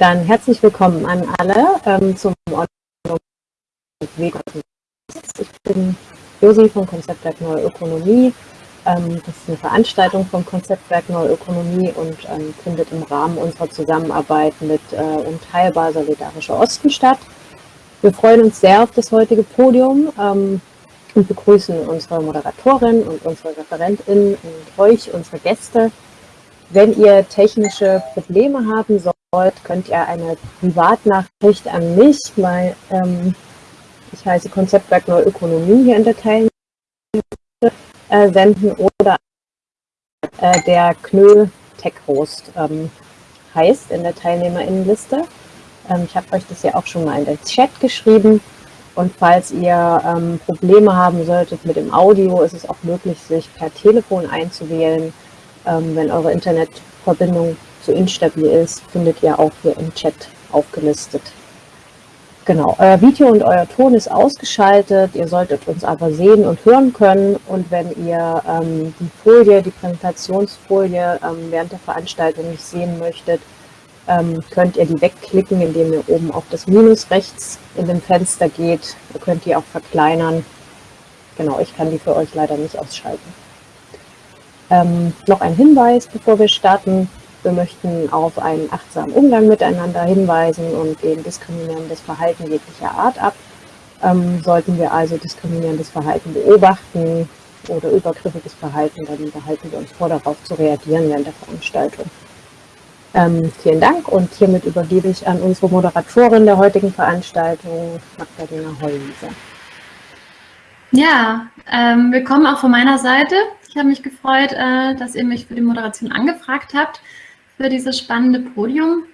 Dann herzlich willkommen an alle ähm, zum Weg. Ich bin Josi vom Konzeptwerk Neue Ökonomie. Ähm, das ist eine Veranstaltung vom Konzeptwerk Neue Ökonomie und ähm, findet im Rahmen unserer Zusammenarbeit mit äh, Unteilbar Solidarischer Osten statt. Wir freuen uns sehr auf das heutige Podium ähm, und begrüßen unsere Moderatorin und unsere Referentin und euch, unsere Gäste. Wenn ihr technische Probleme haben sollt, könnt ihr eine Privatnachricht an mich, weil ähm, ich heiße Konzeptwerk Neue Ökonomie hier in der Teilnehmer äh, senden oder äh, der Knö Tech Host ähm, heißt in der Teilnehmerinnenliste. Ähm, ich habe euch das ja auch schon mal in den Chat geschrieben. Und falls ihr ähm, Probleme haben solltet mit dem Audio, ist es auch möglich, sich per Telefon einzuwählen. Ähm, wenn eure Internetverbindung zu instabil ist, findet ihr auch hier im Chat aufgelistet. Genau, euer Video und euer Ton ist ausgeschaltet, ihr solltet uns aber sehen und hören können und wenn ihr ähm, die Folie, die Präsentationsfolie ähm, während der Veranstaltung nicht sehen möchtet, ähm, könnt ihr die wegklicken, indem ihr oben auf das Minus rechts in dem Fenster geht. Ihr könnt die auch verkleinern. Genau, ich kann die für euch leider nicht ausschalten. Ähm, noch ein Hinweis, bevor wir starten. Wir möchten auf einen achtsamen Umgang miteinander hinweisen und gegen diskriminierendes Verhalten jeglicher Art ab. Ähm, sollten wir also diskriminierendes Verhalten beobachten oder übergriffiges Verhalten, dann behalten wir uns vor, darauf zu reagieren während der Veranstaltung. Ähm, vielen Dank und hiermit übergebe ich an unsere Moderatorin der heutigen Veranstaltung, Magdalena Hollwiese. Ja, ähm, willkommen auch von meiner Seite. Ich habe mich gefreut, äh, dass ihr mich für die Moderation angefragt habt für dieses spannende Podium.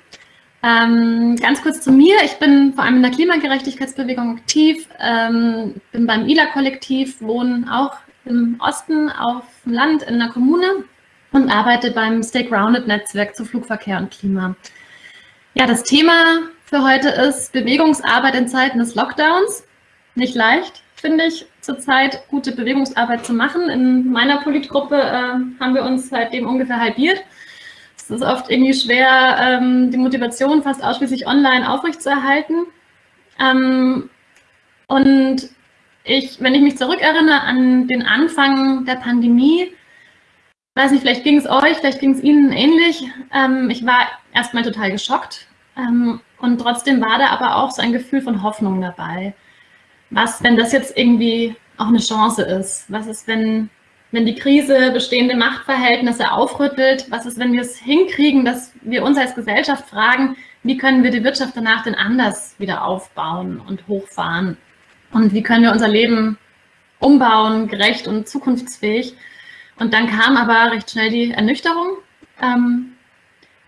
Ähm, ganz kurz zu mir. Ich bin vor allem in der Klimagerechtigkeitsbewegung aktiv, ähm, bin beim ILA-Kollektiv, wohne auch im Osten auf dem Land in der Kommune und arbeite beim Stay Grounded-Netzwerk zu Flugverkehr und Klima. Ja, das Thema für heute ist Bewegungsarbeit in Zeiten des Lockdowns. Nicht leicht, finde ich, zurzeit gute Bewegungsarbeit zu machen. In meiner Politgruppe äh, haben wir uns seitdem ungefähr halbiert. Es ist oft irgendwie schwer, ähm, die Motivation fast ausschließlich online aufrechtzuerhalten. Ähm, und ich, wenn ich mich zurückerinnere an den Anfang der Pandemie, weiß nicht, vielleicht ging es euch, vielleicht ging es Ihnen ähnlich. Ähm, ich war erstmal total geschockt ähm, und trotzdem war da aber auch so ein Gefühl von Hoffnung dabei. Was, wenn das jetzt irgendwie auch eine Chance ist? Was ist, wenn wenn die Krise bestehende Machtverhältnisse aufrüttelt? Was ist, wenn wir es hinkriegen, dass wir uns als Gesellschaft fragen, wie können wir die Wirtschaft danach denn anders wieder aufbauen und hochfahren? Und wie können wir unser Leben umbauen, gerecht und zukunftsfähig? Und dann kam aber recht schnell die Ernüchterung, ähm,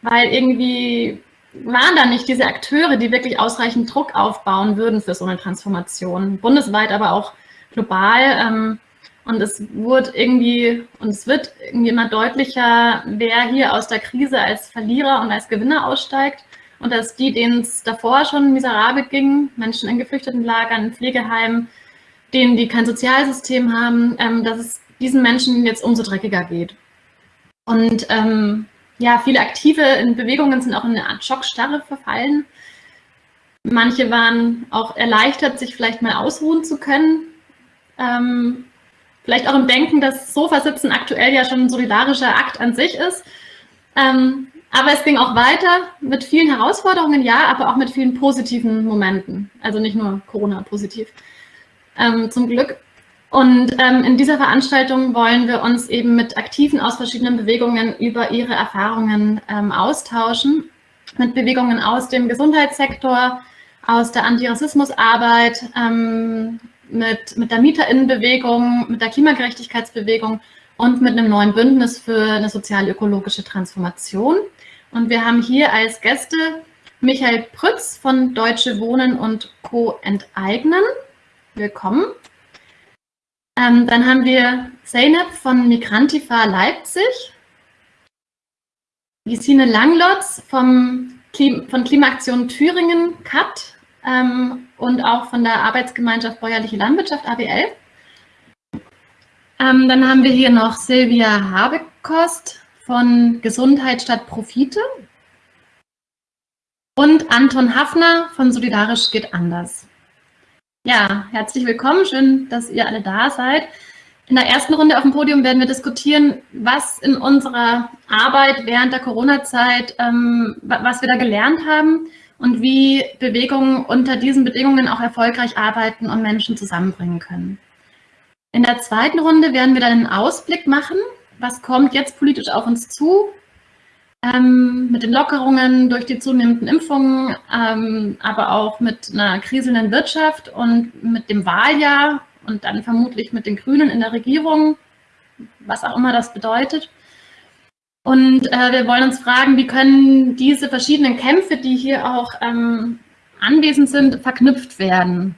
weil irgendwie waren da nicht diese Akteure, die wirklich ausreichend Druck aufbauen würden für so eine Transformation, bundesweit, aber auch global. Ähm, und es wurde irgendwie, und es wird irgendwie immer deutlicher, wer hier aus der Krise als Verlierer und als Gewinner aussteigt. Und dass die, denen es davor schon miserabel ging, Menschen in geflüchteten Lagern, in Pflegeheimen, denen, die kein Sozialsystem haben, ähm, dass es diesen Menschen jetzt umso dreckiger geht. Und ähm, ja, viele Aktive in Bewegungen sind auch in eine Art Schockstarre verfallen. Manche waren auch erleichtert, sich vielleicht mal ausruhen zu können. Ähm, Vielleicht auch im Denken, dass Sofasitzen aktuell ja schon ein solidarischer Akt an sich ist. Ähm, aber es ging auch weiter mit vielen Herausforderungen, ja, aber auch mit vielen positiven Momenten. Also nicht nur Corona-positiv, ähm, zum Glück. Und ähm, in dieser Veranstaltung wollen wir uns eben mit Aktiven aus verschiedenen Bewegungen über ihre Erfahrungen ähm, austauschen. Mit Bewegungen aus dem Gesundheitssektor, aus der Antirassismusarbeit, ähm, mit, mit der Mieterinnenbewegung, mit der Klimagerechtigkeitsbewegung und mit einem neuen Bündnis für eine sozial-ökologische Transformation. Und wir haben hier als Gäste Michael Prütz von Deutsche Wohnen und Co. enteignen. Willkommen. Ähm, dann haben wir Zeynep von Migrantifa Leipzig. Gesine Langlotz vom Klim von Klimaaktion Thüringen, CAT ähm, und auch von der Arbeitsgemeinschaft Bäuerliche Landwirtschaft, ABL. Ähm, dann haben wir hier noch Silvia Habekost von Gesundheit statt Profite. und Anton Hafner von Solidarisch geht anders. Ja, herzlich willkommen, schön, dass ihr alle da seid. In der ersten Runde auf dem Podium werden wir diskutieren, was in unserer Arbeit während der Corona-Zeit, ähm, was wir da gelernt haben und wie Bewegungen unter diesen Bedingungen auch erfolgreich arbeiten und Menschen zusammenbringen können. In der zweiten Runde werden wir dann einen Ausblick machen, was kommt jetzt politisch auf uns zu, ähm, mit den Lockerungen durch die zunehmenden Impfungen, ähm, aber auch mit einer kriselnden Wirtschaft und mit dem Wahljahr und dann vermutlich mit den Grünen in der Regierung, was auch immer das bedeutet. Und äh, wir wollen uns fragen, wie können diese verschiedenen Kämpfe, die hier auch ähm, anwesend sind, verknüpft werden?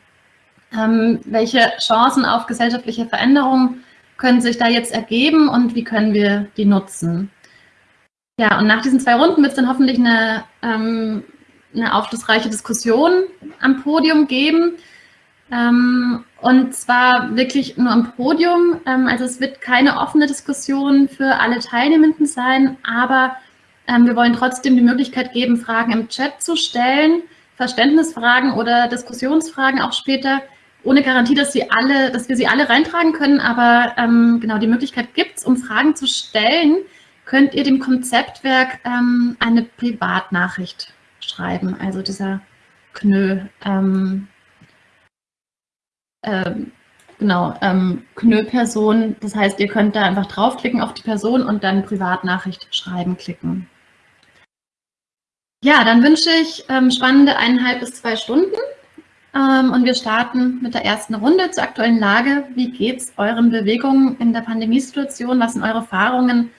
Ähm, welche Chancen auf gesellschaftliche Veränderung können sich da jetzt ergeben und wie können wir die nutzen? Ja, und nach diesen zwei Runden wird es dann hoffentlich eine, ähm, eine aufschlussreiche Diskussion am Podium geben. Ähm, und zwar wirklich nur am Podium. Ähm, also es wird keine offene Diskussion für alle Teilnehmenden sein, aber ähm, wir wollen trotzdem die Möglichkeit geben, Fragen im Chat zu stellen, Verständnisfragen oder Diskussionsfragen auch später, ohne Garantie, dass, sie alle, dass wir sie alle reintragen können, aber ähm, genau die Möglichkeit gibt es, um Fragen zu stellen, könnt ihr dem Konzeptwerk eine Privatnachricht schreiben, also dieser KNÖ. Ähm, ähm, genau, ähm, KNÖ-Person. Das heißt, ihr könnt da einfach draufklicken auf die Person und dann Privatnachricht schreiben klicken. Ja, dann wünsche ich ähm, spannende eineinhalb bis zwei Stunden. Ähm, und wir starten mit der ersten Runde zur aktuellen Lage. Wie geht es euren Bewegungen in der Pandemiesituation? Was sind eure Erfahrungen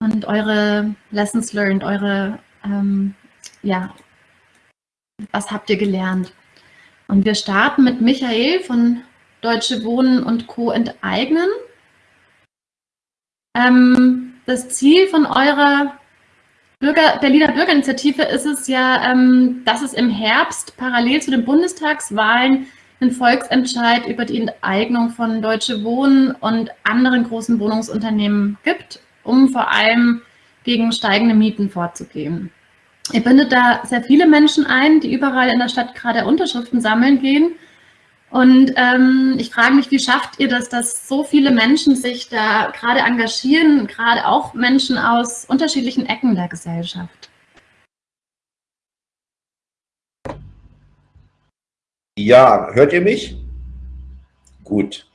und eure Lessons learned, eure, ähm, ja, was habt ihr gelernt? Und wir starten mit Michael von Deutsche Wohnen und Co. enteignen. Ähm, das Ziel von eurer Bürger, Berliner Bürgerinitiative ist es ja, ähm, dass es im Herbst parallel zu den Bundestagswahlen einen Volksentscheid über die Enteignung von Deutsche Wohnen und anderen großen Wohnungsunternehmen gibt, um vor allem gegen steigende Mieten vorzugehen. Ihr bindet da sehr viele Menschen ein, die überall in der Stadt gerade Unterschriften sammeln gehen. Und ähm, ich frage mich, wie schafft ihr das, dass so viele Menschen sich da gerade engagieren, gerade auch Menschen aus unterschiedlichen Ecken der Gesellschaft? Ja, hört ihr mich? Gut.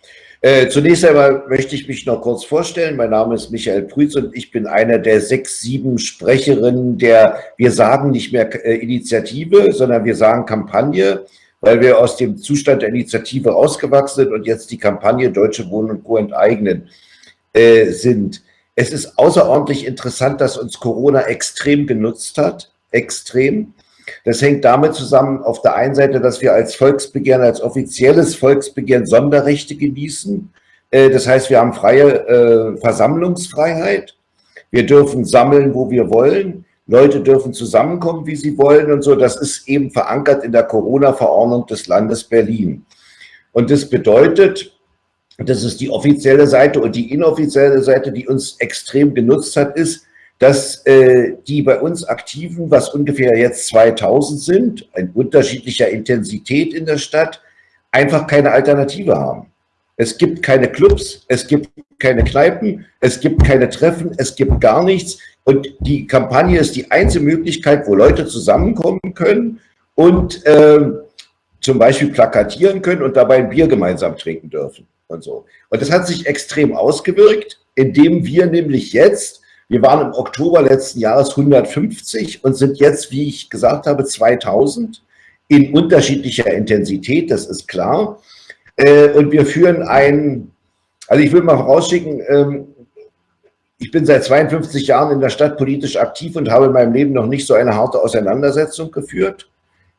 Äh, zunächst einmal möchte ich mich noch kurz vorstellen. Mein Name ist Michael Prütz und ich bin einer der sechs, sieben Sprecherinnen der, wir sagen nicht mehr äh, Initiative, sondern wir sagen Kampagne, weil wir aus dem Zustand der Initiative rausgewachsen sind und jetzt die Kampagne Deutsche Wohnen und Co. enteignen äh, sind. Es ist außerordentlich interessant, dass uns Corona extrem genutzt hat, extrem. Das hängt damit zusammen, auf der einen Seite, dass wir als Volksbegehren, als offizielles Volksbegehren Sonderrechte genießen. Äh, das heißt, wir haben freie äh, Versammlungsfreiheit. Wir dürfen sammeln, wo wir wollen. Leute dürfen zusammenkommen, wie sie wollen und so. Das ist eben verankert in der Corona-Verordnung des Landes Berlin. Und das bedeutet, das ist die offizielle Seite und die inoffizielle Seite, die uns extrem genutzt hat, ist, dass äh, die bei uns Aktiven, was ungefähr jetzt 2000 sind, in unterschiedlicher Intensität in der Stadt, einfach keine Alternative haben. Es gibt keine Clubs, es gibt keine Kneipen, es gibt keine Treffen, es gibt gar nichts. Und die Kampagne ist die einzige Möglichkeit, wo Leute zusammenkommen können und äh, zum Beispiel plakatieren können und dabei ein Bier gemeinsam trinken dürfen und so. Und das hat sich extrem ausgewirkt, indem wir nämlich jetzt wir waren im Oktober letzten Jahres 150 und sind jetzt, wie ich gesagt habe, 2000 in unterschiedlicher Intensität, das ist klar. Äh, und wir führen ein, also ich will mal vorausschicken, ähm, ich bin seit 52 Jahren in der Stadt politisch aktiv und habe in meinem Leben noch nicht so eine harte Auseinandersetzung geführt.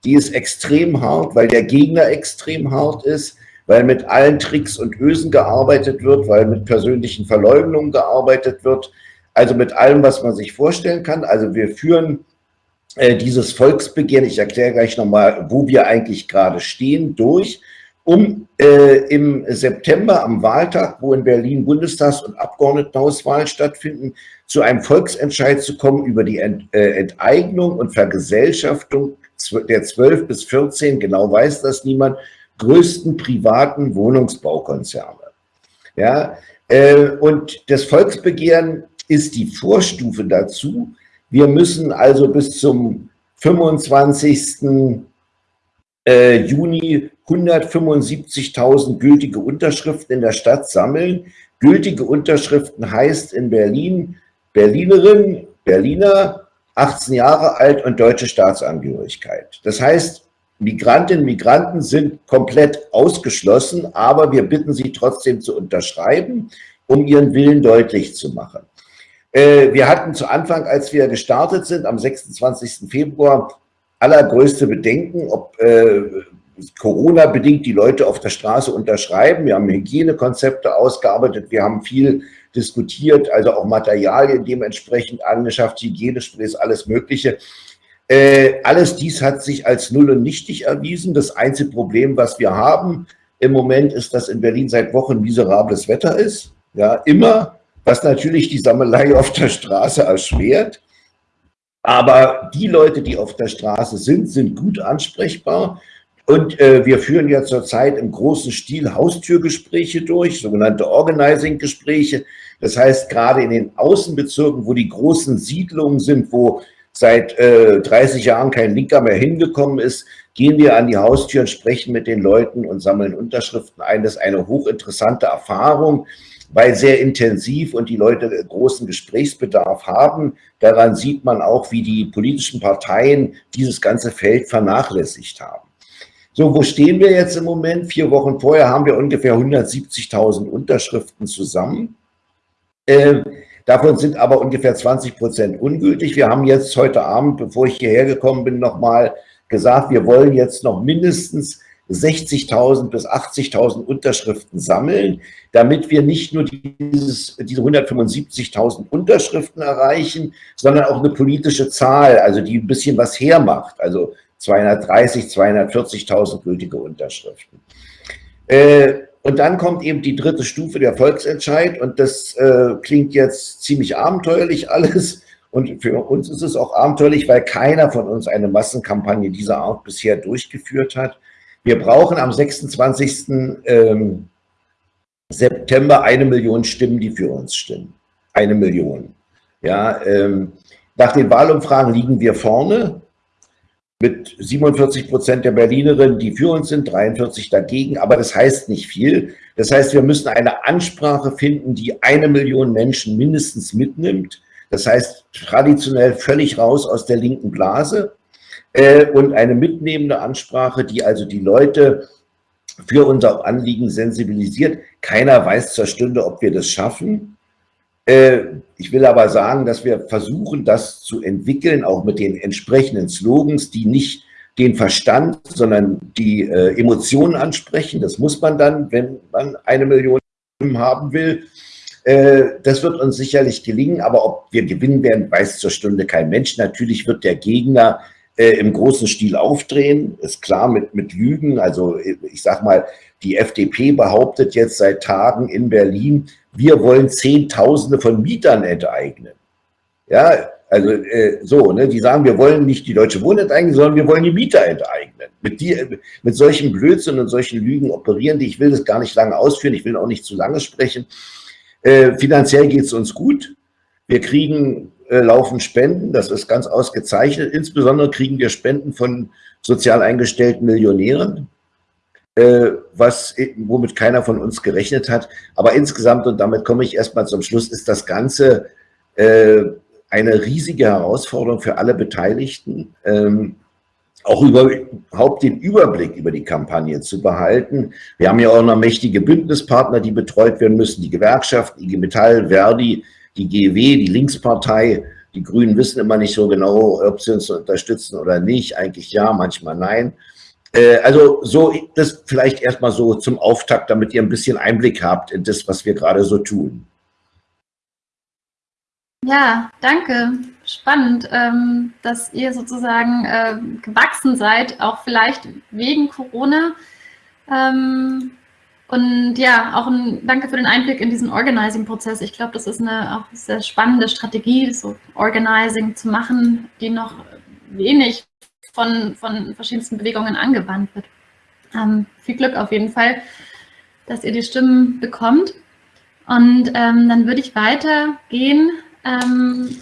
Die ist extrem hart, weil der Gegner extrem hart ist, weil mit allen Tricks und Ösen gearbeitet wird, weil mit persönlichen Verleugnungen gearbeitet wird, also mit allem, was man sich vorstellen kann. Also wir führen äh, dieses Volksbegehren, ich erkläre gleich nochmal, wo wir eigentlich gerade stehen, durch. um äh, im September am Wahltag, wo in Berlin Bundestags- und Abgeordnetenhauswahlen stattfinden, zu einem Volksentscheid zu kommen über die Ent, äh, Enteignung und Vergesellschaftung der 12 bis 14, genau weiß das niemand, größten privaten Wohnungsbaukonzerne. Ja, äh, und das Volksbegehren ist die Vorstufe dazu. Wir müssen also bis zum 25. Äh, Juni 175.000 gültige Unterschriften in der Stadt sammeln. Gültige Unterschriften heißt in Berlin Berlinerin, Berliner, 18 Jahre alt und deutsche Staatsangehörigkeit. Das heißt, Migrantinnen und Migranten sind komplett ausgeschlossen, aber wir bitten sie trotzdem zu unterschreiben, um ihren Willen deutlich zu machen. Äh, wir hatten zu Anfang, als wir gestartet sind, am 26. Februar, allergrößte Bedenken, ob äh, Corona-bedingt die Leute auf der Straße unterschreiben. Wir haben Hygienekonzepte ausgearbeitet, wir haben viel diskutiert, also auch Materialien dementsprechend angeschafft, Hygienesprays, alles Mögliche. Äh, alles dies hat sich als null und nichtig erwiesen. Das einzige Problem, was wir haben im Moment, ist, dass in Berlin seit Wochen miserables Wetter ist. Ja, immer, was natürlich die Sammelei auf der Straße erschwert. Aber die Leute, die auf der Straße sind, sind gut ansprechbar. Und äh, wir führen ja zurzeit im großen Stil Haustürgespräche durch, sogenannte Organizing-Gespräche. Das heißt, gerade in den Außenbezirken, wo die großen Siedlungen sind, wo seit äh, 30 Jahren kein Linker mehr hingekommen ist, gehen wir an die Haustüren, sprechen mit den Leuten und sammeln Unterschriften ein. Das ist eine hochinteressante Erfahrung, weil sehr intensiv und die Leute großen Gesprächsbedarf haben. Daran sieht man auch, wie die politischen Parteien dieses ganze Feld vernachlässigt haben. So, wo stehen wir jetzt im Moment? Vier Wochen vorher haben wir ungefähr 170.000 Unterschriften zusammen. Äh, Davon sind aber ungefähr 20 Prozent ungültig. Wir haben jetzt heute Abend, bevor ich hierher gekommen bin, nochmal gesagt, wir wollen jetzt noch mindestens 60.000 bis 80.000 Unterschriften sammeln, damit wir nicht nur dieses, diese 175.000 Unterschriften erreichen, sondern auch eine politische Zahl, also die ein bisschen was hermacht, also 230, 240.000 gültige Unterschriften. Äh, und dann kommt eben die dritte Stufe, der Volksentscheid. Und das äh, klingt jetzt ziemlich abenteuerlich alles. Und für uns ist es auch abenteuerlich, weil keiner von uns eine Massenkampagne dieser Art bisher durchgeführt hat. Wir brauchen am 26. Ähm, September eine Million Stimmen, die für uns stimmen. Eine Million. Ja, ähm, nach den Wahlumfragen liegen wir vorne mit 47 Prozent der Berlinerinnen, die für uns sind, 43 dagegen. Aber das heißt nicht viel. Das heißt, wir müssen eine Ansprache finden, die eine Million Menschen mindestens mitnimmt. Das heißt, traditionell völlig raus aus der linken Blase äh, und eine mitnehmende Ansprache, die also die Leute für unser Anliegen sensibilisiert. Keiner weiß zur Stunde, ob wir das schaffen. Äh, ich will aber sagen, dass wir versuchen, das zu entwickeln, auch mit den entsprechenden Slogans, die nicht den Verstand, sondern die äh, Emotionen ansprechen. Das muss man dann, wenn man eine Million haben will. Äh, das wird uns sicherlich gelingen, aber ob wir gewinnen werden, weiß zur Stunde kein Mensch. Natürlich wird der Gegner im großen Stil aufdrehen, ist klar mit, mit Lügen. Also ich sag mal, die FDP behauptet jetzt seit Tagen in Berlin, wir wollen Zehntausende von Mietern enteignen. Ja, also äh, so, ne, die sagen, wir wollen nicht die Deutsche Wohnen enteignen, sondern wir wollen die Mieter enteignen. Mit, die, mit solchen Blödsinn und solchen Lügen operieren die. Ich will das gar nicht lange ausführen, ich will auch nicht zu lange sprechen. Äh, finanziell geht es uns gut. Wir kriegen äh, laufen Spenden, das ist ganz ausgezeichnet. Insbesondere kriegen wir Spenden von sozial eingestellten Millionären. Äh, was, womit keiner von uns gerechnet hat. Aber insgesamt, und damit komme ich erstmal zum Schluss, ist das Ganze äh, eine riesige Herausforderung für alle Beteiligten, ähm, auch überhaupt den Überblick über die Kampagne zu behalten. Wir haben ja auch noch mächtige Bündnispartner, die betreut werden müssen, die Gewerkschaft, IG Metall, Verdi, die GW, die Linkspartei. Die Grünen wissen immer nicht so genau, ob sie uns unterstützen oder nicht. Eigentlich ja, manchmal nein. Äh, also so, das vielleicht erstmal so zum Auftakt, damit ihr ein bisschen Einblick habt in das, was wir gerade so tun. Ja, danke. Spannend, ähm, dass ihr sozusagen äh, gewachsen seid, auch vielleicht wegen Corona. Ähm, und ja, auch ein Danke für den Einblick in diesen Organizing-Prozess. Ich glaube, das ist eine auch sehr spannende Strategie, so Organizing zu machen, die noch wenig von, von verschiedensten Bewegungen angewandt wird. Ähm, viel Glück auf jeden Fall, dass ihr die Stimmen bekommt. Und ähm, dann würde ich weitergehen. Ähm,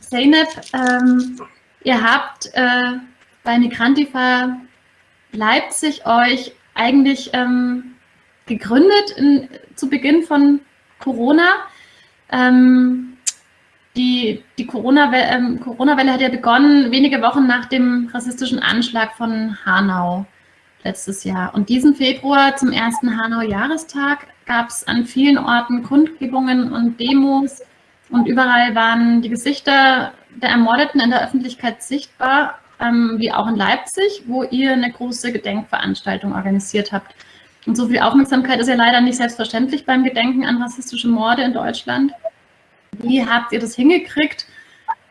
Zeynep, ähm, ihr habt äh, bei Migrantifa Leipzig euch eigentlich ähm, gegründet in, zu Beginn von Corona. Ähm, die die Corona-Welle ähm, Corona hat ja begonnen wenige Wochen nach dem rassistischen Anschlag von Hanau letztes Jahr. Und diesen Februar zum ersten Hanau-Jahrestag gab es an vielen Orten Kundgebungen und Demos und überall waren die Gesichter der Ermordeten in der Öffentlichkeit sichtbar, ähm, wie auch in Leipzig, wo ihr eine große Gedenkveranstaltung organisiert habt. Und so viel Aufmerksamkeit ist ja leider nicht selbstverständlich beim Gedenken an rassistische Morde in Deutschland. Wie habt ihr das hingekriegt?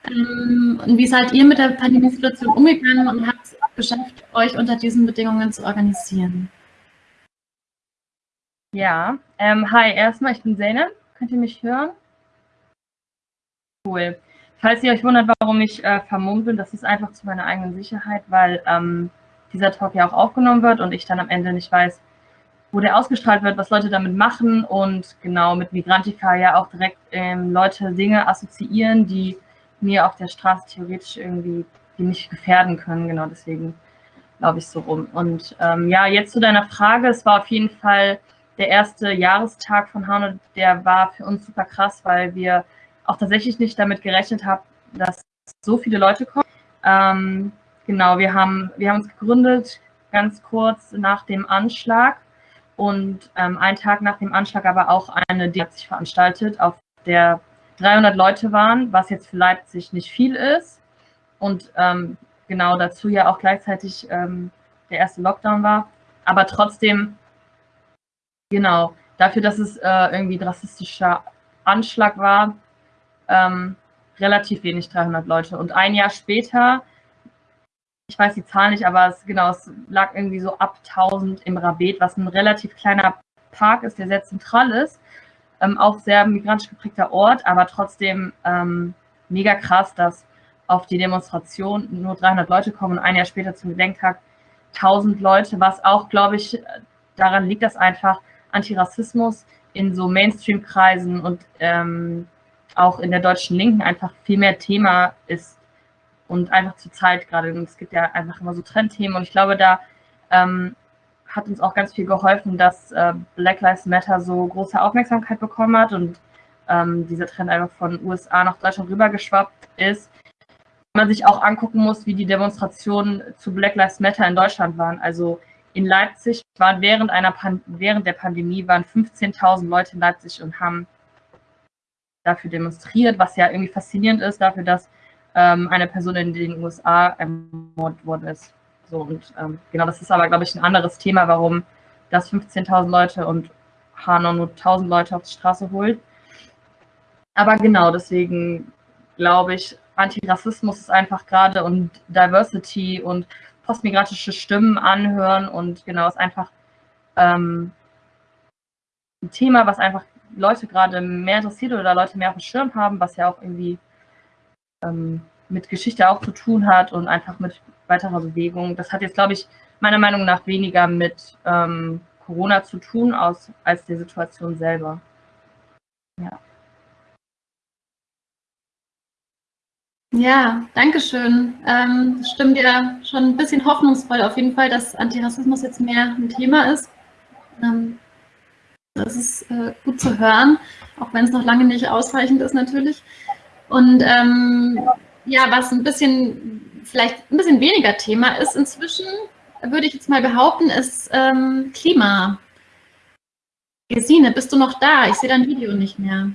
Ähm, und wie seid ihr mit der Pandemiesituation umgegangen und habt es geschafft, euch unter diesen Bedingungen zu organisieren? Ja, ähm, hi, erstmal, ich bin Zeynep. Könnt ihr mich hören? Cool. Falls ihr euch wundert, warum ich äh, vermummt bin, das ist einfach zu meiner eigenen Sicherheit, weil ähm, dieser Talk ja auch aufgenommen wird und ich dann am Ende nicht weiß, wo der ausgestrahlt wird, was Leute damit machen und genau mit Migrantica ja auch direkt ähm, Leute Dinge assoziieren, die mir auf der Straße theoretisch irgendwie, die mich gefährden können. Genau deswegen glaube ich so rum. Und ähm, ja, jetzt zu deiner Frage. Es war auf jeden Fall der erste Jahrestag von Hanau, der war für uns super krass, weil wir auch tatsächlich nicht damit gerechnet haben, dass so viele Leute kommen. Ähm, genau, wir haben, wir haben uns gegründet ganz kurz nach dem Anschlag und ähm, einen Tag nach dem Anschlag aber auch eine, die hat sich veranstaltet, auf der 300 Leute waren, was jetzt für Leipzig nicht viel ist. Und ähm, genau dazu ja auch gleichzeitig ähm, der erste Lockdown war. Aber trotzdem, genau, dafür, dass es äh, irgendwie ein rassistischer Anschlag war, ähm, relativ wenig 300 Leute. Und ein Jahr später ich weiß die Zahl nicht, aber es, genau, es lag irgendwie so ab 1000 im Rabet, was ein relativ kleiner Park ist, der sehr zentral ist. Ähm, auch sehr migrantisch geprägter Ort, aber trotzdem ähm, mega krass, dass auf die Demonstration nur 300 Leute kommen und ein Jahr später zum Gedenktag 1000 Leute, was auch, glaube ich, daran liegt, dass einfach Antirassismus in so Mainstream-Kreisen und ähm, auch in der deutschen Linken einfach viel mehr Thema ist und einfach zur Zeit gerade. Es gibt ja einfach immer so Trendthemen und ich glaube, da ähm, hat uns auch ganz viel geholfen, dass äh, Black Lives Matter so große Aufmerksamkeit bekommen hat und ähm, dieser Trend einfach von USA nach Deutschland rübergeschwappt ist. Man sich auch angucken muss, wie die Demonstrationen zu Black Lives Matter in Deutschland waren. Also in Leipzig waren während, einer Pan während der Pandemie waren 15.000 Leute in Leipzig und haben dafür demonstriert, was ja irgendwie faszinierend ist, dafür, dass ähm, eine Person in den USA ermordet worden ist. So, und ähm, genau, das ist aber, glaube ich, ein anderes Thema, warum das 15.000 Leute und Hanau nur 1.000 Leute auf die Straße holt. Aber genau, deswegen glaube ich, Antirassismus ist einfach gerade und Diversity und postmigrantische Stimmen anhören und genau, ist einfach ähm, ein Thema, was einfach Leute gerade mehr interessiert oder Leute mehr auf dem Schirm haben, was ja auch irgendwie ähm, mit Geschichte auch zu tun hat und einfach mit weiterer Bewegung. Das hat jetzt, glaube ich, meiner Meinung nach weniger mit ähm, Corona zu tun aus, als der Situation selber. Ja. Ja, danke schön. Ähm, stimmt ja schon ein bisschen hoffnungsvoll auf jeden Fall, dass Antirassismus jetzt mehr ein Thema ist. Ähm, das ist äh, gut zu hören, auch wenn es noch lange nicht ausreichend ist natürlich. Und ähm, ja, was ein bisschen, vielleicht ein bisschen weniger Thema ist inzwischen, würde ich jetzt mal behaupten, ist ähm, Klima. Gesine, bist du noch da? Ich sehe dein Video nicht mehr.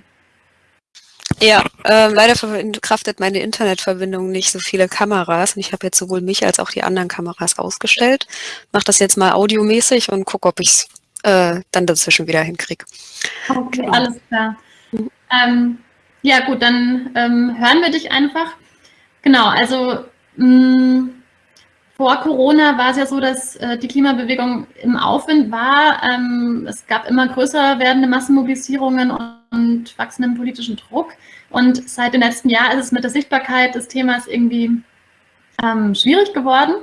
Ja, äh, leider verkraftet meine Internetverbindung nicht so viele Kameras und ich habe jetzt sowohl mich als auch die anderen Kameras ausgestellt. Mache das jetzt mal audiomäßig und gucke, ob ich es äh, dann dazwischen wieder hinkriege. Okay, genau. alles klar. Mhm. Ähm, ja gut, dann ähm, hören wir dich einfach. Genau, also mh, mm, vor Corona war es ja so, dass äh, die Klimabewegung im Aufwind war. Ähm, es gab immer größer werdende Massenmobilisierungen und wachsenden politischen Druck. Und seit dem letzten Jahr ist es mit der Sichtbarkeit des Themas irgendwie ähm, schwierig geworden.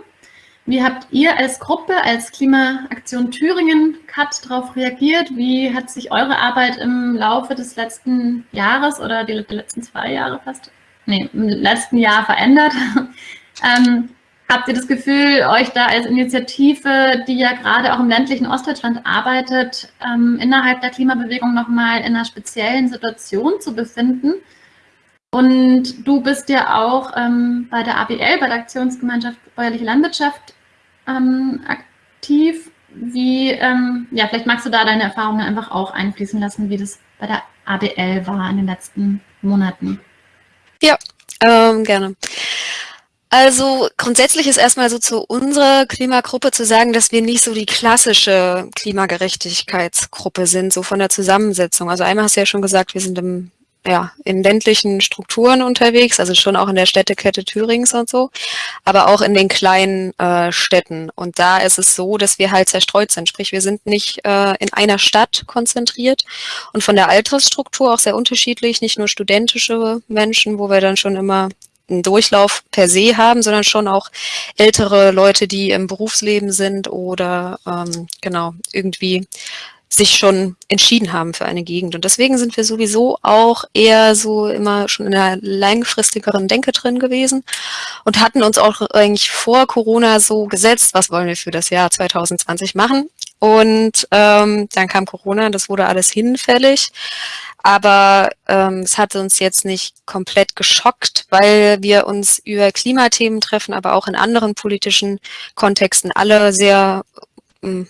Wie habt ihr als Gruppe, als Klimaaktion Thüringen CAT darauf reagiert? Wie hat sich eure Arbeit im Laufe des letzten Jahres oder die, die letzten zwei Jahre fast, nee, im letzten Jahr verändert? ähm, habt ihr das Gefühl, euch da als Initiative, die ja gerade auch im ländlichen Ostdeutschland arbeitet, ähm, innerhalb der Klimabewegung nochmal in einer speziellen Situation zu befinden? Und du bist ja auch ähm, bei der ABL, bei der Aktionsgemeinschaft Bäuerliche Landwirtschaft, ähm, aktiv. Wie, ähm, ja, vielleicht magst du da deine Erfahrungen einfach auch einfließen lassen, wie das bei der ABL war in den letzten Monaten. Ja, ähm, gerne. Also grundsätzlich ist erstmal so zu unserer Klimagruppe zu sagen, dass wir nicht so die klassische Klimagerechtigkeitsgruppe sind, so von der Zusammensetzung. Also einmal hast du ja schon gesagt, wir sind im ja, in ländlichen Strukturen unterwegs, also schon auch in der Städtekette Thürings und so, aber auch in den kleinen äh, Städten. Und da ist es so, dass wir halt zerstreut sind. Sprich, wir sind nicht äh, in einer Stadt konzentriert und von der Altersstruktur auch sehr unterschiedlich, nicht nur studentische Menschen, wo wir dann schon immer einen Durchlauf per se haben, sondern schon auch ältere Leute, die im Berufsleben sind oder ähm, genau irgendwie sich schon entschieden haben für eine Gegend. Und deswegen sind wir sowieso auch eher so immer schon in einer langfristigeren Denke drin gewesen und hatten uns auch eigentlich vor Corona so gesetzt, was wollen wir für das Jahr 2020 machen. Und ähm, dann kam Corona, das wurde alles hinfällig. Aber ähm, es hat uns jetzt nicht komplett geschockt, weil wir uns über Klimathemen treffen, aber auch in anderen politischen Kontexten alle sehr ähm,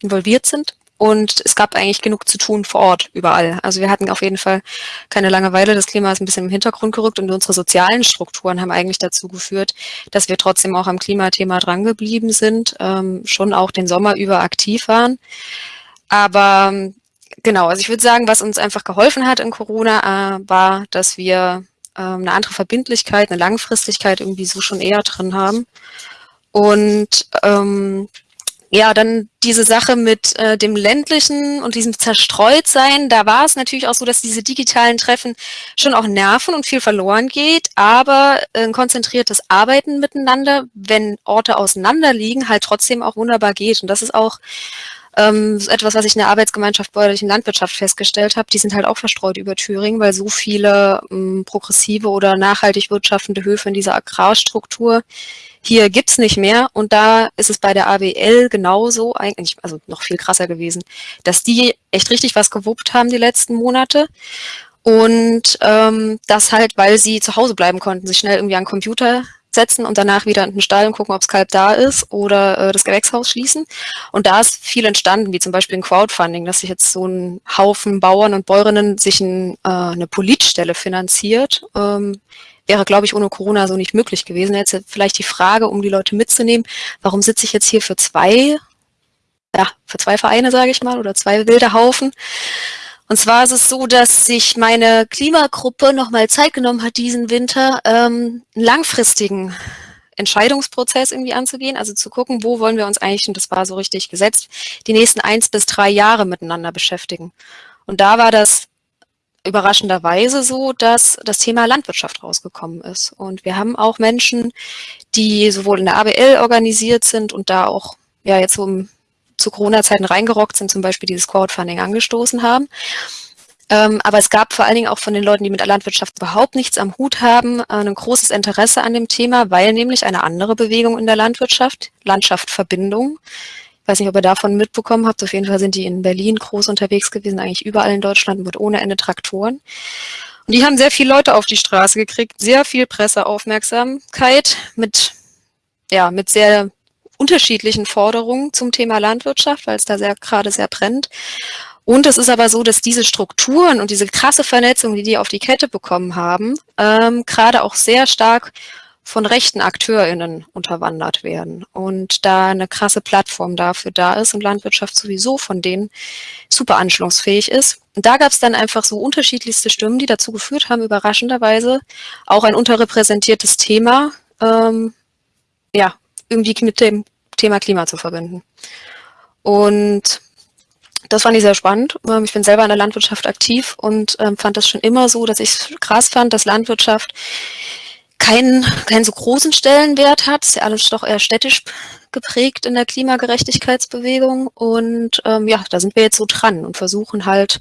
involviert sind und es gab eigentlich genug zu tun vor Ort, überall. Also wir hatten auf jeden Fall keine Langeweile. Das Klima ist ein bisschen im Hintergrund gerückt und unsere sozialen Strukturen haben eigentlich dazu geführt, dass wir trotzdem auch am Klimathema drangeblieben sind, ähm, schon auch den Sommer über aktiv waren. Aber genau, also ich würde sagen, was uns einfach geholfen hat in Corona, äh, war, dass wir äh, eine andere Verbindlichkeit, eine Langfristigkeit irgendwie so schon eher drin haben. Und ähm, ja, dann diese Sache mit äh, dem ländlichen und diesem Zerstreutsein, da war es natürlich auch so, dass diese digitalen Treffen schon auch nerven und viel verloren geht, aber äh, ein konzentriertes Arbeiten miteinander, wenn Orte auseinander liegen, halt trotzdem auch wunderbar geht. Und das ist auch ähm, etwas, was ich in der Arbeitsgemeinschaft bäuerlichen Landwirtschaft festgestellt habe. Die sind halt auch verstreut über Thüringen, weil so viele ähm, progressive oder nachhaltig wirtschaftende Höfe in dieser Agrarstruktur hier gibt's nicht mehr und da ist es bei der ABL genauso, eigentlich, also noch viel krasser gewesen, dass die echt richtig was gewuppt haben die letzten Monate und ähm, das halt, weil sie zu Hause bleiben konnten, sich schnell irgendwie an den Computer setzen und danach wieder in den Stall und gucken, ob das Kalb da ist oder äh, das Gewächshaus schließen. Und da ist viel entstanden, wie zum Beispiel ein Crowdfunding, dass sich jetzt so ein Haufen Bauern und Bäuerinnen sich ein, äh, eine Politstelle finanziert, ähm, wäre, glaube ich, ohne Corona so nicht möglich gewesen. Jetzt vielleicht die Frage, um die Leute mitzunehmen, warum sitze ich jetzt hier für zwei, ja, für zwei Vereine, sage ich mal, oder zwei wilde Haufen? Und zwar ist es so, dass sich meine Klimagruppe nochmal Zeit genommen hat, diesen Winter ähm, einen langfristigen Entscheidungsprozess irgendwie anzugehen, also zu gucken, wo wollen wir uns eigentlich, und das war so richtig gesetzt, die nächsten eins bis drei Jahre miteinander beschäftigen. Und da war das überraschenderweise so, dass das Thema Landwirtschaft rausgekommen ist. Und wir haben auch Menschen, die sowohl in der ABL organisiert sind und da auch ja jetzt so zu Corona-Zeiten reingerockt sind, zum Beispiel dieses Crowdfunding angestoßen haben. Ähm, aber es gab vor allen Dingen auch von den Leuten, die mit der Landwirtschaft überhaupt nichts am Hut haben, äh, ein großes Interesse an dem Thema, weil nämlich eine andere Bewegung in der Landwirtschaft, Landschaft Verbindung, weiß nicht, ob ihr davon mitbekommen habt. Auf jeden Fall sind die in Berlin groß unterwegs gewesen, eigentlich überall in Deutschland mit ohne Ende Traktoren. Und die haben sehr viele Leute auf die Straße gekriegt, sehr viel Presseaufmerksamkeit mit, ja, mit sehr unterschiedlichen Forderungen zum Thema Landwirtschaft, weil es da sehr gerade sehr brennt. Und es ist aber so, dass diese Strukturen und diese krasse Vernetzung, die die auf die Kette bekommen haben, ähm, gerade auch sehr stark von rechten AkteurInnen unterwandert werden und da eine krasse Plattform dafür da ist und Landwirtschaft sowieso von denen super anschlussfähig ist. Und da gab es dann einfach so unterschiedlichste Stimmen, die dazu geführt haben, überraschenderweise auch ein unterrepräsentiertes Thema ähm, ja, irgendwie mit dem Thema Klima zu verbinden. Und das fand ich sehr spannend. Ähm, ich bin selber in der Landwirtschaft aktiv und ähm, fand das schon immer so, dass ich krass fand, dass Landwirtschaft keinen, keinen so großen Stellenwert hat. Ist ja alles doch eher städtisch geprägt in der Klimagerechtigkeitsbewegung. Und ähm, ja, da sind wir jetzt so dran und versuchen halt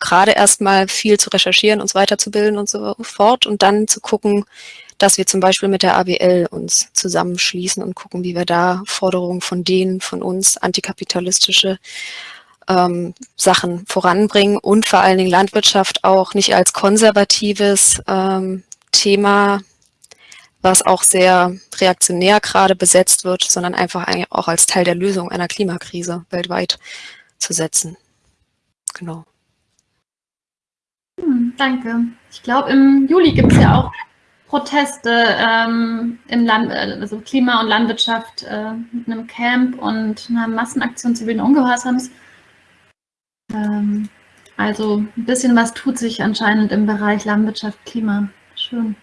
gerade erstmal viel zu recherchieren, uns weiterzubilden und so fort und dann zu gucken, dass wir zum Beispiel mit der ABL uns zusammenschließen und gucken, wie wir da Forderungen von denen, von uns, antikapitalistische ähm, Sachen voranbringen und vor allen Dingen Landwirtschaft auch nicht als konservatives ähm, Thema, was auch sehr reaktionär gerade besetzt wird, sondern einfach auch als Teil der Lösung einer Klimakrise weltweit zu setzen. Genau. Hm, danke. Ich glaube, im Juli gibt es ja auch Proteste ähm, im Land, also Klima und Landwirtschaft äh, mit einem Camp und einer Massenaktion zivilen Ungehorsams. Ähm, also ein bisschen was tut sich anscheinend im Bereich Landwirtschaft, Klima. Schön.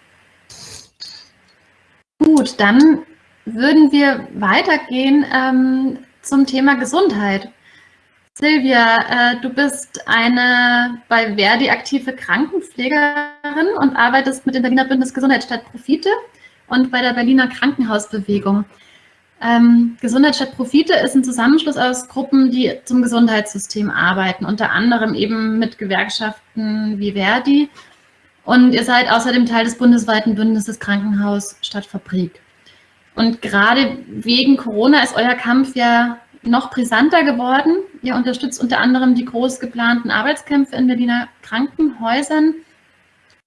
Gut, dann würden wir weitergehen ähm, zum Thema Gesundheit. Silvia, äh, du bist eine bei Verdi aktive Krankenpflegerin und arbeitest mit dem Berliner Bündnis Gesundheit statt Profite und bei der Berliner Krankenhausbewegung. Ähm, Gesundheit statt Profite ist ein Zusammenschluss aus Gruppen, die zum Gesundheitssystem arbeiten, unter anderem eben mit Gewerkschaften wie Verdi. Und ihr seid außerdem Teil des bundesweiten Bündnisses Krankenhaus statt Fabrik. Und gerade wegen Corona ist euer Kampf ja noch brisanter geworden. Ihr unterstützt unter anderem die groß geplanten Arbeitskämpfe in Berliner Krankenhäusern.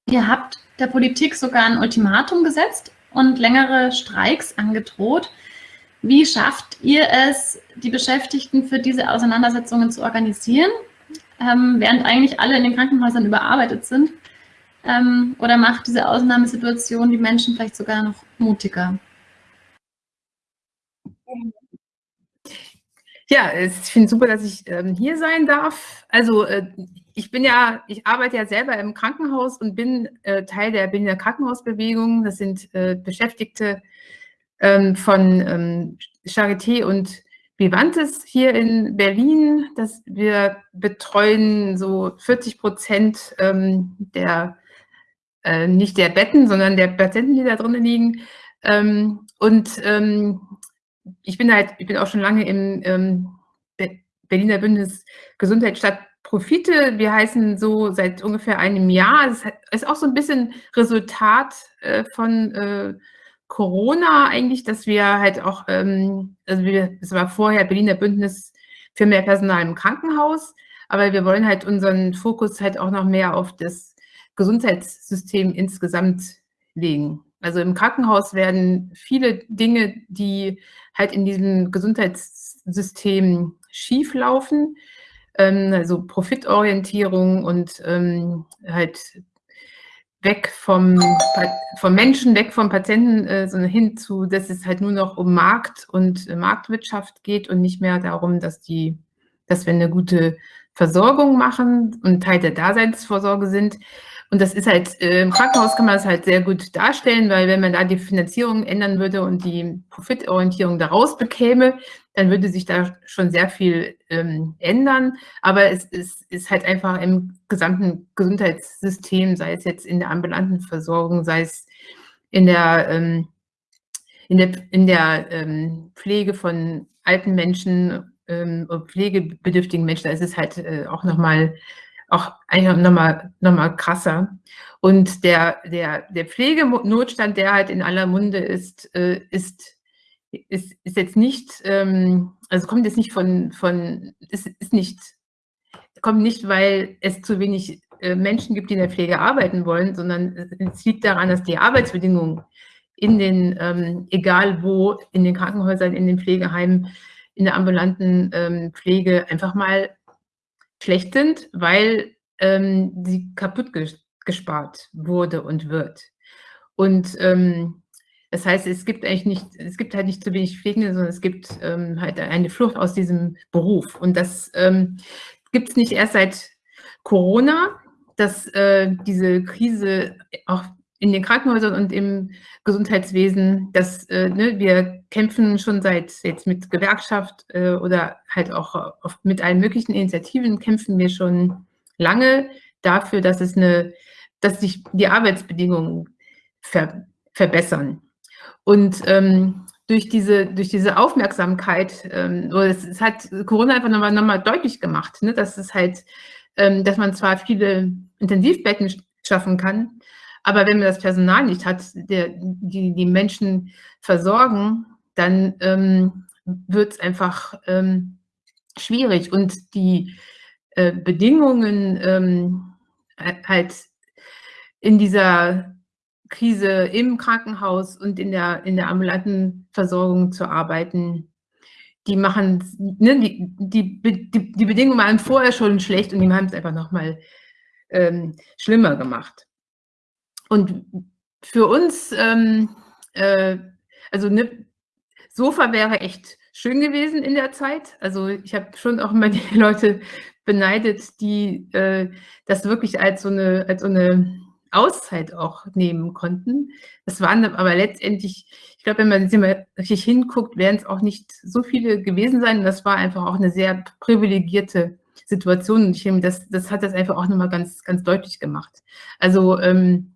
Ihr habt der Politik sogar ein Ultimatum gesetzt und längere Streiks angedroht. Wie schafft ihr es, die Beschäftigten für diese Auseinandersetzungen zu organisieren, ähm, während eigentlich alle in den Krankenhäusern überarbeitet sind? Ähm, oder macht diese Ausnahmesituation die Menschen vielleicht sogar noch mutiger? Ja, ich finde super, dass ich ähm, hier sein darf. Also äh, ich bin ja, ich arbeite ja selber im Krankenhaus und bin äh, Teil der Berliner Krankenhausbewegung. Das sind äh, Beschäftigte ähm, von ähm, Charité und Vivantes hier in Berlin. Das wir betreuen so 40 Prozent ähm, der, äh, nicht der Betten, sondern der Patienten, die da drinnen liegen. Ähm, und ähm, ich bin halt, ich bin auch schon lange im ähm, Berliner Bündnis Gesundheit statt Profite. Wir heißen so seit ungefähr einem Jahr. Es ist auch so ein bisschen Resultat äh, von äh, Corona eigentlich, dass wir halt auch, ähm, also wir, es war vorher Berliner Bündnis für mehr Personal im Krankenhaus, aber wir wollen halt unseren Fokus halt auch noch mehr auf das Gesundheitssystem insgesamt legen. Also im Krankenhaus werden viele Dinge, die halt in diesem Gesundheitssystem schief laufen, ähm, also Profitorientierung und ähm, halt weg vom, vom Menschen, weg vom Patienten, äh, sondern hin zu, dass es halt nur noch um Markt und äh, Marktwirtschaft geht und nicht mehr darum, dass die, dass wir eine gute Versorgung machen und Teil der Daseinsvorsorge sind. Und das ist halt, äh, im Krankenhaus kann man das halt sehr gut darstellen, weil wenn man da die Finanzierung ändern würde und die Profitorientierung daraus bekäme, dann würde sich da schon sehr viel ähm, ändern. Aber es, es ist halt einfach im gesamten Gesundheitssystem, sei es jetzt in der ambulanten Versorgung, sei es in der, ähm, in der, in der ähm, Pflege von alten Menschen, ähm, pflegebedürftigen Menschen, da ist es halt äh, auch nochmal auch nochmal noch mal krasser. Und der, der, der Pflegenotstand, der halt in aller Munde ist, äh, ist, ist, ist jetzt nicht, ähm, also kommt jetzt nicht von, von ist, ist nicht, kommt nicht, weil es zu wenig äh, Menschen gibt, die in der Pflege arbeiten wollen, sondern es liegt daran, dass die Arbeitsbedingungen in den, ähm, egal wo, in den Krankenhäusern, in den Pflegeheimen, in der ambulanten ähm, Pflege einfach mal schlecht sind, weil ähm, sie kaputt gespart wurde und wird. Und ähm, das heißt, es gibt eigentlich nicht, es gibt halt nicht zu wenig Pflegende, sondern es gibt ähm, halt eine Flucht aus diesem Beruf. Und das ähm, gibt es nicht erst seit Corona, dass äh, diese Krise auch in den Krankenhäusern und im Gesundheitswesen, dass äh, ne, wir kämpfen schon seit jetzt mit Gewerkschaft äh, oder halt auch mit allen möglichen Initiativen kämpfen wir schon lange dafür, dass es eine, dass sich die Arbeitsbedingungen ver, verbessern. Und ähm, durch diese, durch diese Aufmerksamkeit, ähm, es, es hat Corona einfach nochmal noch mal deutlich gemacht, ne, dass es halt, ähm, dass man zwar viele Intensivbetten schaffen kann, aber wenn man das Personal nicht hat, der, die die Menschen versorgen, dann ähm, wird es einfach ähm, schwierig. Und die äh, Bedingungen ähm, halt in dieser Krise im Krankenhaus und in der, in der ambulanten Versorgung zu arbeiten, die machen, ne, die, die, die, die Bedingungen waren vorher schon schlecht und die haben es einfach nochmal ähm, schlimmer gemacht. Und für uns, ähm, äh, also ne, Sofa wäre echt schön gewesen in der Zeit. Also ich habe schon auch immer die Leute beneidet, die äh, das wirklich als so eine, als so eine Auszeit auch nehmen konnten. Das waren aber letztendlich, ich glaube, wenn man sich mal richtig hinguckt, werden es auch nicht so viele gewesen sein. das war einfach auch eine sehr privilegierte Situation. Und ich finde, das, das hat das einfach auch nochmal ganz, ganz deutlich gemacht. Also, ähm,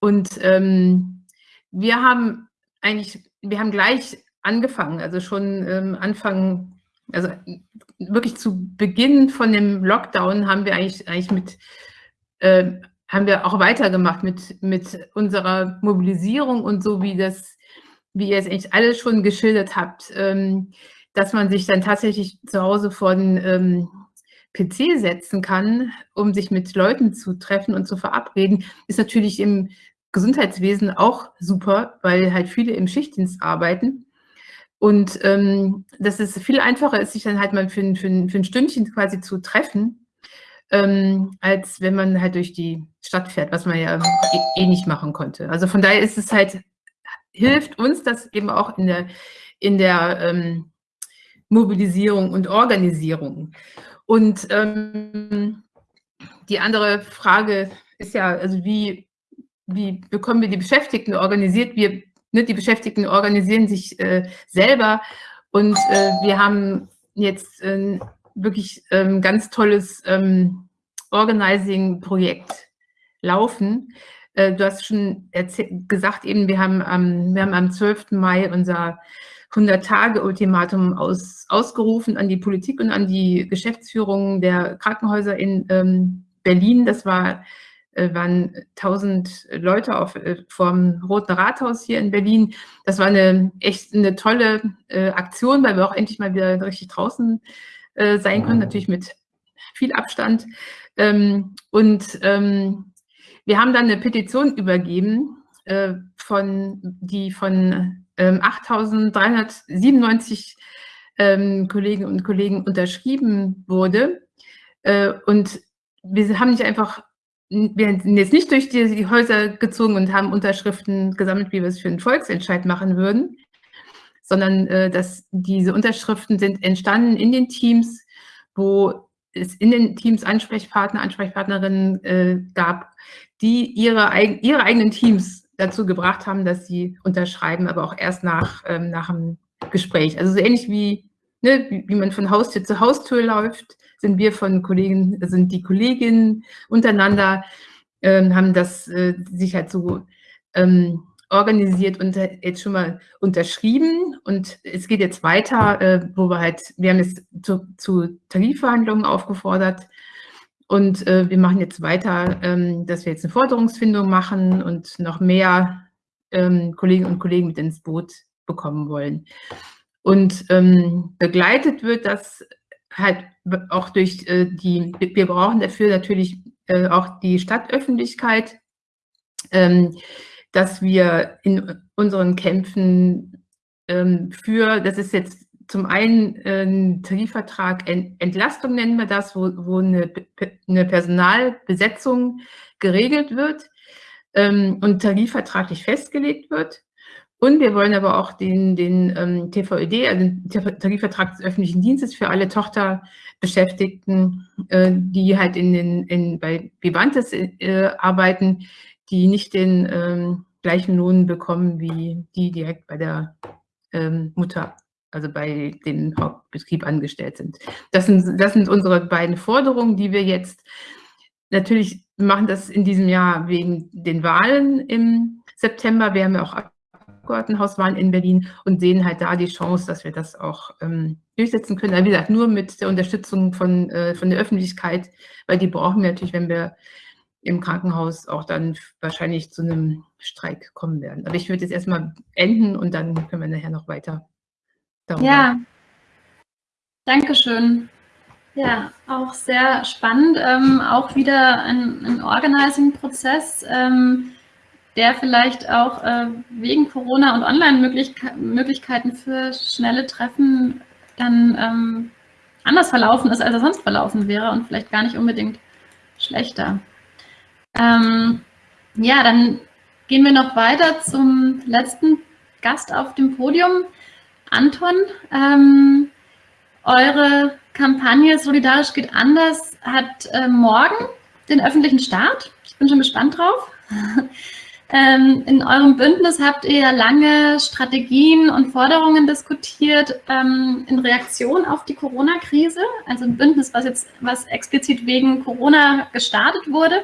und ähm, wir haben eigentlich, wir haben gleich angefangen, also schon ähm, Anfang, also wirklich zu Beginn von dem Lockdown haben wir eigentlich, eigentlich mit, äh, haben wir auch weitergemacht mit, mit unserer Mobilisierung und so wie das, wie ihr es eigentlich alle schon geschildert habt, ähm, dass man sich dann tatsächlich zu Hause vor den ähm, PC setzen kann, um sich mit Leuten zu treffen und zu verabreden, ist natürlich im Gesundheitswesen auch super, weil halt viele im Schichtdienst arbeiten. Und ähm, dass es viel einfacher ist, sich dann halt mal für ein, für ein, für ein Stündchen quasi zu treffen, ähm, als wenn man halt durch die Stadt fährt, was man ja eh, eh nicht machen konnte. Also von daher ist es halt, hilft uns das eben auch in der, in der ähm, Mobilisierung und Organisierung. Und ähm, die andere Frage ist ja, also wie, wie bekommen wir die Beschäftigten organisiert? Wir, ne, die Beschäftigten organisieren sich äh, selber und äh, wir haben jetzt äh, wirklich ähm, ganz tolles ähm, Organizing-Projekt laufen. Äh, du hast schon gesagt eben, wir haben, am, wir haben am 12. Mai unser 100-Tage-Ultimatum aus, ausgerufen an die Politik und an die Geschäftsführung der Krankenhäuser in ähm, Berlin. Das war, äh, waren 1000 Leute auf, äh, vom Roten Rathaus hier in Berlin. Das war eine echt eine tolle äh, Aktion, weil wir auch endlich mal wieder richtig draußen äh, sein können, natürlich mit viel Abstand. Ähm, und ähm, wir haben dann eine Petition übergeben, äh, von, die von ähm, 8.397 ähm, Kolleginnen und Kollegen unterschrieben wurde. Äh, und wir haben nicht einfach, wir sind jetzt nicht durch die, die Häuser gezogen und haben Unterschriften gesammelt, wie wir es für einen Volksentscheid machen würden, sondern äh, dass diese Unterschriften sind entstanden in den Teams, wo es in den Teams Ansprechpartner, Ansprechpartnerinnen äh, gab, die ihre, ihre eigenen Teams dazu gebracht haben, dass sie unterschreiben, aber auch erst nach, ähm, nach dem Gespräch. Also so ähnlich wie, ne, wie, man von Haustür zu Haustür läuft, sind wir von Kollegen, sind die Kolleginnen untereinander, ähm, haben das äh, sich halt so ähm, organisiert und jetzt schon mal unterschrieben. Und es geht jetzt weiter, äh, wo wir halt, wir haben jetzt zu, zu Tarifverhandlungen aufgefordert, und äh, wir machen jetzt weiter, ähm, dass wir jetzt eine Forderungsfindung machen und noch mehr ähm, Kolleginnen und Kollegen mit ins Boot bekommen wollen. Und ähm, begleitet wird das halt auch durch äh, die, wir brauchen dafür natürlich äh, auch die Stadtöffentlichkeit, ähm, dass wir in unseren Kämpfen ähm, für, das ist jetzt zum einen äh, Tarifvertrag Entlastung nennen wir das, wo, wo eine, eine Personalbesetzung geregelt wird ähm, und tarifvertraglich festgelegt wird. Und wir wollen aber auch den, den ähm, TVÖD, also den Tarifvertrag des öffentlichen Dienstes für alle Tochterbeschäftigten, äh, die halt in den, in, bei Vivantes äh, arbeiten, die nicht den ähm, gleichen Lohn bekommen wie die direkt bei der ähm, Mutter, also bei den Hauptbetrieb angestellt sind. Das sind, das sind unsere beiden Forderungen, die wir jetzt natürlich machen das in diesem Jahr wegen den Wahlen im September. Wir haben ja auch Abgeordnetenhauswahlen in Berlin und sehen halt da die Chance, dass wir das auch ähm, durchsetzen können. Aber wie gesagt, nur mit der Unterstützung von, äh, von der Öffentlichkeit, weil die brauchen wir natürlich, wenn wir im Krankenhaus auch dann wahrscheinlich zu einem Streik kommen werden. Aber ich würde jetzt erstmal enden und dann können wir nachher noch weiter darüber. Ja, danke schön. Ja, auch sehr spannend. Ähm, auch wieder ein, ein Organizing-Prozess, ähm, der vielleicht auch äh, wegen Corona und Online-Möglichkeiten für schnelle Treffen dann ähm, anders verlaufen ist, als er sonst verlaufen wäre und vielleicht gar nicht unbedingt schlechter. Ähm, ja, dann gehen wir noch weiter zum letzten Gast auf dem Podium. Anton, ähm, eure Kampagne Solidarisch geht anders hat äh, morgen den öffentlichen Start. Ich bin schon gespannt drauf. ähm, in eurem Bündnis habt ihr lange Strategien und Forderungen diskutiert ähm, in Reaktion auf die Corona-Krise. Also ein Bündnis, was jetzt was explizit wegen Corona gestartet wurde.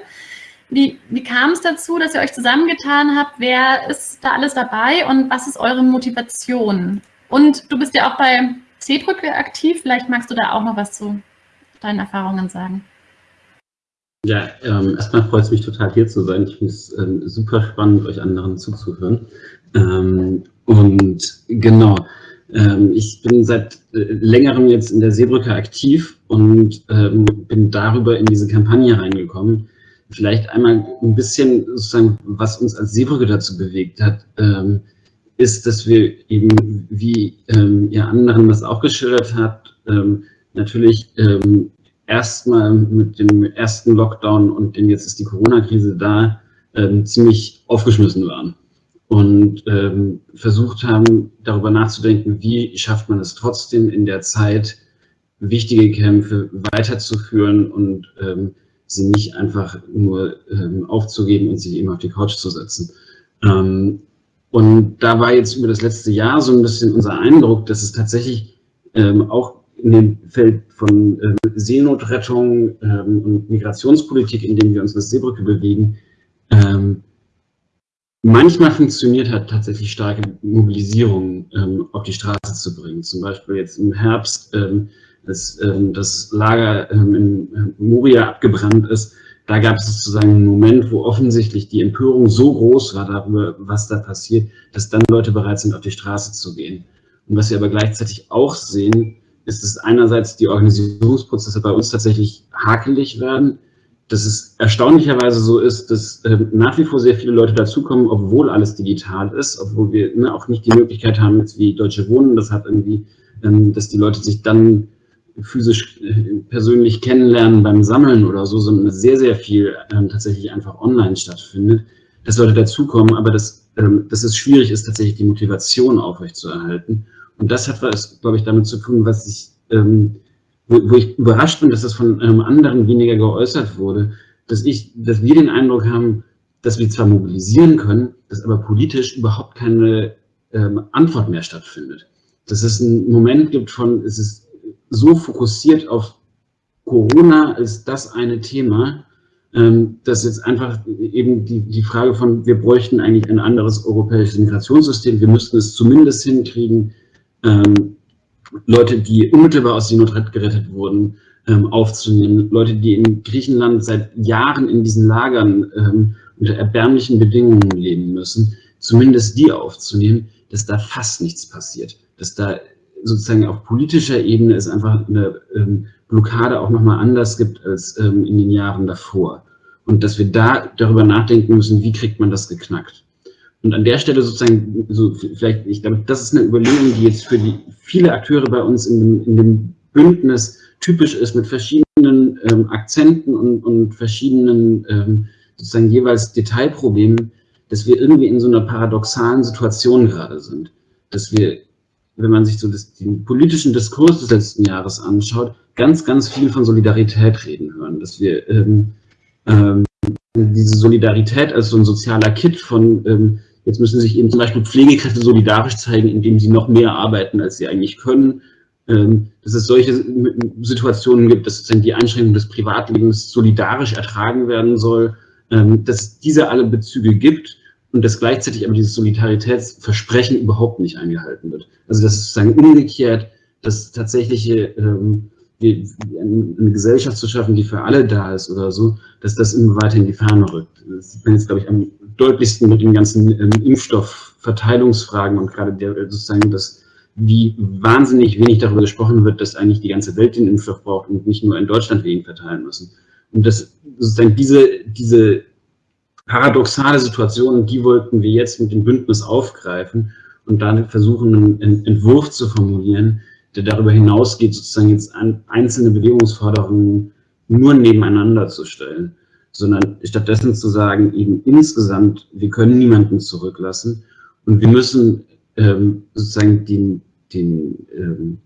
Wie, wie kam es dazu, dass ihr euch zusammengetan habt? Wer ist da alles dabei und was ist eure Motivation? Und du bist ja auch bei C-Brücke aktiv. Vielleicht magst du da auch noch was zu deinen Erfahrungen sagen. Ja, ähm, erstmal freut es mich total hier zu sein. Ich finde es ähm, super spannend, euch anderen zuzuhören. Ähm, und genau, ähm, ich bin seit äh, längerem jetzt in der Seebrücke aktiv und ähm, bin darüber in diese Kampagne reingekommen. Vielleicht einmal ein bisschen sozusagen, was uns als Seebrücke dazu bewegt hat. Ist, dass wir eben, wie ähm, ihr anderen das auch geschildert habt, ähm, natürlich ähm, erstmal mit dem ersten Lockdown und dem jetzt ist die Corona-Krise da, ähm, ziemlich aufgeschmissen waren und ähm, versucht haben, darüber nachzudenken, wie schafft man es trotzdem in der Zeit, wichtige Kämpfe weiterzuführen und ähm, sie nicht einfach nur ähm, aufzugeben und sich eben auf die Couch zu setzen. Ähm, und da war jetzt über das letzte Jahr so ein bisschen unser Eindruck, dass es tatsächlich ähm, auch in dem Feld von ähm, Seenotrettung ähm, und Migrationspolitik, in dem wir uns der Seebrücke bewegen, ähm, manchmal funktioniert hat, tatsächlich starke Mobilisierung ähm, auf die Straße zu bringen. Zum Beispiel jetzt im Herbst, ähm, dass das Lager in Moria abgebrannt ist, da gab es sozusagen einen Moment, wo offensichtlich die Empörung so groß war darüber, was da passiert, dass dann Leute bereit sind, auf die Straße zu gehen. Und was wir aber gleichzeitig auch sehen, ist, dass einerseits die Organisierungsprozesse bei uns tatsächlich hakelig werden, dass es erstaunlicherweise so ist, dass äh, nach wie vor sehr viele Leute dazukommen, obwohl alles digital ist, obwohl wir ne, auch nicht die Möglichkeit haben, jetzt wie Deutsche Wohnen, das hat irgendwie, ähm, dass die Leute sich dann physisch äh, persönlich kennenlernen beim Sammeln oder so, sondern sehr, sehr viel ähm, tatsächlich einfach online stattfindet, dass Leute dazukommen, aber dass, ähm, dass es schwierig ist, tatsächlich die Motivation aufrechtzuerhalten. Und das hat was, glaube ich, damit zu tun, was ich, ähm, wo, wo, ich überrascht bin, dass das von ähm, anderen weniger geäußert wurde, dass ich, dass wir den Eindruck haben, dass wir zwar mobilisieren können, dass aber politisch überhaupt keine ähm, Antwort mehr stattfindet. Dass es einen Moment gibt von, es ist so fokussiert auf Corona als das eine Thema, ähm, dass jetzt einfach eben die, die Frage von, wir bräuchten eigentlich ein anderes europäisches Migrationssystem, wir müssten es zumindest hinkriegen, ähm, Leute, die unmittelbar aus Seenot gerettet wurden, ähm, aufzunehmen, Leute, die in Griechenland seit Jahren in diesen Lagern unter erbärmlichen Bedingungen leben müssen, zumindest die aufzunehmen, dass da fast nichts passiert, dass da sozusagen auf politischer Ebene es einfach eine ähm, Blockade auch nochmal anders gibt als ähm, in den Jahren davor. Und dass wir da darüber nachdenken müssen, wie kriegt man das geknackt. Und an der Stelle sozusagen, so vielleicht, ich glaube, das ist eine Überlegung, die jetzt für die viele Akteure bei uns in dem, in dem Bündnis typisch ist, mit verschiedenen ähm, Akzenten und, und verschiedenen ähm, sozusagen jeweils Detailproblemen, dass wir irgendwie in so einer paradoxalen Situation gerade sind. Dass wir wenn man sich so das, den politischen Diskurs des letzten Jahres anschaut, ganz, ganz viel von Solidarität reden hören, dass wir ähm, ähm, diese Solidarität als so ein sozialer Kit von, ähm, jetzt müssen sich eben zum Beispiel Pflegekräfte solidarisch zeigen, indem sie noch mehr arbeiten, als sie eigentlich können. Ähm, dass es solche Situationen gibt, dass sozusagen die Einschränkung des Privatlebens solidarisch ertragen werden soll, ähm, dass es diese alle Bezüge gibt und dass gleichzeitig aber dieses Solidaritätsversprechen überhaupt nicht eingehalten wird. Also das ist sozusagen umgekehrt, dass tatsächliche ähm, eine Gesellschaft zu schaffen, die für alle da ist oder so, dass das immer weiter in die Ferne rückt. Das sieht man jetzt, glaube ich, am deutlichsten mit den ganzen ähm, Impfstoffverteilungsfragen und gerade der, sozusagen das, wie wahnsinnig wenig darüber gesprochen wird, dass eigentlich die ganze Welt den Impfstoff braucht und nicht nur in Deutschland wir verteilen müssen. Und das sozusagen diese, diese paradoxale Situation, die wollten wir jetzt mit dem Bündnis aufgreifen und dann versuchen, einen Entwurf zu formulieren, der darüber hinausgeht, sozusagen jetzt einzelne Bewegungsforderungen nur nebeneinander zu stellen, sondern stattdessen zu sagen, eben insgesamt, wir können niemanden zurücklassen und wir müssen ähm, sozusagen den, den ähm,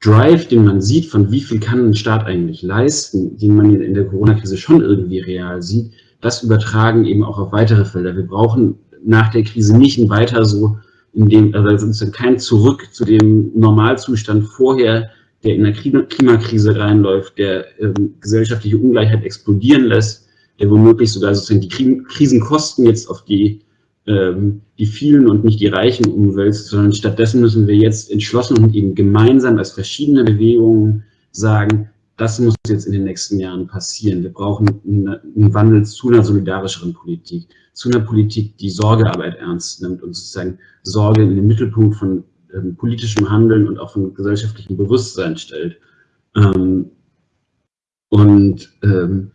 Drive, den man sieht, von wie viel kann ein Staat eigentlich leisten, den man in der Corona-Krise schon irgendwie real sieht, das übertragen eben auch auf weitere Felder. Wir brauchen nach der Krise nicht ein weiter so in dem, also kein Zurück zu dem Normalzustand vorher, der in der Klimakrise reinläuft, der ähm, gesellschaftliche Ungleichheit explodieren lässt, der womöglich sogar sozusagen die Krisenkosten jetzt auf die, ähm, die vielen und nicht die Reichen umwälzt, sondern stattdessen müssen wir jetzt entschlossen und eben gemeinsam als verschiedene Bewegungen sagen, das muss jetzt in den nächsten Jahren passieren. Wir brauchen einen Wandel zu einer solidarischeren Politik, zu einer Politik, die Sorgearbeit ernst nimmt und sozusagen Sorge in den Mittelpunkt von ähm, politischem Handeln und auch von gesellschaftlichem Bewusstsein stellt. Ähm, und ähm,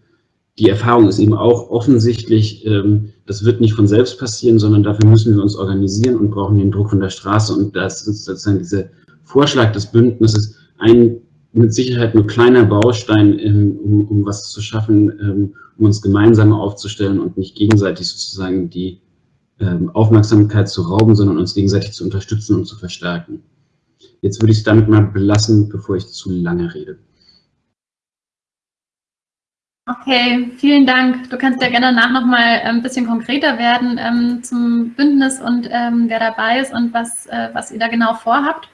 die Erfahrung ist eben auch offensichtlich, ähm, das wird nicht von selbst passieren, sondern dafür müssen wir uns organisieren und brauchen den Druck von der Straße. Und das ist sozusagen dieser Vorschlag des Bündnisses ein mit Sicherheit nur kleiner Baustein, um, um was zu schaffen, ähm, um uns gemeinsam aufzustellen und nicht gegenseitig sozusagen die ähm, Aufmerksamkeit zu rauben, sondern uns gegenseitig zu unterstützen und zu verstärken. Jetzt würde ich es damit mal belassen, bevor ich zu lange rede. Okay, vielen Dank. Du kannst ja gerne danach noch mal ein bisschen konkreter werden ähm, zum Bündnis und ähm, wer dabei ist und was, äh, was ihr da genau vorhabt.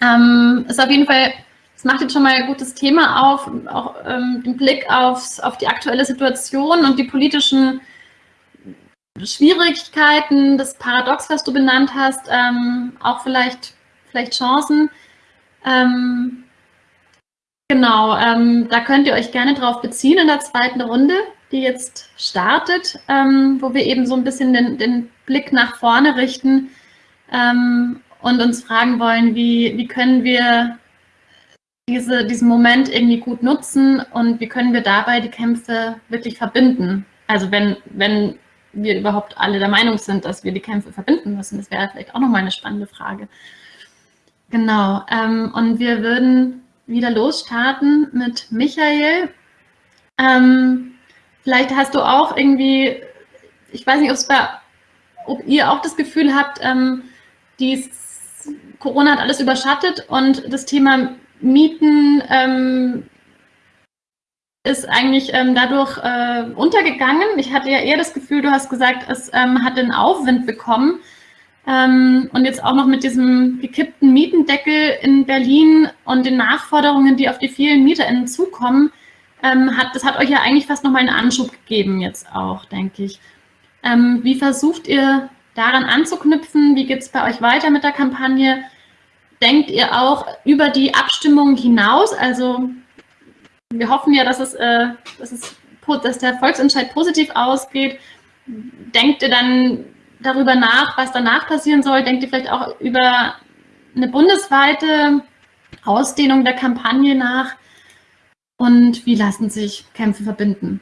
Ähm, ist auf jeden Fall es macht jetzt schon mal ein gutes Thema auf, auch ähm, den Blick aufs, auf die aktuelle Situation und die politischen Schwierigkeiten, das Paradox, was du benannt hast, ähm, auch vielleicht, vielleicht Chancen. Ähm, genau, ähm, da könnt ihr euch gerne drauf beziehen in der zweiten Runde, die jetzt startet, ähm, wo wir eben so ein bisschen den, den Blick nach vorne richten ähm, und uns fragen wollen, wie, wie können wir diese, diesen Moment irgendwie gut nutzen und wie können wir dabei die Kämpfe wirklich verbinden? Also wenn, wenn wir überhaupt alle der Meinung sind, dass wir die Kämpfe verbinden müssen, das wäre vielleicht auch nochmal eine spannende Frage. Genau, ähm, und wir würden wieder losstarten mit Michael. Ähm, vielleicht hast du auch irgendwie, ich weiß nicht, bei, ob ihr auch das Gefühl habt, ähm, dies, Corona hat alles überschattet und das Thema Mieten ähm, ist eigentlich ähm, dadurch äh, untergegangen. Ich hatte ja eher das Gefühl, du hast gesagt, es ähm, hat den Aufwind bekommen. Ähm, und jetzt auch noch mit diesem gekippten Mietendeckel in Berlin und den Nachforderungen, die auf die vielen MieterInnen zukommen, ähm, hat, das hat euch ja eigentlich fast nochmal einen Anschub gegeben jetzt auch, denke ich. Ähm, wie versucht ihr daran anzuknüpfen? Wie geht es bei euch weiter mit der Kampagne? Denkt ihr auch über die Abstimmung hinaus? Also wir hoffen ja, dass, es, äh, dass, es, dass der Volksentscheid positiv ausgeht. Denkt ihr dann darüber nach, was danach passieren soll? Denkt ihr vielleicht auch über eine bundesweite Ausdehnung der Kampagne nach? Und wie lassen sich Kämpfe verbinden?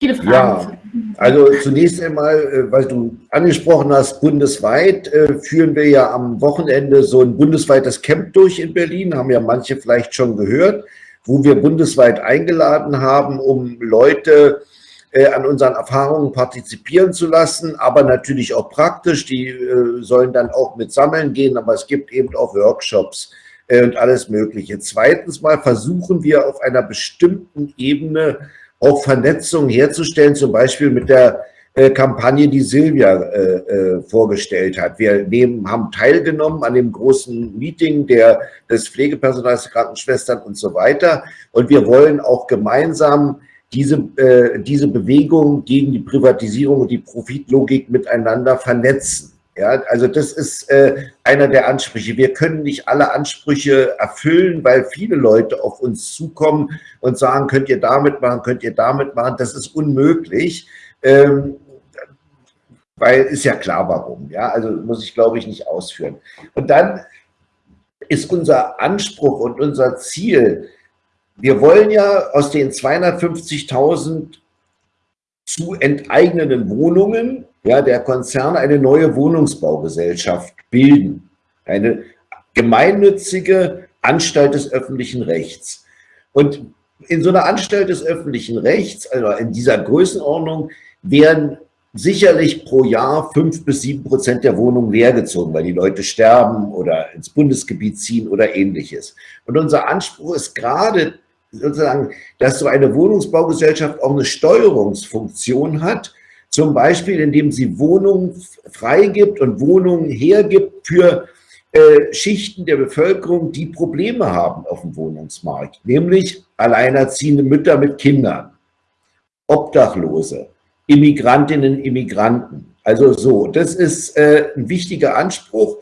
Viele Fragen. Ja, also zunächst einmal, äh, weil du angesprochen hast, bundesweit äh, führen wir ja am Wochenende so ein bundesweites Camp durch in Berlin, haben ja manche vielleicht schon gehört, wo wir bundesweit eingeladen haben, um Leute äh, an unseren Erfahrungen partizipieren zu lassen, aber natürlich auch praktisch, die sollen dann auch mit Sammeln gehen, aber es gibt eben auch Workshops und alles Mögliche. Zweitens mal versuchen wir auf einer bestimmten Ebene auch Vernetzung herzustellen, zum Beispiel mit der äh, Kampagne, die Silvia äh, äh, vorgestellt hat. Wir nehmen, haben teilgenommen an dem großen Meeting der, des Pflegepersonals, der Krankenschwestern und so weiter. Und wir wollen auch gemeinsam diese, äh, diese Bewegung gegen die Privatisierung und die Profitlogik miteinander vernetzen. Ja, also das ist äh, einer der Ansprüche. Wir können nicht alle Ansprüche erfüllen, weil viele Leute auf uns zukommen und sagen, könnt ihr damit machen, könnt ihr damit machen. Das ist unmöglich. Ähm, weil ist ja klar, warum. Ja, also muss ich, glaube ich, nicht ausführen. Und dann ist unser Anspruch und unser Ziel, wir wollen ja aus den 250.000 zu enteignenden Wohnungen ja, der Konzerne eine neue Wohnungsbaugesellschaft bilden. Eine gemeinnützige Anstalt des öffentlichen Rechts. Und in so einer Anstalt des öffentlichen Rechts, also in dieser Größenordnung, werden sicherlich pro Jahr fünf bis sieben Prozent der Wohnungen leergezogen, weil die Leute sterben oder ins Bundesgebiet ziehen oder ähnliches. Und unser Anspruch ist gerade sozusagen, dass so eine Wohnungsbaugesellschaft auch eine Steuerungsfunktion hat, zum Beispiel indem sie Wohnungen freigibt und Wohnungen hergibt für äh, Schichten der Bevölkerung, die Probleme haben auf dem Wohnungsmarkt, nämlich alleinerziehende Mütter mit Kindern, Obdachlose, Immigrantinnen, Immigranten. Also so, das ist äh, ein wichtiger Anspruch.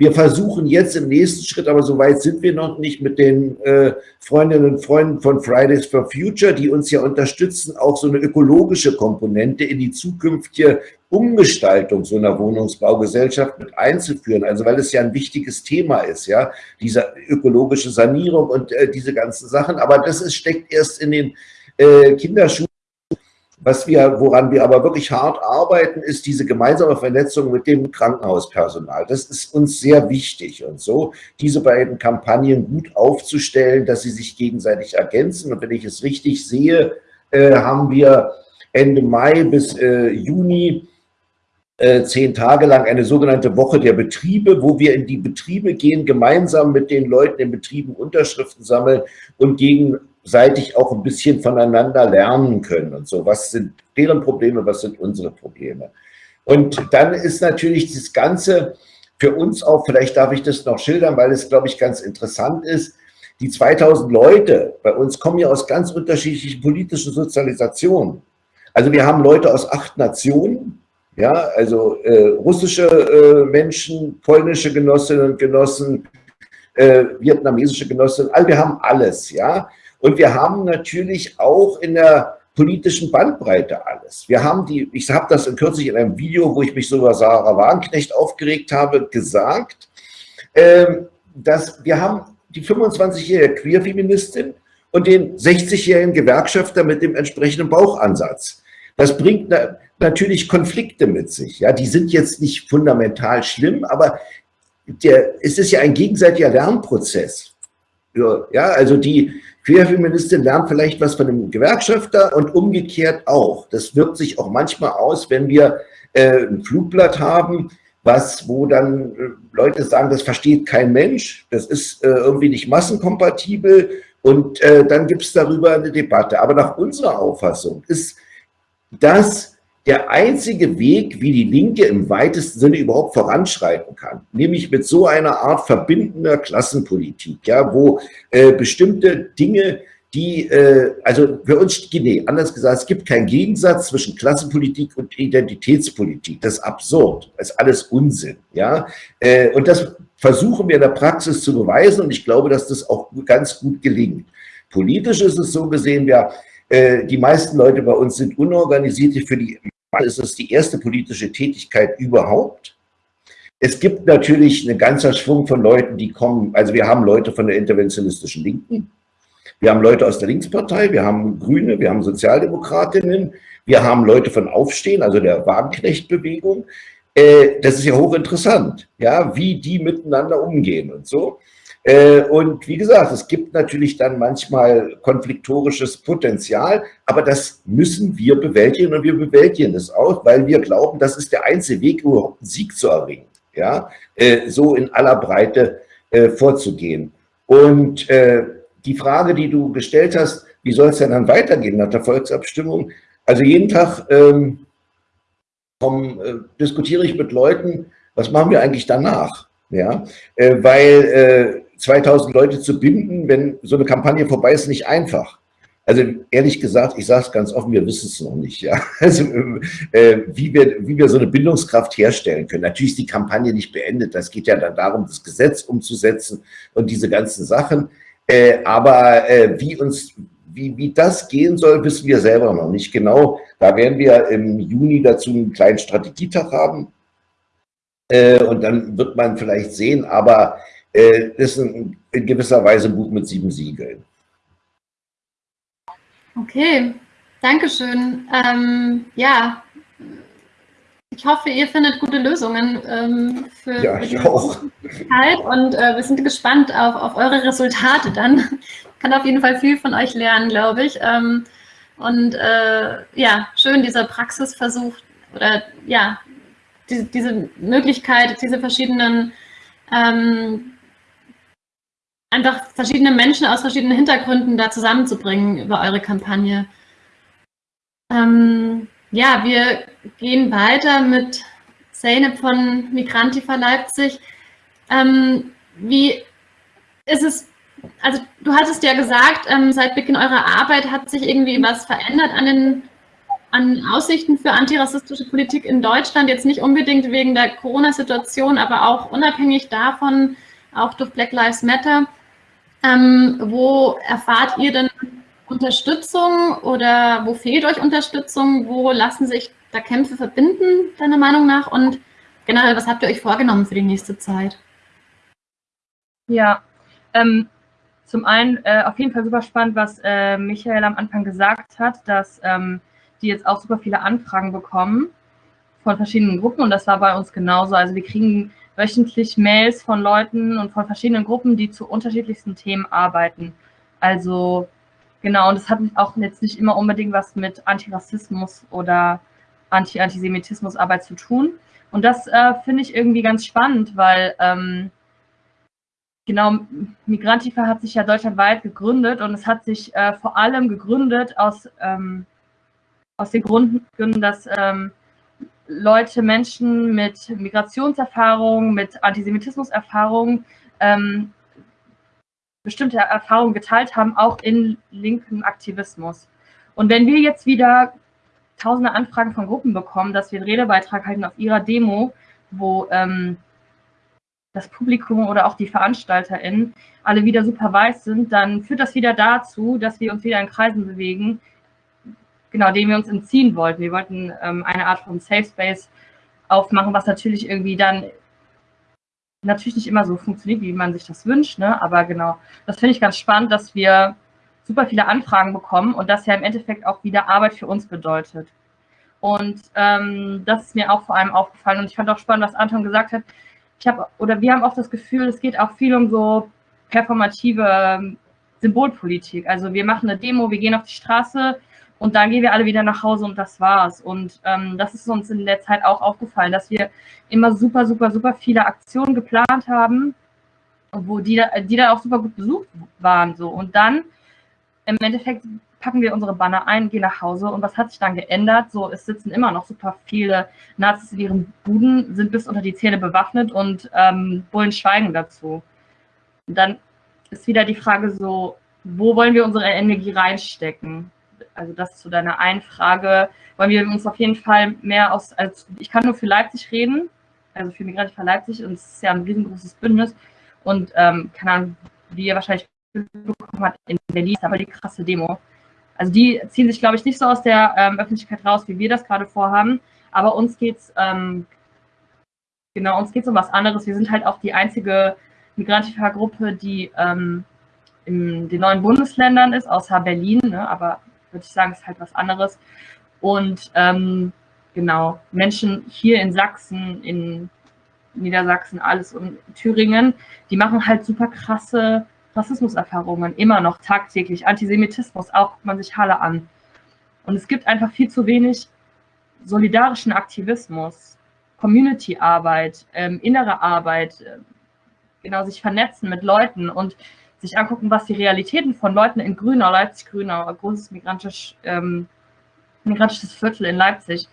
Wir versuchen jetzt im nächsten Schritt, aber so weit sind wir noch nicht, mit den äh, Freundinnen und Freunden von Fridays for Future, die uns ja unterstützen, auch so eine ökologische Komponente in die zukünftige Umgestaltung so einer Wohnungsbaugesellschaft mit einzuführen. Also weil es ja ein wichtiges Thema ist, ja, diese ökologische Sanierung und äh, diese ganzen Sachen. Aber das ist, steckt erst in den äh, Kinderschuhen was wir, woran wir aber wirklich hart arbeiten, ist diese gemeinsame Vernetzung mit dem Krankenhauspersonal. Das ist uns sehr wichtig und so, diese beiden Kampagnen gut aufzustellen, dass sie sich gegenseitig ergänzen. Und wenn ich es richtig sehe, äh, haben wir Ende Mai bis äh, Juni äh, zehn Tage lang eine sogenannte Woche der Betriebe, wo wir in die Betriebe gehen, gemeinsam mit den Leuten in Betrieben Unterschriften sammeln und gegen gegenseitig auch ein bisschen voneinander lernen können und so. Was sind deren Probleme, was sind unsere Probleme? Und dann ist natürlich das Ganze für uns auch, vielleicht darf ich das noch schildern, weil es, glaube ich, ganz interessant ist, die 2000 Leute bei uns kommen ja aus ganz unterschiedlichen politischen Sozialisationen. Also wir haben Leute aus acht Nationen, ja, also äh, russische äh, Menschen, polnische Genossinnen und Genossen, äh, vietnamesische Genossinnen, also wir haben alles, ja. Und wir haben natürlich auch in der politischen Bandbreite alles. Wir haben die, ich habe das kürzlich in einem Video, wo ich mich so über Sarah Wagenknecht aufgeregt habe, gesagt, ähm, dass wir haben die 25-jährige Queerfeministin und den 60-jährigen Gewerkschafter mit dem entsprechenden Bauchansatz. Das bringt na, natürlich Konflikte mit sich. Ja, die sind jetzt nicht fundamental schlimm, aber der, es ist ja ein gegenseitiger Lernprozess. Ja, also die, Queerfeministin lernt vielleicht was von einem Gewerkschafter und umgekehrt auch. Das wirkt sich auch manchmal aus, wenn wir äh, ein Flugblatt haben, was, wo dann äh, Leute sagen, das versteht kein Mensch, das ist äh, irgendwie nicht massenkompatibel und äh, dann gibt es darüber eine Debatte. Aber nach unserer Auffassung ist das der einzige Weg, wie die Linke im weitesten Sinne überhaupt voranschreiten kann, nämlich mit so einer Art verbindender Klassenpolitik, ja, wo äh, bestimmte Dinge, die, äh, also für uns, nee, anders gesagt, es gibt keinen Gegensatz zwischen Klassenpolitik und Identitätspolitik. Das ist absurd, das ist alles Unsinn, ja, äh, und das versuchen wir in der Praxis zu beweisen und ich glaube, dass das auch ganz gut gelingt. Politisch ist es so gesehen, ja, äh, die meisten Leute bei uns sind unorganisiert. Für die ist es die erste politische Tätigkeit überhaupt. Es gibt natürlich einen ganzer Schwung von Leuten, die kommen, also wir haben Leute von der interventionistischen Linken, wir haben Leute aus der Linkspartei, wir haben Grüne, wir haben Sozialdemokratinnen, wir haben Leute von Aufstehen, also der Wagenknecht-Bewegung. Äh, das ist ja hochinteressant, ja, wie die miteinander umgehen und so. Äh, und wie gesagt, es gibt natürlich dann manchmal konfliktorisches Potenzial, aber das müssen wir bewältigen und wir bewältigen es auch, weil wir glauben, das ist der einzige Weg, überhaupt einen Sieg zu erringen, ja, äh, so in aller Breite äh, vorzugehen. Und die Frage, die du gestellt hast, wie soll es denn dann weitergehen nach der Volksabstimmung? Also jeden Tag ähm, komm, diskutiere ich mit Leuten, was machen wir eigentlich danach? Ja, äh, weil 2000 Leute zu binden, wenn so eine Kampagne vorbei ist, nicht einfach. Also ehrlich gesagt, ich sage es ganz offen, wir wissen es noch nicht. Ja? Also äh, wie, wir, wie wir so eine Bindungskraft herstellen können. Natürlich ist die Kampagne nicht beendet. Das geht ja dann darum, das Gesetz umzusetzen und diese ganzen Sachen. Äh, aber äh, wie uns wie, wie das gehen soll, wissen wir selber noch nicht genau. Da werden wir im Juni dazu einen kleinen Strategietag haben. Äh, und dann wird man vielleicht sehen, aber äh, ist ein, in gewisser Weise ein Buch mit sieben Siegeln. Okay, Dankeschön. Ähm, ja, ich hoffe, ihr findet gute Lösungen ähm, für, ja, für die auch. Und äh, wir sind gespannt auf, auf eure Resultate dann. Kann auf jeden Fall viel von euch lernen, glaube ich. Ähm, und äh, ja, schön dieser Praxisversuch oder ja, die, diese Möglichkeit, diese verschiedenen ähm, einfach verschiedene Menschen aus verschiedenen Hintergründen da zusammenzubringen über eure Kampagne. Ähm, ja, wir gehen weiter mit Zeynep von Migrantifa Leipzig. Ähm, wie ist es, also du hattest ja gesagt, ähm, seit Beginn eurer Arbeit hat sich irgendwie was verändert an den an Aussichten für antirassistische Politik in Deutschland, jetzt nicht unbedingt wegen der Corona-Situation, aber auch unabhängig davon, auch durch Black Lives Matter. Ähm, wo erfahrt ihr denn Unterstützung oder wo fehlt euch Unterstützung? Wo lassen sich da Kämpfe verbinden, deiner Meinung nach? Und generell, was habt ihr euch vorgenommen für die nächste Zeit? Ja, ähm, zum einen äh, auf jeden Fall super spannend, was äh, Michael am Anfang gesagt hat, dass ähm, die jetzt auch super viele Anfragen bekommen von verschiedenen Gruppen und das war bei uns genauso. Also wir kriegen wöchentlich Mails von Leuten und von verschiedenen Gruppen, die zu unterschiedlichsten Themen arbeiten. Also genau, und das hat auch jetzt nicht immer unbedingt was mit Antirassismus oder Anti-Antisemitismus-Arbeit zu tun. Und das äh, finde ich irgendwie ganz spannend, weil ähm, genau, Migrantifa hat sich ja deutschlandweit gegründet und es hat sich äh, vor allem gegründet aus, ähm, aus den Gründen, dass ähm, Leute, Menschen mit Migrationserfahrung, mit Antisemitismuserfahrung ähm, bestimmte Erfahrungen geteilt haben, auch in linken Aktivismus. Und wenn wir jetzt wieder tausende Anfragen von Gruppen bekommen, dass wir einen Redebeitrag halten auf ihrer Demo, wo ähm, das Publikum oder auch die VeranstalterInnen alle wieder super weiß sind, dann führt das wieder dazu, dass wir uns wieder in Kreisen bewegen, genau, dem wir uns entziehen wollten. Wir wollten ähm, eine Art von Safe Space aufmachen, was natürlich irgendwie dann natürlich nicht immer so funktioniert, wie man sich das wünscht, ne? aber genau, das finde ich ganz spannend, dass wir super viele Anfragen bekommen und das ja im Endeffekt auch wieder Arbeit für uns bedeutet. Und ähm, das ist mir auch vor allem aufgefallen und ich fand auch spannend, was Anton gesagt hat. Ich habe oder wir haben oft das Gefühl, es geht auch viel um so performative ähm, Symbolpolitik. Also wir machen eine Demo, wir gehen auf die Straße, und dann gehen wir alle wieder nach Hause und das war's. Und ähm, das ist uns in der Zeit auch aufgefallen, dass wir immer super, super, super viele Aktionen geplant haben, wo die, die dann auch super gut besucht waren. So. Und dann im Endeffekt packen wir unsere Banner ein, gehen nach Hause. Und was hat sich dann geändert? So, es sitzen immer noch super viele Nazis in ihren Buden, sind bis unter die Zähne bewaffnet und ähm, Bullen schweigen dazu. Und dann ist wieder die Frage so, wo wollen wir unsere Energie reinstecken? Also das zu deiner einen Frage, wollen wir uns auf jeden Fall mehr aus, als ich kann nur für Leipzig reden, also für Migranten für Leipzig und es ist ja ein riesengroßes Bündnis. Und ähm, keine Ahnung, wie ihr wahrscheinlich bekommen habt, in Berlin ist aber die krasse Demo. Also die ziehen sich, glaube ich, nicht so aus der ähm, Öffentlichkeit raus, wie wir das gerade vorhaben, aber uns geht es, ähm, genau, uns geht es um was anderes. Wir sind halt auch die einzige Migrantifa-Gruppe, die ähm, in den neuen Bundesländern ist, außer Berlin, ne, aber würde ich sagen, ist halt was anderes. Und ähm, genau, Menschen hier in Sachsen, in Niedersachsen, alles und Thüringen, die machen halt super krasse Rassismuserfahrungen, immer noch tagtäglich. Antisemitismus, auch guckt man sich Halle an. Und es gibt einfach viel zu wenig solidarischen Aktivismus, Community-Arbeit, ähm, innere Arbeit, äh, genau sich vernetzen mit Leuten. Und sich angucken, was die Realitäten von Leuten in Grünau, Leipzig-Grünau, ein großes migrantisch, ähm, migrantisches Viertel in Leipzig.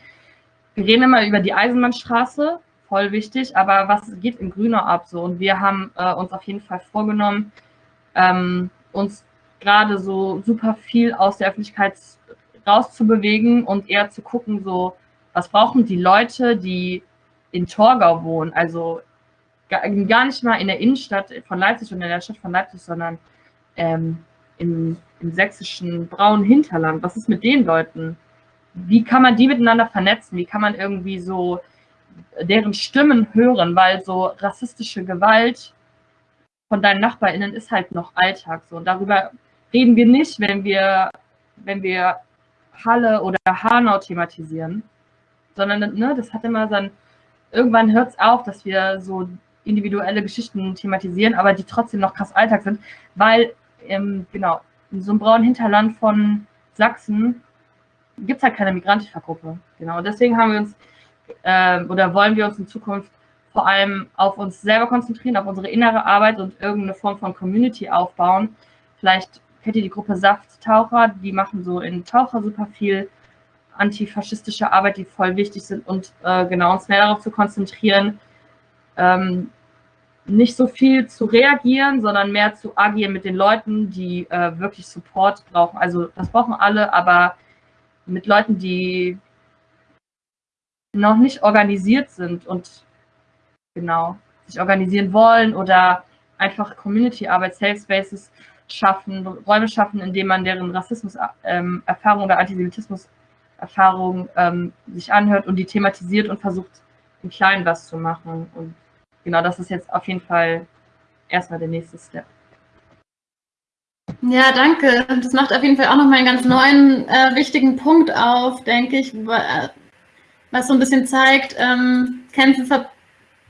Wir reden immer über die Eisenbahnstraße, voll wichtig, aber was geht in Grünau ab so? Und wir haben äh, uns auf jeden Fall vorgenommen, ähm, uns gerade so super viel aus der Öffentlichkeit rauszubewegen und eher zu gucken, so, was brauchen die Leute, die in Torgau wohnen, also gar nicht mal in der Innenstadt von Leipzig und in der Stadt von Leipzig, sondern ähm, im, im sächsischen braunen Hinterland. Was ist mit den Leuten? Wie kann man die miteinander vernetzen? Wie kann man irgendwie so deren Stimmen hören? Weil so rassistische Gewalt von deinen NachbarInnen ist halt noch Alltag. So. Und darüber reden wir nicht, wenn wir, wenn wir Halle oder Hanau thematisieren, sondern ne, das hat immer dann, irgendwann hört es auf, dass wir so individuelle Geschichten thematisieren, aber die trotzdem noch krass Alltag sind, weil, ähm, genau, in so einem braunen Hinterland von Sachsen gibt es halt keine Migrantifa-Gruppe. Genau, deswegen haben wir uns, äh, oder wollen wir uns in Zukunft vor allem auf uns selber konzentrieren, auf unsere innere Arbeit und irgendeine Form von Community aufbauen. Vielleicht kennt ihr die Gruppe Safttaucher, die machen so in Taucher super viel antifaschistische Arbeit, die voll wichtig sind und äh, genau uns mehr darauf zu konzentrieren, ähm, nicht so viel zu reagieren, sondern mehr zu agieren mit den Leuten, die äh, wirklich Support brauchen. Also das brauchen alle, aber mit Leuten, die noch nicht organisiert sind und genau sich organisieren wollen oder einfach Community-Arbeit, Safe Spaces schaffen, Räume schaffen, in denen man deren Rassismus-Erfahrung ähm, oder Antisemitismus-Erfahrung ähm, sich anhört und die thematisiert und versucht, im Kleinen was zu machen. Und genau, das ist jetzt auf jeden Fall erstmal der nächste Step. Ja, danke. Das macht auf jeden Fall auch nochmal einen ganz neuen, äh, wichtigen Punkt auf, denke ich, was so ein bisschen zeigt, ähm, Kämpfe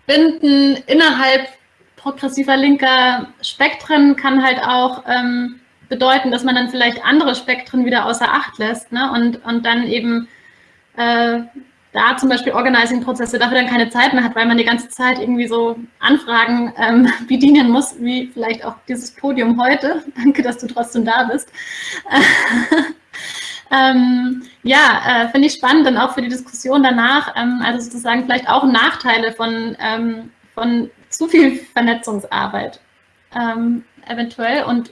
verbinden innerhalb progressiver linker Spektren kann halt auch ähm, bedeuten, dass man dann vielleicht andere Spektren wieder außer Acht lässt ne? und, und dann eben äh, da zum Beispiel Organizing-Prozesse dafür dann keine Zeit mehr hat, weil man die ganze Zeit irgendwie so Anfragen ähm, bedienen muss, wie vielleicht auch dieses Podium heute. Danke, dass du trotzdem da bist. ähm, ja, äh, finde ich spannend dann auch für die Diskussion danach, ähm, also sozusagen vielleicht auch Nachteile von, ähm, von zu viel Vernetzungsarbeit ähm, eventuell und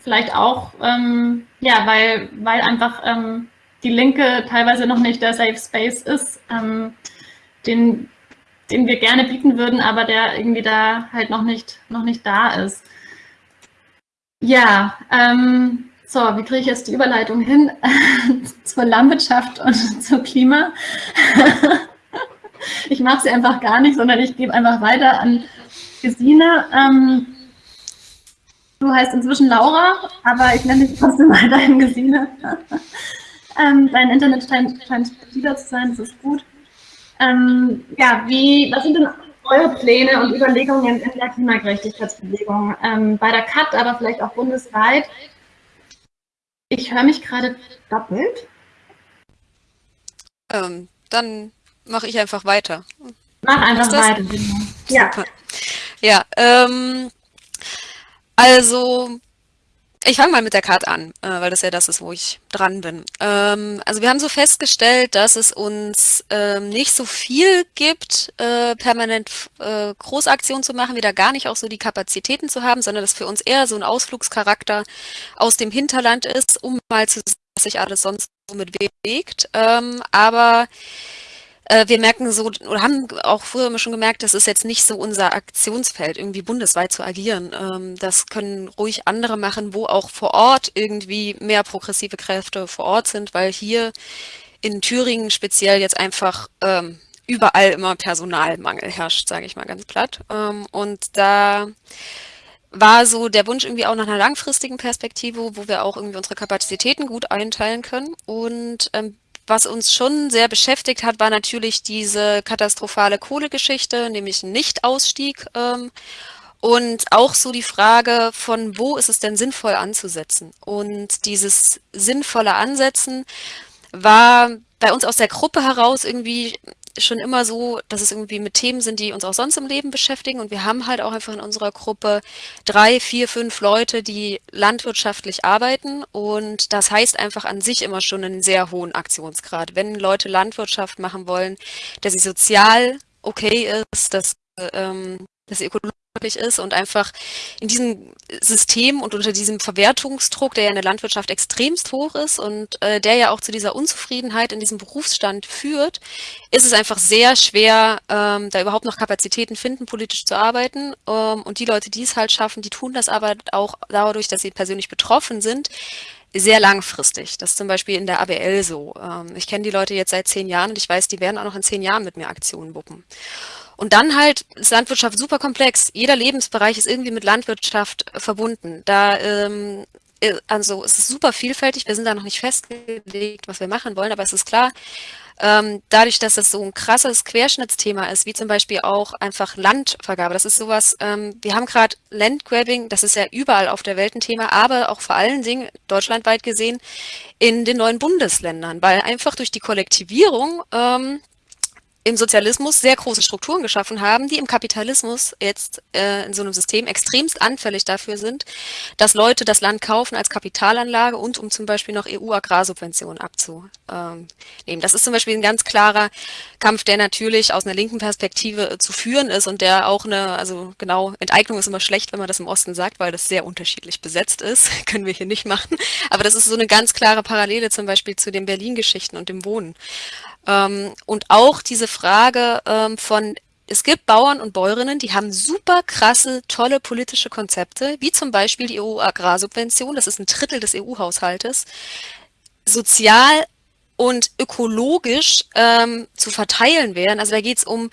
vielleicht auch, ähm, ja, weil, weil einfach die Linke teilweise noch nicht der Safe Space ist, ähm, den, den wir gerne bieten würden, aber der irgendwie da halt noch nicht, noch nicht da ist. Ja, ähm, so, wie kriege ich jetzt die Überleitung hin zur Landwirtschaft und zum Klima? ich mache sie einfach gar nicht, sondern ich gebe einfach weiter an Gesine. Ähm, du heißt inzwischen Laura, aber ich nenne dich trotzdem weiterhin Gesine. Ähm, dein Internet scheint, scheint stabiler zu sein, das ist gut. Ähm, ja, wie, was sind denn eure Pläne und Überlegungen in der Klimagerechtigkeitsbewegung? Ähm, bei der CAT, aber vielleicht auch bundesweit. Ich höre mich gerade doppelt. Ähm, dann mache ich einfach weiter. Mach einfach weiter. Ja. Ja, ähm, also ich fange mal mit der Karte an, äh, weil das ja das ist, wo ich dran bin. Ähm, also wir haben so festgestellt, dass es uns ähm, nicht so viel gibt, äh, permanent äh, Großaktionen zu machen, wieder gar nicht auch so die Kapazitäten zu haben, sondern dass für uns eher so ein Ausflugscharakter aus dem Hinterland ist, um mal zu sehen, was sich alles sonst so mit bewegt. Ähm, aber wir merken so, oder haben auch früher immer schon gemerkt, das ist jetzt nicht so unser Aktionsfeld, irgendwie bundesweit zu agieren. Ähm, das können ruhig andere machen, wo auch vor Ort irgendwie mehr progressive Kräfte vor Ort sind, weil hier in Thüringen speziell jetzt einfach ähm, überall immer Personalmangel herrscht, sage ich mal ganz platt. Ähm, und da war so der Wunsch irgendwie auch nach einer langfristigen Perspektive, wo wir auch irgendwie unsere Kapazitäten gut einteilen können. Und ähm, was uns schon sehr beschäftigt hat, war natürlich diese katastrophale Kohlegeschichte, nämlich Nichtausstieg. Ähm, und auch so die Frage von, wo ist es denn sinnvoll anzusetzen? Und dieses sinnvolle Ansetzen war bei uns aus der Gruppe heraus irgendwie schon immer so, dass es irgendwie mit Themen sind, die uns auch sonst im Leben beschäftigen. Und wir haben halt auch einfach in unserer Gruppe drei, vier, fünf Leute, die landwirtschaftlich arbeiten. Und das heißt einfach an sich immer schon einen sehr hohen Aktionsgrad. Wenn Leute Landwirtschaft machen wollen, dass sie sozial okay ist, dass, ähm, dass sie ökologisch ist und einfach in diesem System und unter diesem Verwertungsdruck, der ja in der Landwirtschaft extremst hoch ist und äh, der ja auch zu dieser Unzufriedenheit in diesem Berufsstand führt, ist es einfach sehr schwer, ähm, da überhaupt noch Kapazitäten finden, politisch zu arbeiten. Ähm, und die Leute, die es halt schaffen, die tun das aber auch dadurch, dass sie persönlich betroffen sind, sehr langfristig. Das ist zum Beispiel in der ABL so. Ähm, ich kenne die Leute jetzt seit zehn Jahren und ich weiß, die werden auch noch in zehn Jahren mit mir Aktionen wuppen. Und dann halt ist Landwirtschaft super komplex. Jeder Lebensbereich ist irgendwie mit Landwirtschaft äh, verbunden. Da ähm, äh, also es ist super vielfältig. Wir sind da noch nicht festgelegt, was wir machen wollen, aber es ist klar, ähm, dadurch, dass das so ein krasses Querschnittsthema ist, wie zum Beispiel auch einfach Landvergabe. Das ist sowas, ähm, wir haben gerade Landgrabbing, das ist ja überall auf der Welt ein Thema, aber auch vor allen Dingen deutschlandweit gesehen in den neuen Bundesländern, weil einfach durch die Kollektivierung ähm, im Sozialismus sehr große Strukturen geschaffen haben, die im Kapitalismus jetzt äh, in so einem System extremst anfällig dafür sind, dass Leute das Land kaufen als Kapitalanlage und um zum Beispiel noch EU-Agrarsubventionen abzunehmen. Das ist zum Beispiel ein ganz klarer Kampf, der natürlich aus einer linken Perspektive äh, zu führen ist und der auch eine, also genau, Enteignung ist immer schlecht, wenn man das im Osten sagt, weil das sehr unterschiedlich besetzt ist. Können wir hier nicht machen. Aber das ist so eine ganz klare Parallele zum Beispiel zu den Berlin-Geschichten und dem Wohnen. Ähm, und auch diese Frage ähm, von, es gibt Bauern und Bäuerinnen, die haben super krasse, tolle politische Konzepte, wie zum Beispiel die EU-Agrarsubvention, das ist ein Drittel des EU-Haushaltes, sozial und ökologisch ähm, zu verteilen wären. Also da geht es um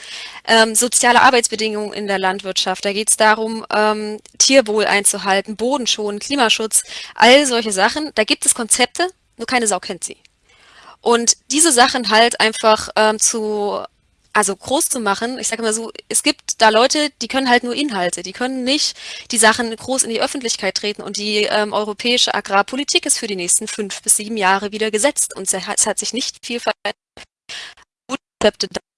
ähm, soziale Arbeitsbedingungen in der Landwirtschaft, da geht es darum, ähm, Tierwohl einzuhalten, Bodenschonen, Klimaschutz, all solche Sachen. Da gibt es Konzepte, nur keine Sau kennt sie. Und diese Sachen halt einfach ähm, zu, also groß zu machen, ich sage mal so, es gibt da Leute, die können halt nur Inhalte, die können nicht die Sachen groß in die Öffentlichkeit treten und die ähm, europäische Agrarpolitik ist für die nächsten fünf bis sieben Jahre wieder gesetzt und es hat, sich nicht viel verändert.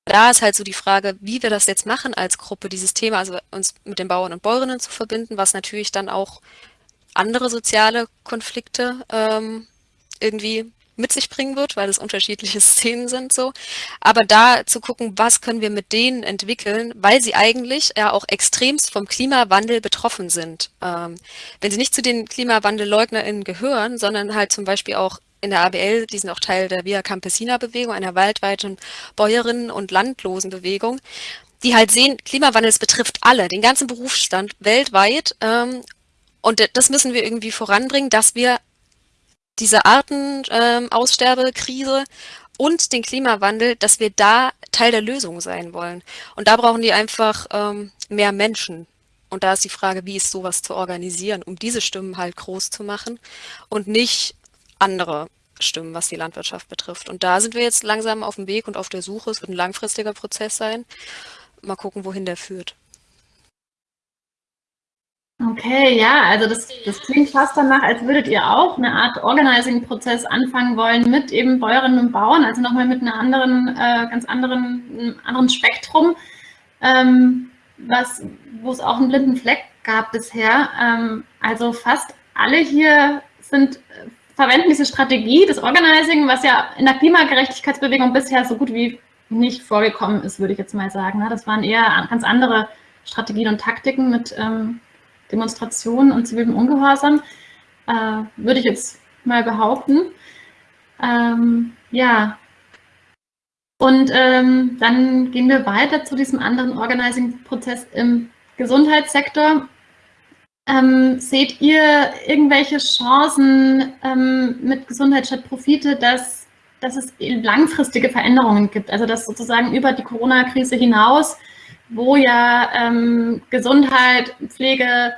Da ist halt so die Frage, wie wir das jetzt machen als Gruppe, dieses Thema, also uns mit den Bauern und Bäuerinnen zu verbinden, was natürlich dann auch andere soziale Konflikte ähm, irgendwie mit sich bringen wird, weil es unterschiedliche Szenen sind so. Aber da zu gucken, was können wir mit denen entwickeln, weil sie eigentlich ja auch extremst vom Klimawandel betroffen sind. Ähm, wenn sie nicht zu den KlimawandelleugnerInnen gehören, sondern halt zum Beispiel auch in der ABL, die sind auch Teil der Via Campesina Bewegung, einer waldweiten Bäuerinnen- und Landlosenbewegung, die halt sehen, Klimawandel, es betrifft alle, den ganzen Berufsstand weltweit. Ähm, und das müssen wir irgendwie voranbringen, dass wir diese Artenaussterbekrise ähm, und den Klimawandel, dass wir da Teil der Lösung sein wollen. Und da brauchen die einfach ähm, mehr Menschen. Und da ist die Frage, wie ist sowas zu organisieren, um diese Stimmen halt groß zu machen und nicht andere Stimmen, was die Landwirtschaft betrifft. Und da sind wir jetzt langsam auf dem Weg und auf der Suche. Es wird ein langfristiger Prozess sein. Mal gucken, wohin der führt. Okay, ja, also das, das klingt fast danach, als würdet ihr auch eine Art Organizing-Prozess anfangen wollen mit eben Bäuerinnen und Bauern, also nochmal mit einer anderen, äh, ganz anderen, anderen Spektrum, ähm, was, wo es auch einen blinden Fleck gab bisher. Ähm, also fast alle hier sind, verwenden diese Strategie des Organizing, was ja in der Klimagerechtigkeitsbewegung bisher so gut wie nicht vorgekommen ist, würde ich jetzt mal sagen. Ne? Das waren eher ganz andere Strategien und Taktiken mit ähm, Demonstrationen und zivilem Ungehorsam, äh, würde ich jetzt mal behaupten. Ähm, ja, und ähm, dann gehen wir weiter zu diesem anderen Organizing-Prozess im Gesundheitssektor. Ähm, seht ihr irgendwelche Chancen ähm, mit Gesundheit statt Profite, dass, dass es langfristige Veränderungen gibt? Also dass sozusagen über die Corona-Krise hinaus wo ja ähm, Gesundheit, Pflege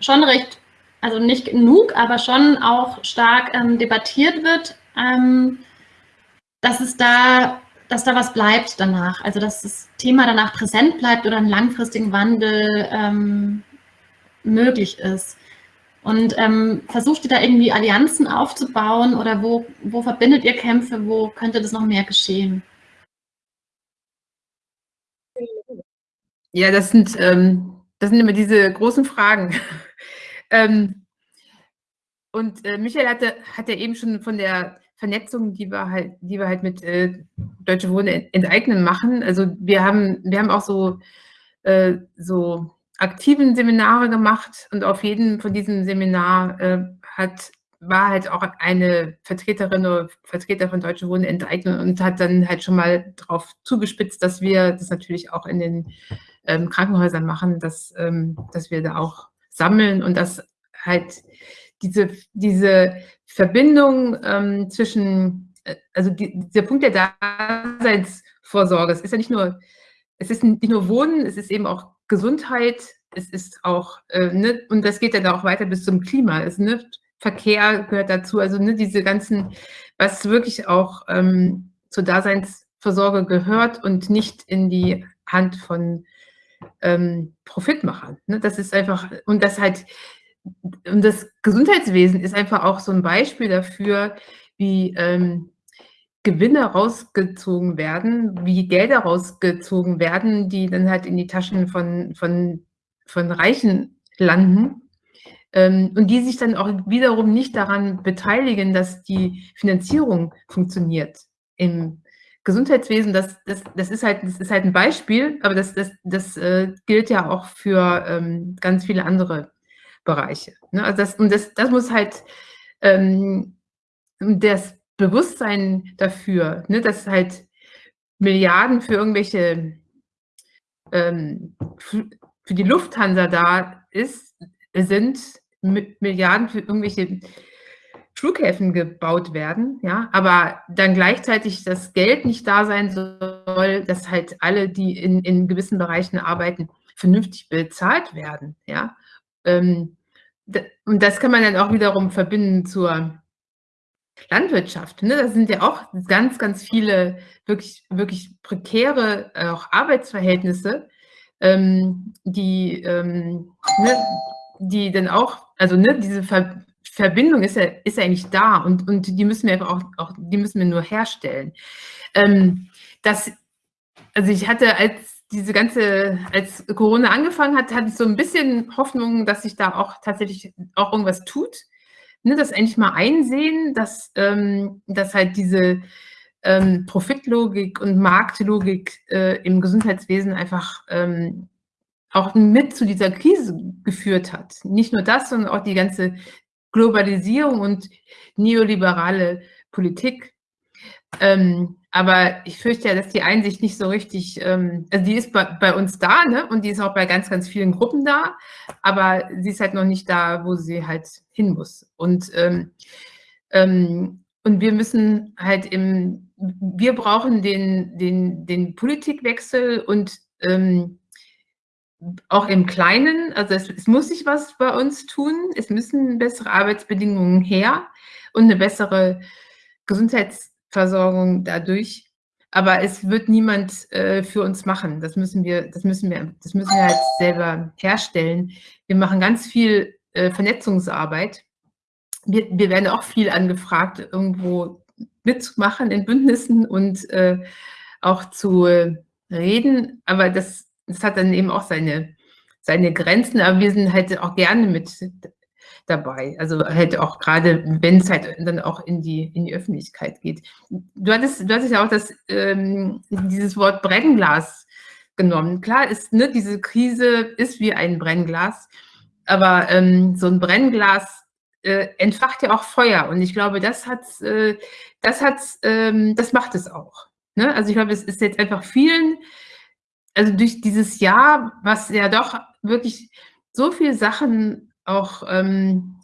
schon recht, also nicht genug, aber schon auch stark ähm, debattiert wird, ähm, dass es da, dass da was bleibt danach, also dass das Thema danach präsent bleibt oder einen langfristigen Wandel ähm, möglich ist. Und ähm, versucht ihr da irgendwie Allianzen aufzubauen oder wo, wo verbindet ihr Kämpfe, wo könnte das noch mehr geschehen? Ja, das sind, ähm, das sind immer diese großen Fragen. ähm, und äh, Michael hatte, hat ja eben schon von der Vernetzung, die wir halt, die wir halt mit äh, Deutsche Wohnen enteignen machen. Also wir haben, wir haben auch so, äh, so aktiven Seminare gemacht und auf jedem von diesen Seminar äh, hat war halt auch eine Vertreterin oder Vertreter von Deutsche Wohnen enteignet und hat dann halt schon mal darauf zugespitzt, dass wir das natürlich auch in den ähm, Krankenhäusern machen, dass, ähm, dass wir da auch sammeln und dass halt diese, diese Verbindung ähm, zwischen, äh, also die, dieser Punkt der Daseinsvorsorge, es ist ja nicht nur, es ist nicht nur Wohnen, es ist eben auch Gesundheit, es ist auch, äh, ne, und das geht dann auch weiter bis zum Klima. Es, ne, Verkehr gehört dazu, also ne, diese ganzen, was wirklich auch ähm, zur Daseinsvorsorge gehört und nicht in die Hand von ähm, Profitmachern. Ne? Das ist einfach, und das halt, und das Gesundheitswesen ist einfach auch so ein Beispiel dafür, wie ähm, Gewinne rausgezogen werden, wie Gelder rausgezogen werden, die dann halt in die Taschen von, von, von Reichen landen ähm, und die sich dann auch wiederum nicht daran beteiligen, dass die Finanzierung funktioniert im Gesundheitswesen. Das, das, das, ist, halt, das ist halt ein Beispiel, aber das, das, das äh, gilt ja auch für ähm, ganz viele andere Bereiche. Ne? Also das, und das, das muss halt ähm, das Bewusstsein dafür, ne, dass halt Milliarden für irgendwelche ähm, für die Lufthansa da ist, sind, Milliarden für irgendwelche Flughäfen gebaut werden, ja, aber dann gleichzeitig das Geld nicht da sein soll, dass halt alle, die in, in gewissen Bereichen arbeiten, vernünftig bezahlt werden, ja. Ähm, und das kann man dann auch wiederum verbinden zur Landwirtschaft. Ne? Da sind ja auch ganz, ganz viele wirklich, wirklich prekäre äh, auch Arbeitsverhältnisse, ähm, die, ähm, ne, die dann auch also ne, diese Ver Verbindung ist ja, ist ja eigentlich da und, und die müssen wir auch, auch die müssen wir nur herstellen. Ähm, das, also ich hatte als diese ganze, als Corona angefangen hat, hatte ich so ein bisschen Hoffnung, dass sich da auch tatsächlich auch irgendwas tut. Ne, das endlich mal einsehen, dass, ähm, dass halt diese ähm, Profitlogik und Marktlogik äh, im Gesundheitswesen einfach ähm, auch mit zu dieser Krise geführt hat. Nicht nur das, sondern auch die ganze Globalisierung und neoliberale Politik. Ähm, aber ich fürchte ja, dass die Einsicht nicht so richtig, ähm, also die ist bei, bei, uns da, ne? Und die ist auch bei ganz, ganz vielen Gruppen da, aber sie ist halt noch nicht da, wo sie halt hin muss. Und, ähm, ähm und wir müssen halt im, wir brauchen den, den, den Politikwechsel und ähm, auch im Kleinen, also es, es, muss sich was bei uns tun, es müssen bessere Arbeitsbedingungen her und eine bessere Gesundheitsversorgung dadurch. Aber es wird niemand äh, für uns machen. Das müssen wir, das müssen wir, das müssen wir halt selber herstellen. Wir machen ganz viel äh, Vernetzungsarbeit. Wir, wir, werden auch viel angefragt, irgendwo mitzumachen in Bündnissen und äh, auch zu äh, reden. Aber das das hat dann eben auch seine, seine Grenzen, aber wir sind halt auch gerne mit dabei. Also halt auch gerade, wenn es halt dann auch in die, in die Öffentlichkeit geht. Du hattest, du hattest ja auch das, ähm, dieses Wort Brennglas genommen. Klar ist, ne, diese Krise ist wie ein Brennglas, aber ähm, so ein Brennglas äh, entfacht ja auch Feuer und ich glaube, das hat, äh, das hat, ähm, das macht es auch. Ne? Also ich glaube, es ist jetzt einfach vielen also durch dieses Jahr, was ja doch wirklich so viele Sachen auch, ähm,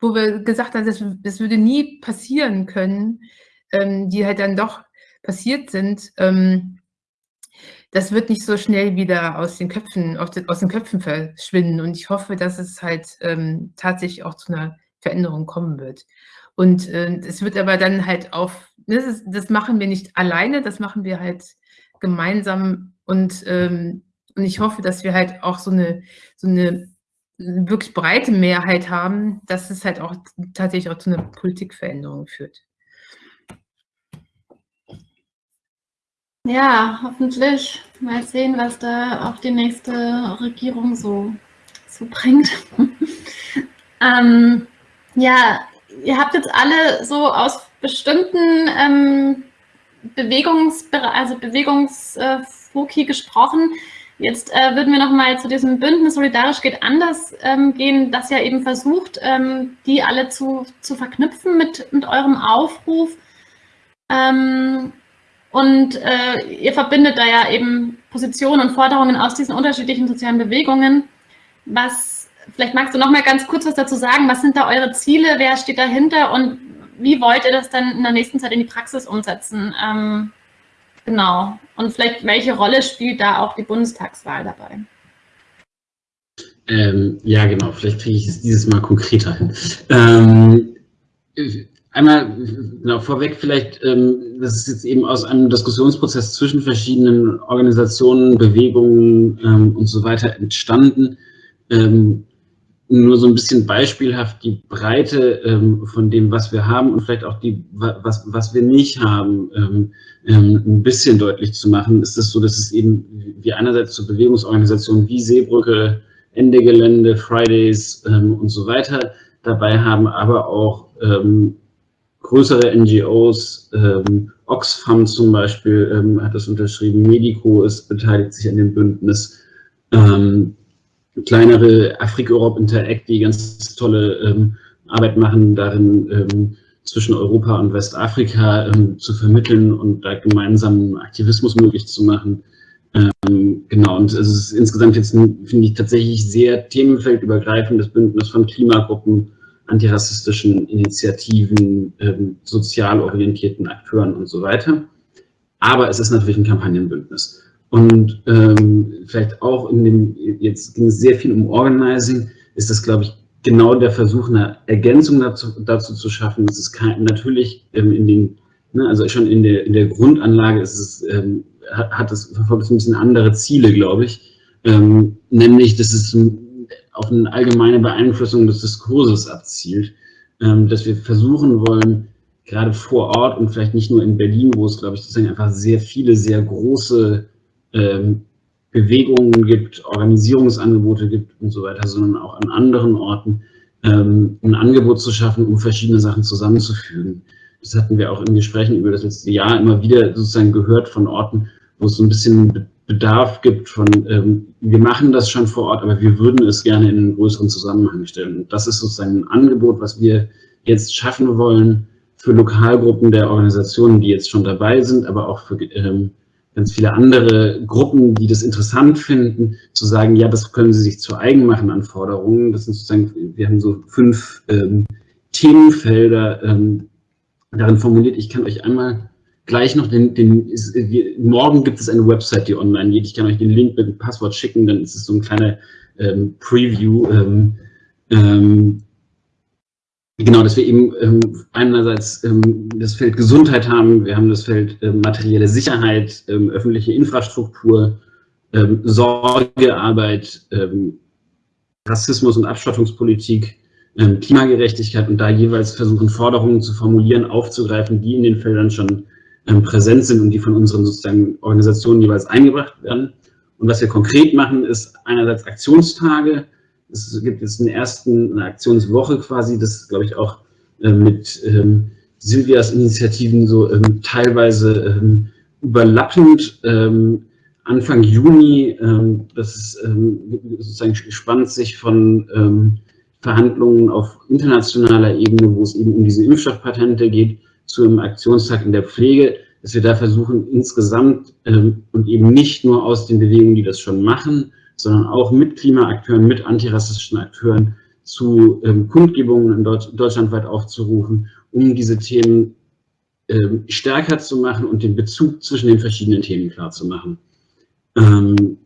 wo wir gesagt haben, das, das würde nie passieren können, ähm, die halt dann doch passiert sind, ähm, das wird nicht so schnell wieder aus den Köpfen, aus den Köpfen verschwinden. Und ich hoffe, dass es halt ähm, tatsächlich auch zu einer Veränderung kommen wird. Und äh, es wird aber dann halt auf, das, ist, das machen wir nicht alleine, das machen wir halt gemeinsam und, ähm, und ich hoffe, dass wir halt auch so eine, so eine wirklich breite Mehrheit haben, dass es halt auch tatsächlich auch zu einer Politikveränderung führt. Ja, hoffentlich. Mal sehen, was da auch die nächste Regierung so, so bringt. ähm, ja, ihr habt jetzt alle so aus bestimmten ähm, Bewegungs also Bewegungsfoki gesprochen. Jetzt äh, würden wir noch mal zu diesem Bündnis Solidarisch geht anders ähm, gehen, das ja eben versucht, ähm, die alle zu, zu verknüpfen mit, mit eurem Aufruf. Ähm, und äh, ihr verbindet da ja eben Positionen und Forderungen aus diesen unterschiedlichen sozialen Bewegungen. Was, vielleicht magst du noch mal ganz kurz was dazu sagen. Was sind da eure Ziele? Wer steht dahinter? Und wie wollt ihr das dann in der nächsten Zeit in die Praxis umsetzen? Ähm, genau. Und vielleicht, welche Rolle spielt da auch die Bundestagswahl dabei? Ähm, ja, genau. Vielleicht kriege ich es dieses Mal konkreter hin. Ähm, einmal genau, vorweg vielleicht, ähm, das ist jetzt eben aus einem Diskussionsprozess zwischen verschiedenen Organisationen, Bewegungen ähm, und so weiter entstanden. Nur so ein bisschen beispielhaft die Breite ähm, von dem, was wir haben und vielleicht auch die, was, was wir nicht haben, ähm, ähm, ein bisschen deutlich zu machen, ist es so, dass es eben wie einerseits zu Bewegungsorganisationen wie Seebrücke, Ende Gelände, Fridays ähm, und so weiter dabei haben, aber auch ähm, größere NGOs, Oxfam zum Beispiel hat das unterschrieben, Medico ist beteiligt sich an dem Bündnis, ähm, kleinere Afrik-Europe Interact, die ganz tolle ähm, Arbeit machen, darin ähm, zwischen Europa und Westafrika ähm, zu vermitteln und da gemeinsamen Aktivismus möglich zu machen. Ähm, genau, und es ist insgesamt jetzt, finde ich, tatsächlich sehr themenfeldübergreifendes Bündnis von Klimagruppen, antirassistischen Initiativen, ähm, sozial orientierten Akteuren und so weiter. Aber es ist natürlich ein Kampagnenbündnis. Und ähm, vielleicht auch in dem, jetzt ging es sehr viel um Organizing, ist das, glaube ich, genau der Versuch, eine Ergänzung dazu, dazu zu schaffen. Es ist kein, natürlich ähm, in den, ne, also schon in der, in der Grundanlage ist es, ähm, hat, hat es, verfolgt es ein bisschen andere Ziele, glaube ich. Ähm, nämlich, dass es auf eine allgemeine Beeinflussung des Diskurses abzielt, ähm, dass wir versuchen wollen, gerade vor Ort und vielleicht nicht nur in Berlin, wo es, glaube ich, sozusagen einfach sehr viele, sehr große ähm, Bewegungen gibt, Organisierungsangebote gibt und so weiter, sondern auch an anderen Orten ähm, ein Angebot zu schaffen, um verschiedene Sachen zusammenzufügen. Das hatten wir auch in Gesprächen über das letzte Jahr immer wieder sozusagen gehört von Orten, wo es so ein bisschen Bedarf gibt von, ähm, wir machen das schon vor Ort, aber wir würden es gerne in einen größeren Zusammenhang stellen. Und das ist sozusagen ein Angebot, was wir jetzt schaffen wollen für Lokalgruppen der Organisationen, die jetzt schon dabei sind, aber auch für ähm, ganz viele andere Gruppen, die das interessant finden, zu sagen, ja, das können sie sich zu eigen machen an Forderungen. Das sind sozusagen, wir haben so fünf ähm, Themenfelder ähm, darin formuliert. Ich kann euch einmal gleich noch den, den ist, wir, morgen gibt es eine Website, die online geht. Ich kann euch den Link mit dem Passwort schicken, dann ist es so ein kleiner ähm, Preview. Ähm, ähm, genau, dass wir eben ähm, einerseits ähm, das Feld Gesundheit haben, wir haben das Feld ähm, materielle Sicherheit, ähm, öffentliche Infrastruktur, ähm, Sorgearbeit, ähm, Rassismus und Abschottungspolitik, Klimagerechtigkeit und da jeweils versuchen, Forderungen zu formulieren, aufzugreifen, die in den Feldern schon präsent sind und die von unseren sozusagen Organisationen jeweils eingebracht werden. Und was wir konkret machen, ist einerseits Aktionstage. Es gibt jetzt eine Aktionswoche quasi, das glaube ich auch äh, mit ähm, Silvias Initiativen so ähm, teilweise ähm, überlappend. Ähm, Anfang Juni, ähm, das ist ähm, sozusagen spannend sich von ähm, Verhandlungen auf internationaler Ebene, wo es eben um diese Impfstoffpatente geht, zu einem Aktionstag in der Pflege, dass wir da versuchen, insgesamt ähm, und eben nicht nur aus den Bewegungen, die das schon machen, sondern auch mit Klimaakteuren, mit antirassistischen Akteuren zu ähm, Kundgebungen in Deutsch, deutschlandweit aufzurufen, um diese Themen ähm, stärker zu machen und den Bezug zwischen den verschiedenen Themen klar zu machen. Ähm,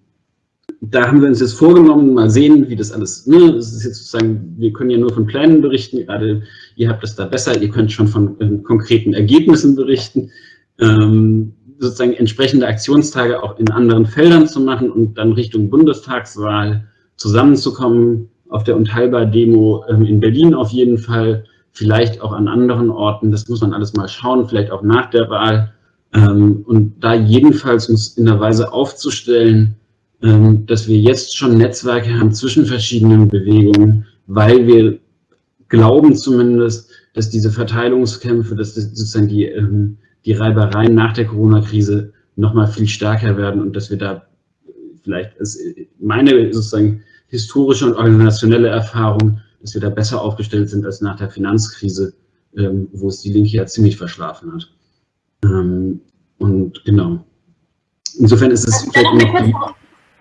da haben wir uns jetzt vorgenommen, mal sehen, wie das alles, ne, das ist jetzt sozusagen, wir können ja nur von Plänen berichten, gerade ihr habt es da besser, ihr könnt schon von ähm, konkreten Ergebnissen berichten, ähm, sozusagen entsprechende Aktionstage auch in anderen Feldern zu machen und dann Richtung Bundestagswahl zusammenzukommen, auf der Unteilbar-Demo ähm, in Berlin auf jeden Fall, vielleicht auch an anderen Orten, das muss man alles mal schauen, vielleicht auch nach der Wahl. Ähm, und da jedenfalls uns in der Weise aufzustellen, ähm, dass wir jetzt schon Netzwerke haben zwischen verschiedenen Bewegungen, weil wir glauben zumindest, dass diese Verteilungskämpfe, dass das sozusagen die, die Reibereien nach der Corona-Krise nochmal viel stärker werden und dass wir da vielleicht, ist meine sozusagen historische und organisationelle Erfahrung, dass wir da besser aufgestellt sind als nach der Finanzkrise, ähm, wo es die Linke ja ziemlich verschlafen hat. Ähm, und genau. Insofern ist es vielleicht noch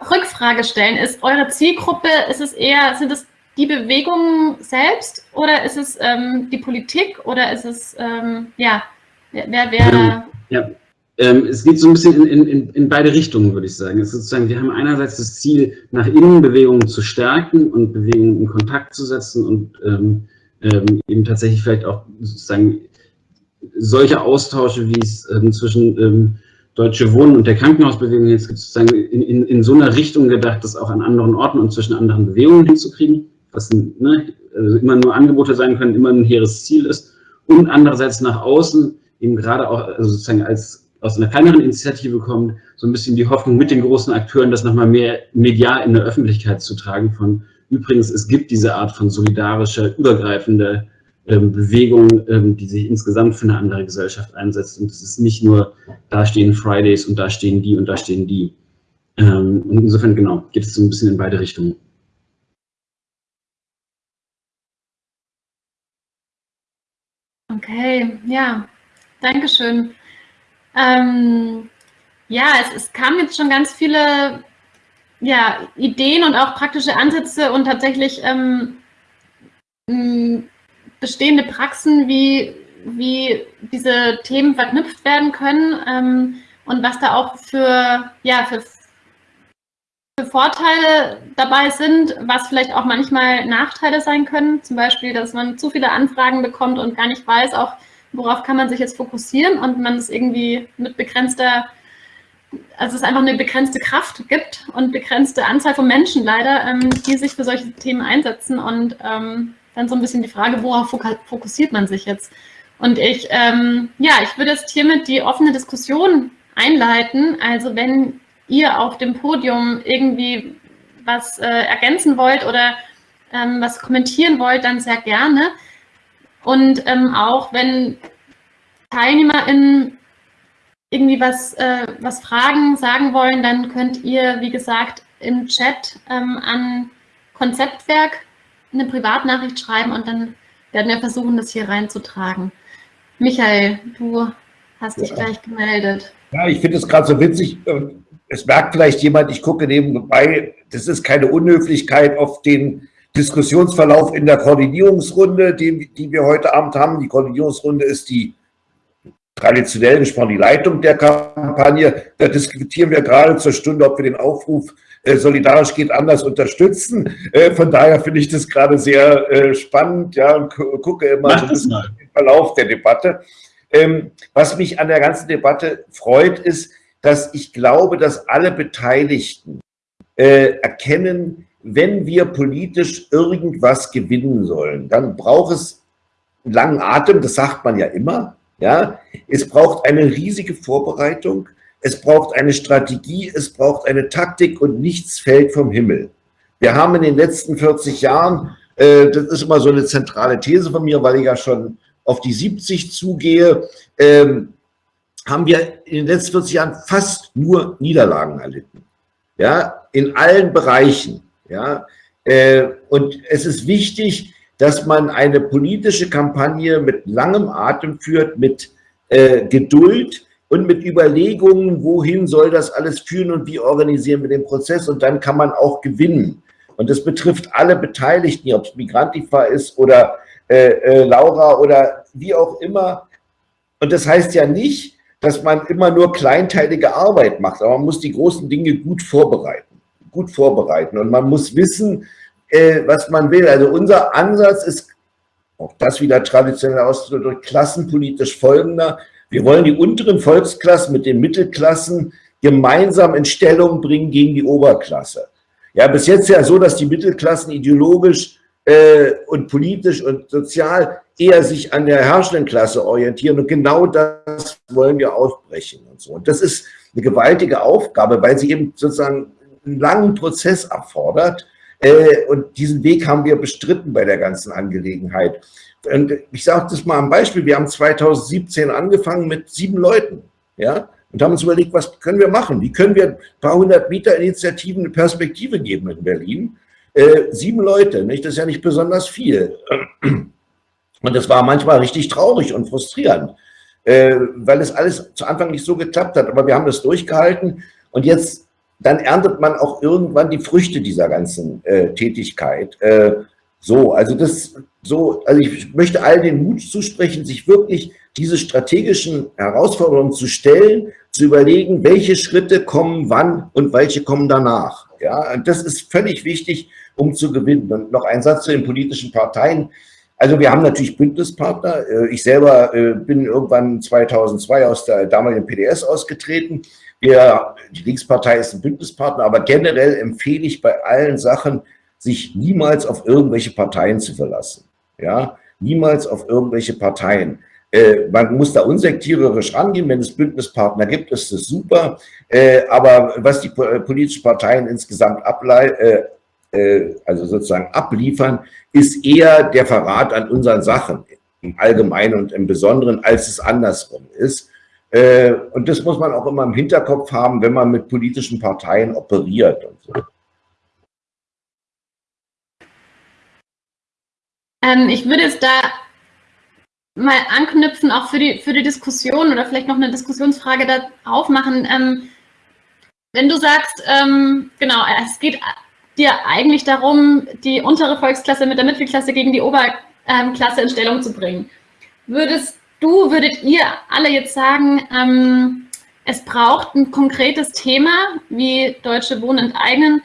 Rückfrage stellen. Ist eure Zielgruppe, ist es eher, sind es die Bewegungen selbst oder ist es ähm, die Politik oder ist es, ähm, ja, wer, wer... Ja, ähm, es geht so ein bisschen in, in, in beide Richtungen, würde ich sagen. Es ist sozusagen, wir haben einerseits das Ziel, nach innen Bewegungen zu stärken und Bewegungen in Kontakt zu setzen und ähm, ähm, eben tatsächlich vielleicht auch sozusagen solche Austausche, wie es ähm, zwischen ähm, Deutsche Wohnen und der Krankenhausbewegung jetzt sozusagen in, in, in so einer Richtung gedacht, das auch an anderen Orten und zwischen anderen Bewegungen hinzukriegen, was ne, also immer nur Angebote sein können, immer ein hehres Ziel ist. Und andererseits nach außen eben gerade auch also sozusagen als aus einer kleineren Initiative kommt, so ein bisschen die Hoffnung mit den großen Akteuren, das nochmal mehr medial in der Öffentlichkeit zu tragen von, übrigens, es gibt diese Art von solidarischer, übergreifender ähm, Bewegung, ähm, die sich insgesamt für eine andere Gesellschaft einsetzt. Und es ist nicht nur, da stehen Fridays und da stehen die und da stehen die. Ähm, und insofern, genau, geht es so ein bisschen in beide Richtungen. Okay, ja, Dankeschön. Ähm, ja, es, es kamen jetzt schon ganz viele ja, Ideen und auch praktische Ansätze und tatsächlich ähm, bestehende Praxen, wie, wie diese Themen verknüpft werden können ähm, und was da auch für, ja, für, für Vorteile dabei sind, was vielleicht auch manchmal Nachteile sein können. Zum Beispiel, dass man zu viele Anfragen bekommt und gar nicht weiß, auch worauf kann man sich jetzt fokussieren und man es irgendwie mit begrenzter, also es einfach eine begrenzte Kraft gibt und begrenzte Anzahl von Menschen leider, ähm, die sich für solche Themen einsetzen und ähm, dann so ein bisschen die Frage, worauf fokussiert man sich jetzt? Und ich, ähm, ja, ich würde jetzt hiermit die offene Diskussion einleiten. Also wenn ihr auf dem Podium irgendwie was äh, ergänzen wollt oder ähm, was kommentieren wollt, dann sehr gerne. Und ähm, auch wenn TeilnehmerInnen irgendwie was, äh, was fragen, sagen wollen, dann könnt ihr, wie gesagt, im Chat ähm, an Konzeptwerk eine Privatnachricht schreiben und dann werden wir versuchen, das hier reinzutragen. Michael, du hast dich ja. gleich gemeldet. Ja, ich finde es gerade so witzig. Es merkt vielleicht jemand, ich gucke nebenbei, das ist keine Unhöflichkeit auf den Diskussionsverlauf in der Koordinierungsrunde, die, die wir heute Abend haben. Die Koordinierungsrunde ist die traditionell gesprochen die Leitung der Kampagne. Da diskutieren wir gerade zur Stunde, ob wir den Aufruf äh, solidarisch geht anders unterstützen. Äh, von daher finde ich das gerade sehr äh, spannend ja, und gucke immer so ein den Verlauf der Debatte. Ähm, was mich an der ganzen Debatte freut, ist, dass ich glaube, dass alle Beteiligten äh, erkennen, wenn wir politisch irgendwas gewinnen sollen, dann braucht es langen Atem, das sagt man ja immer. Ja? Es braucht eine riesige Vorbereitung, es braucht eine Strategie, es braucht eine Taktik und nichts fällt vom Himmel. Wir haben in den letzten 40 Jahren, äh, das ist immer so eine zentrale These von mir, weil ich ja schon auf die 70 zugehe, ähm, haben wir in den letzten 40 Jahren fast nur Niederlagen erlitten. Ja, in allen Bereichen. Ja, äh, und es ist wichtig, dass man eine politische Kampagne mit langem Atem führt, mit äh, Geduld und mit Überlegungen, wohin soll das alles führen und wie organisieren wir den Prozess und dann kann man auch gewinnen. Und das betrifft alle Beteiligten, ob es Migrantifa ist oder äh, äh, Laura oder wie auch immer. Und das heißt ja nicht, dass man immer nur kleinteilige Arbeit macht, aber man muss die großen Dinge gut vorbereiten, gut vorbereiten und man muss wissen, äh, was man will. Also unser Ansatz ist, auch das wieder traditionell ausgedrückt, klassenpolitisch folgender. Wir wollen die unteren Volksklassen mit den Mittelklassen gemeinsam in Stellung bringen gegen die Oberklasse. Ja, bis jetzt ja so, dass die Mittelklassen ideologisch äh, und politisch und sozial eher sich an der herrschenden Klasse orientieren. Und genau das wollen wir aufbrechen und so. Und das ist eine gewaltige Aufgabe, weil sie eben sozusagen einen langen Prozess erfordert. Äh, und diesen Weg haben wir bestritten bei der ganzen Angelegenheit. Und ich sage das mal am Beispiel, wir haben 2017 angefangen mit sieben Leuten, ja, und haben uns überlegt, was können wir machen? Wie können wir ein paar hundert Meter Initiativen eine Perspektive geben in Berlin? Äh, sieben Leute, nicht? Das ist ja nicht besonders viel. Und das war manchmal richtig traurig und frustrierend, äh, weil es alles zu Anfang nicht so geklappt hat. Aber wir haben das durchgehalten und jetzt, dann erntet man auch irgendwann die Früchte dieser ganzen äh, Tätigkeit. Äh, so, also das, so, also ich möchte allen den Mut zusprechen, sich wirklich diese strategischen Herausforderungen zu stellen, zu überlegen, welche Schritte kommen wann und welche kommen danach. Ja, und das ist völlig wichtig, um zu gewinnen. Und noch ein Satz zu den politischen Parteien. Also wir haben natürlich Bündnispartner. Äh, ich selber äh, bin irgendwann 2002 aus der damaligen PDS ausgetreten. Wir, die Linkspartei ist ein Bündnispartner, aber generell empfehle ich bei allen Sachen, sich niemals auf irgendwelche Parteien zu verlassen. Ja, niemals auf irgendwelche Parteien. Äh, man muss da unsektiererisch rangehen, wenn es Bündnispartner gibt, ist das super. Äh, aber was die politischen Parteien insgesamt ableiten, äh, also sozusagen abliefern, ist eher der Verrat an unseren Sachen im Allgemeinen und im Besonderen, als es andersrum ist. Äh, und das muss man auch immer im Hinterkopf haben, wenn man mit politischen Parteien operiert und so. Ähm, ich würde jetzt da mal anknüpfen, auch für die, für die Diskussion oder vielleicht noch eine Diskussionsfrage da aufmachen. Ähm, wenn du sagst, ähm, genau, es geht dir eigentlich darum, die untere Volksklasse mit der Mittelklasse gegen die Oberklasse in Stellung zu bringen. Würdest du, würdet ihr alle jetzt sagen, ähm, es braucht ein konkretes Thema, wie Deutsche Wohnen enteignen,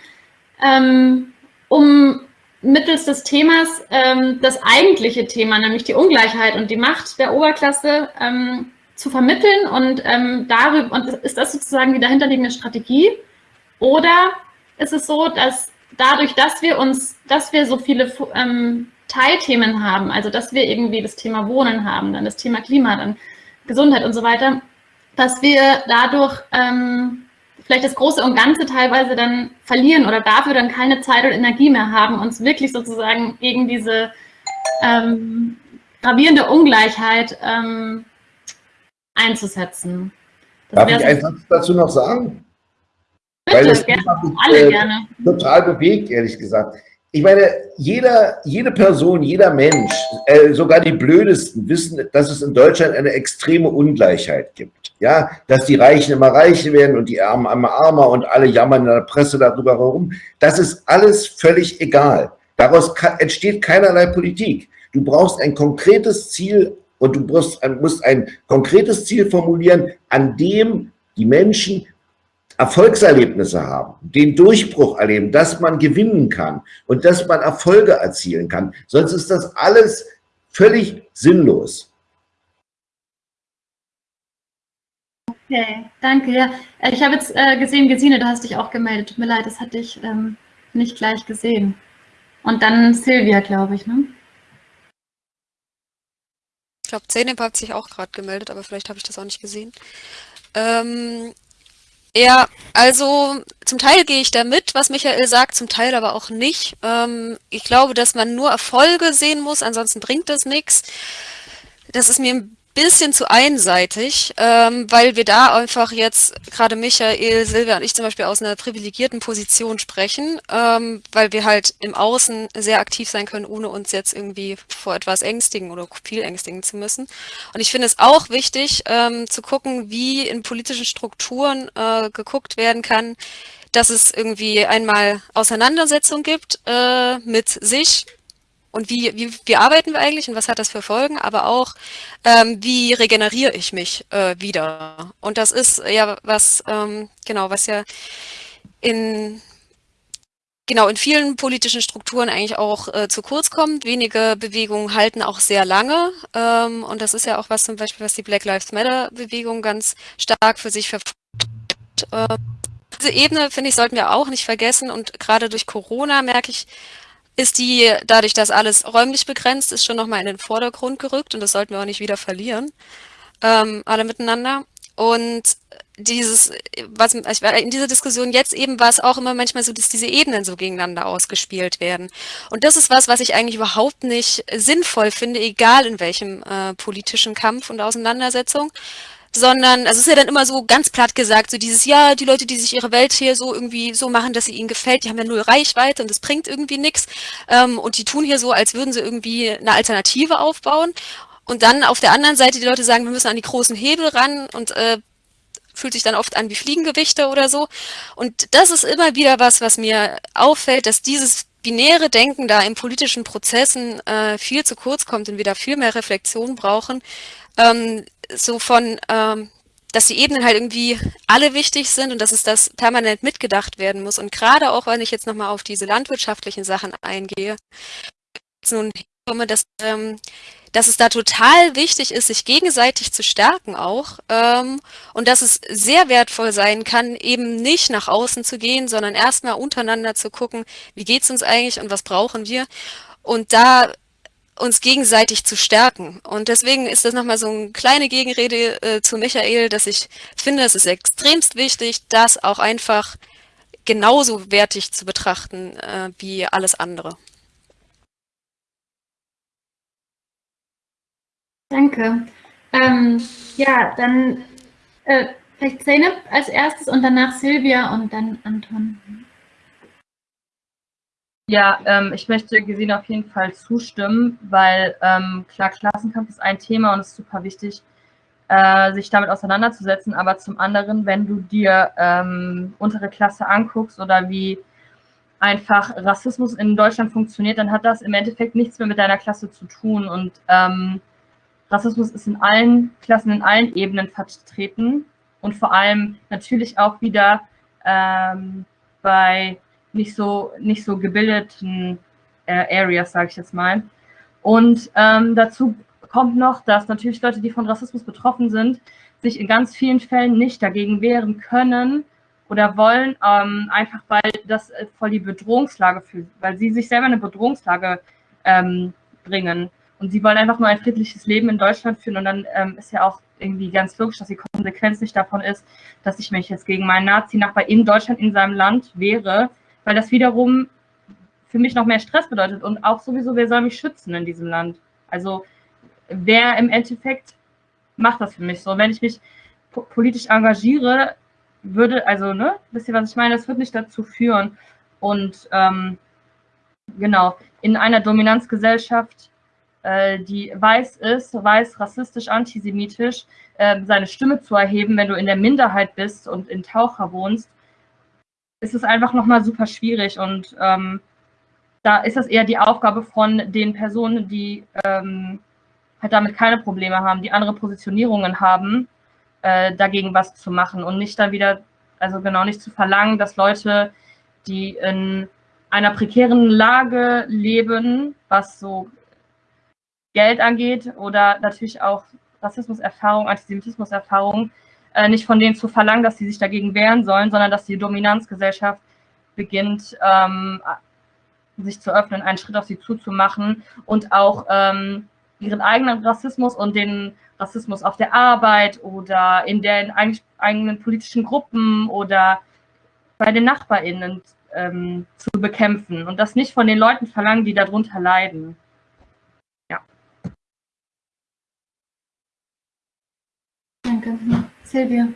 ähm, um mittels des Themas ähm, das eigentliche Thema, nämlich die Ungleichheit und die Macht der Oberklasse ähm, zu vermitteln und ähm, darüber, und ist das sozusagen die dahinterliegende Strategie? Oder ist es so, dass dadurch, dass wir uns, dass wir so viele ähm, Teilthemen haben, also dass wir irgendwie das Thema Wohnen haben, dann das Thema Klima, dann Gesundheit und so weiter, dass wir dadurch ähm, vielleicht das Große und Ganze teilweise dann verlieren oder dafür dann keine Zeit oder Energie mehr haben, uns wirklich sozusagen gegen diese ähm, gravierende Ungleichheit ähm, einzusetzen. Das Darf ich einen Satz dazu noch sagen? Bitte, Weil das gerne, mich, alle äh, gerne. total bewegt, ehrlich gesagt. Ich meine, jeder, jede Person, jeder Mensch, äh, sogar die Blödesten wissen, dass es in Deutschland eine extreme Ungleichheit gibt. Ja, dass die Reichen immer reicher werden und die Armen immer armer und alle jammern in der Presse darüber herum. Das ist alles völlig egal. Daraus entsteht keinerlei Politik. Du brauchst ein konkretes Ziel und du musst, musst ein konkretes Ziel formulieren, an dem die Menschen Erfolgserlebnisse haben, den Durchbruch erleben, dass man gewinnen kann und dass man Erfolge erzielen kann. Sonst ist das alles völlig sinnlos. Okay, danke. Ja, ich habe jetzt äh, gesehen, Gesine, du hast dich auch gemeldet. Tut mir leid, das hatte ich ähm, nicht gleich gesehen. Und dann Silvia, glaube ich, ne? Ich glaube, Zeynep hat sich auch gerade gemeldet, aber vielleicht habe ich das auch nicht gesehen. Ähm, ja, also zum Teil gehe ich da mit, was Michael sagt, zum Teil aber auch nicht. Ähm, ich glaube, dass man nur Erfolge sehen muss, ansonsten bringt das nichts. Das ist mir ein bisschen zu einseitig, ähm, weil wir da einfach jetzt, gerade Michael, Silvia und ich zum Beispiel aus einer privilegierten Position sprechen, ähm, weil wir halt im Außen sehr aktiv sein können, ohne uns jetzt irgendwie vor etwas ängstigen oder viel ängstigen zu müssen. Und ich finde es auch wichtig ähm, zu gucken, wie in politischen Strukturen äh, geguckt werden kann, dass es irgendwie einmal Auseinandersetzung gibt äh, mit sich, und wie, wie, wie arbeiten wir eigentlich und was hat das für Folgen, aber auch, ähm, wie regeneriere ich mich äh, wieder. Und das ist ja was, ähm, genau, was ja in genau in vielen politischen Strukturen eigentlich auch äh, zu kurz kommt. Wenige Bewegungen halten auch sehr lange. Ähm, und das ist ja auch was zum Beispiel, was die Black Lives Matter Bewegung ganz stark für sich verfolgt. Äh, diese Ebene, finde ich, sollten wir auch nicht vergessen. Und gerade durch Corona merke ich, ist die, dadurch, dass alles räumlich begrenzt ist, schon nochmal in den Vordergrund gerückt und das sollten wir auch nicht wieder verlieren, ähm, alle miteinander. Und dieses, was in dieser Diskussion jetzt eben war es auch immer manchmal so, dass diese Ebenen so gegeneinander ausgespielt werden. Und das ist was, was ich eigentlich überhaupt nicht sinnvoll finde, egal in welchem äh, politischen Kampf und Auseinandersetzung sondern also es ist ja dann immer so ganz platt gesagt, so dieses, ja, die Leute, die sich ihre Welt hier so irgendwie so machen, dass sie ihnen gefällt, die haben ja null Reichweite und das bringt irgendwie nichts ähm, und die tun hier so, als würden sie irgendwie eine Alternative aufbauen. Und dann auf der anderen Seite die Leute sagen, wir müssen an die großen Hebel ran und äh, fühlt sich dann oft an wie Fliegengewichte oder so. Und das ist immer wieder was, was mir auffällt, dass dieses binäre Denken da in politischen Prozessen äh, viel zu kurz kommt und wir da viel mehr Reflexion brauchen, ähm, so von, ähm, dass die Ebenen halt irgendwie alle wichtig sind und dass es das permanent mitgedacht werden muss. Und gerade auch, wenn ich jetzt nochmal auf diese landwirtschaftlichen Sachen eingehe, nun komme, dass, ähm, dass es da total wichtig ist, sich gegenseitig zu stärken auch ähm, und dass es sehr wertvoll sein kann, eben nicht nach außen zu gehen, sondern erstmal untereinander zu gucken, wie geht's uns eigentlich und was brauchen wir. Und da uns gegenseitig zu stärken. Und deswegen ist das nochmal so eine kleine Gegenrede äh, zu Michael, dass ich finde, es ist extremst wichtig, das auch einfach genauso wertig zu betrachten äh, wie alles andere. Danke. Ähm, ja, dann äh, vielleicht Zeynep als erstes und danach Silvia und dann Anton. Ja, ähm, ich möchte Gesine auf jeden Fall zustimmen, weil ähm, klar, Klassenkampf ist ein Thema und es ist super wichtig, äh, sich damit auseinanderzusetzen. Aber zum anderen, wenn du dir ähm, untere Klasse anguckst oder wie einfach Rassismus in Deutschland funktioniert, dann hat das im Endeffekt nichts mehr mit deiner Klasse zu tun. Und ähm, Rassismus ist in allen Klassen, in allen Ebenen vertreten und vor allem natürlich auch wieder ähm, bei nicht so, nicht so gebildeten äh, Areas, sage ich jetzt mal. Und ähm, dazu kommt noch, dass natürlich Leute, die von Rassismus betroffen sind, sich in ganz vielen Fällen nicht dagegen wehren können oder wollen, ähm, einfach weil das äh, voll die Bedrohungslage fühlt, weil sie sich selber eine Bedrohungslage ähm, bringen. Und sie wollen einfach nur ein friedliches Leben in Deutschland führen. Und dann ähm, ist ja auch irgendwie ganz logisch, dass die Konsequenz nicht davon ist, dass ich mich jetzt gegen meinen Nazi-Nachbar in Deutschland, in seinem Land wehre, weil das wiederum für mich noch mehr Stress bedeutet und auch sowieso, wer soll mich schützen in diesem Land? Also wer im Endeffekt macht das für mich so? Wenn ich mich politisch engagiere, würde, also, ne, wisst ihr, was ich meine? Das wird nicht dazu führen. Und ähm, genau, in einer Dominanzgesellschaft, äh, die weiß ist, weiß, rassistisch, antisemitisch, äh, seine Stimme zu erheben, wenn du in der Minderheit bist und in Taucher wohnst, ist es einfach nochmal super schwierig und ähm, da ist das eher die Aufgabe von den Personen, die ähm, halt damit keine Probleme haben, die andere Positionierungen haben, äh, dagegen was zu machen und nicht dann wieder, also genau nicht zu verlangen, dass Leute, die in einer prekären Lage leben, was so Geld angeht oder natürlich auch Rassismuserfahrung, Antisemitismuserfahrung, äh, nicht von denen zu verlangen, dass sie sich dagegen wehren sollen, sondern dass die Dominanzgesellschaft beginnt, ähm, sich zu öffnen, einen Schritt auf sie zuzumachen und auch ähm, ihren eigenen Rassismus und den Rassismus auf der Arbeit oder in den eigenen politischen Gruppen oder bei den NachbarInnen ähm, zu bekämpfen und das nicht von den Leuten verlangen, die darunter leiden. Ja. Danke. Silvia.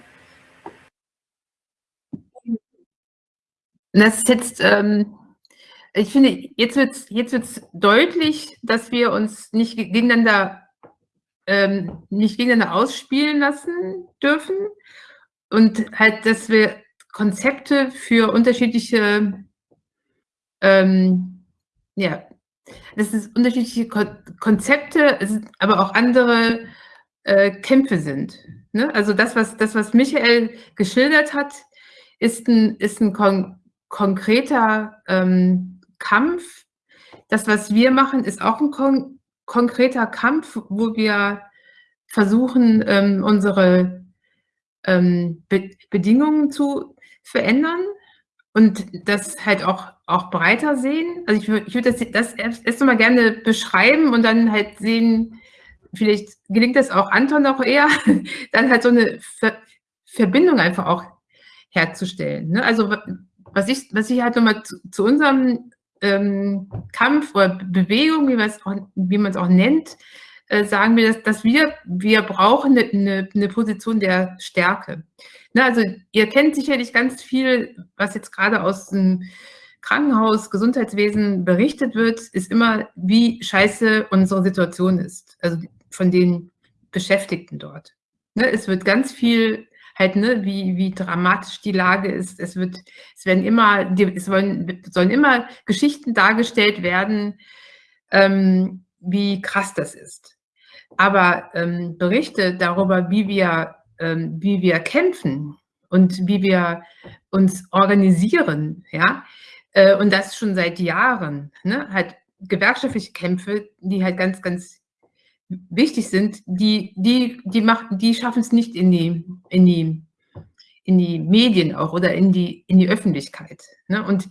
Das ist jetzt, ähm, ich finde, jetzt wird es jetzt wird's deutlich, dass wir uns nicht gegeneinander, ähm, nicht gegeneinander ausspielen lassen dürfen und halt, dass wir Konzepte für unterschiedliche, ähm, ja, das ist unterschiedliche Konzepte, aber auch andere äh, Kämpfe sind. Ne? Also das was, das, was Michael geschildert hat, ist ein, ist ein kon konkreter ähm, Kampf. Das, was wir machen, ist auch ein kon konkreter Kampf, wo wir versuchen, ähm, unsere ähm, Be Bedingungen zu verändern. und das halt auch, auch breiter sehen. Also ich würde ich würd das, das erst, erst mal gerne beschreiben und dann halt sehen, vielleicht gelingt das auch Anton noch eher, dann halt so eine Ver Verbindung einfach auch herzustellen. Ne? Also was ich, was ich halt nochmal zu, zu unserem ähm, Kampf oder Bewegung, wie man es auch, wie man es auch nennt, äh, sagen wir, dass, dass wir, wir brauchen eine, eine, eine Position der Stärke. Ne, also ihr kennt sicherlich ganz viel, was jetzt gerade aus dem Krankenhaus, Gesundheitswesen berichtet wird, ist immer, wie scheiße unsere Situation ist. Also von den Beschäftigten dort. Ne, es wird ganz viel halt, ne, wie, wie dramatisch die Lage ist. Es wird, es werden immer, es wollen, sollen immer Geschichten dargestellt werden, ähm, wie krass das ist. Aber ähm, Berichte darüber, wie wir, ähm, wie wir kämpfen und wie wir uns organisieren, ja, äh, und das schon seit Jahren, ne, halt gewerkschaftliche Kämpfe, die halt ganz, ganz wichtig sind, die, die, die, die schaffen es nicht in die, in, die, in die Medien auch oder in die, in die Öffentlichkeit. Ne? Und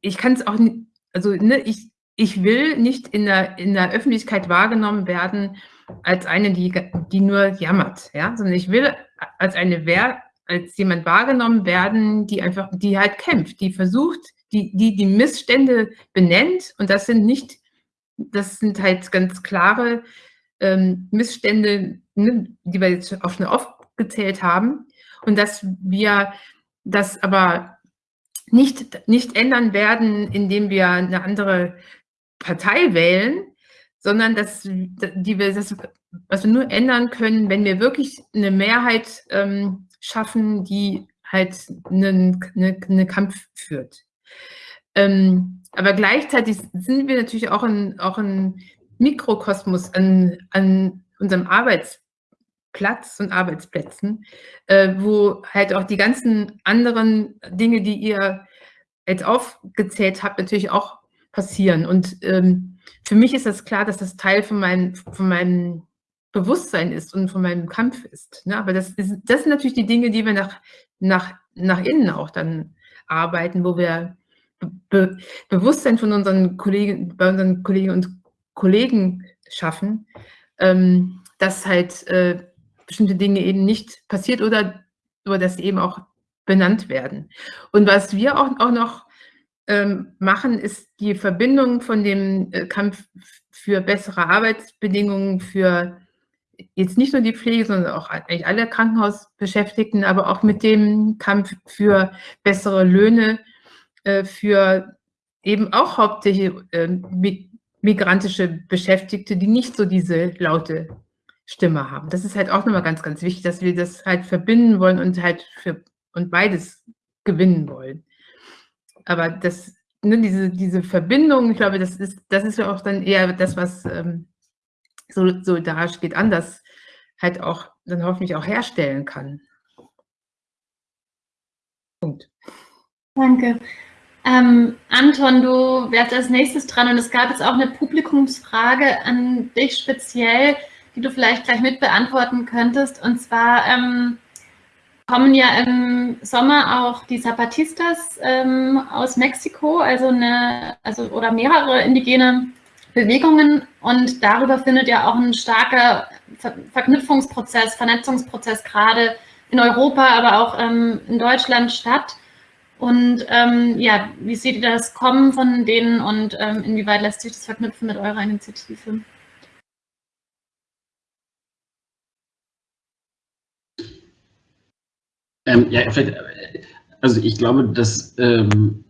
ich kann es auch, also ne, ich, ich will nicht in der, in der Öffentlichkeit wahrgenommen werden als eine, die, die nur jammert, ja, sondern ich will als eine als jemand wahrgenommen werden, die einfach, die halt kämpft, die versucht, die, die die Missstände benennt und das sind nicht das sind halt ganz klare ähm, Missstände, ne, die wir jetzt auch schon aufgezählt haben. Und dass wir das aber nicht, nicht ändern werden, indem wir eine andere Partei wählen, sondern dass die wir, das, was wir nur ändern können, wenn wir wirklich eine Mehrheit ähm, schaffen, die halt einen, eine, eine Kampf führt. Ähm, aber gleichzeitig sind wir natürlich auch ein, auch ein Mikrokosmos an, an unserem Arbeitsplatz und Arbeitsplätzen, äh, wo halt auch die ganzen anderen Dinge, die ihr jetzt aufgezählt habt, natürlich auch passieren. Und ähm, für mich ist das klar, dass das Teil von, mein, von meinem Bewusstsein ist und von meinem Kampf ist. Ne? Aber das, ist, das sind natürlich die Dinge, die wir nach, nach, nach innen auch dann arbeiten, wo wir Be Bewusstsein von unseren Kollegen, bei unseren Kolleginnen und Kollegen schaffen, ähm, dass halt äh, bestimmte Dinge eben nicht passiert oder, oder dass sie eben auch benannt werden. Und was wir auch, auch noch ähm, machen, ist die Verbindung von dem äh, Kampf für bessere Arbeitsbedingungen für jetzt nicht nur die Pflege, sondern auch eigentlich alle Krankenhausbeschäftigten, aber auch mit dem Kampf für bessere Löhne für eben auch hauptsächlich äh, migrantische Beschäftigte, die nicht so diese laute Stimme haben. Das ist halt auch nochmal ganz, ganz wichtig, dass wir das halt verbinden wollen und halt für und beides gewinnen wollen. Aber das, ne, diese, diese Verbindung, ich glaube, das ist, das ist ja auch dann eher das, was ähm, so solidarisch geht anders halt auch dann hoffentlich auch herstellen kann. Punkt. Danke. Ähm, Anton, du wärst als nächstes dran und es gab jetzt auch eine Publikumsfrage an dich speziell, die du vielleicht gleich mit beantworten könntest. Und zwar ähm, kommen ja im Sommer auch die Zapatistas ähm, aus Mexiko, also eine, also oder mehrere indigene Bewegungen und darüber findet ja auch ein starker Ver Verknüpfungsprozess, Vernetzungsprozess gerade in Europa, aber auch ähm, in Deutschland statt. Und ähm, ja, wie seht ihr das Kommen von denen und ähm, inwieweit lässt sich das verknüpfen mit eurer Initiative? Ähm, ja, also ich glaube, dass ähm,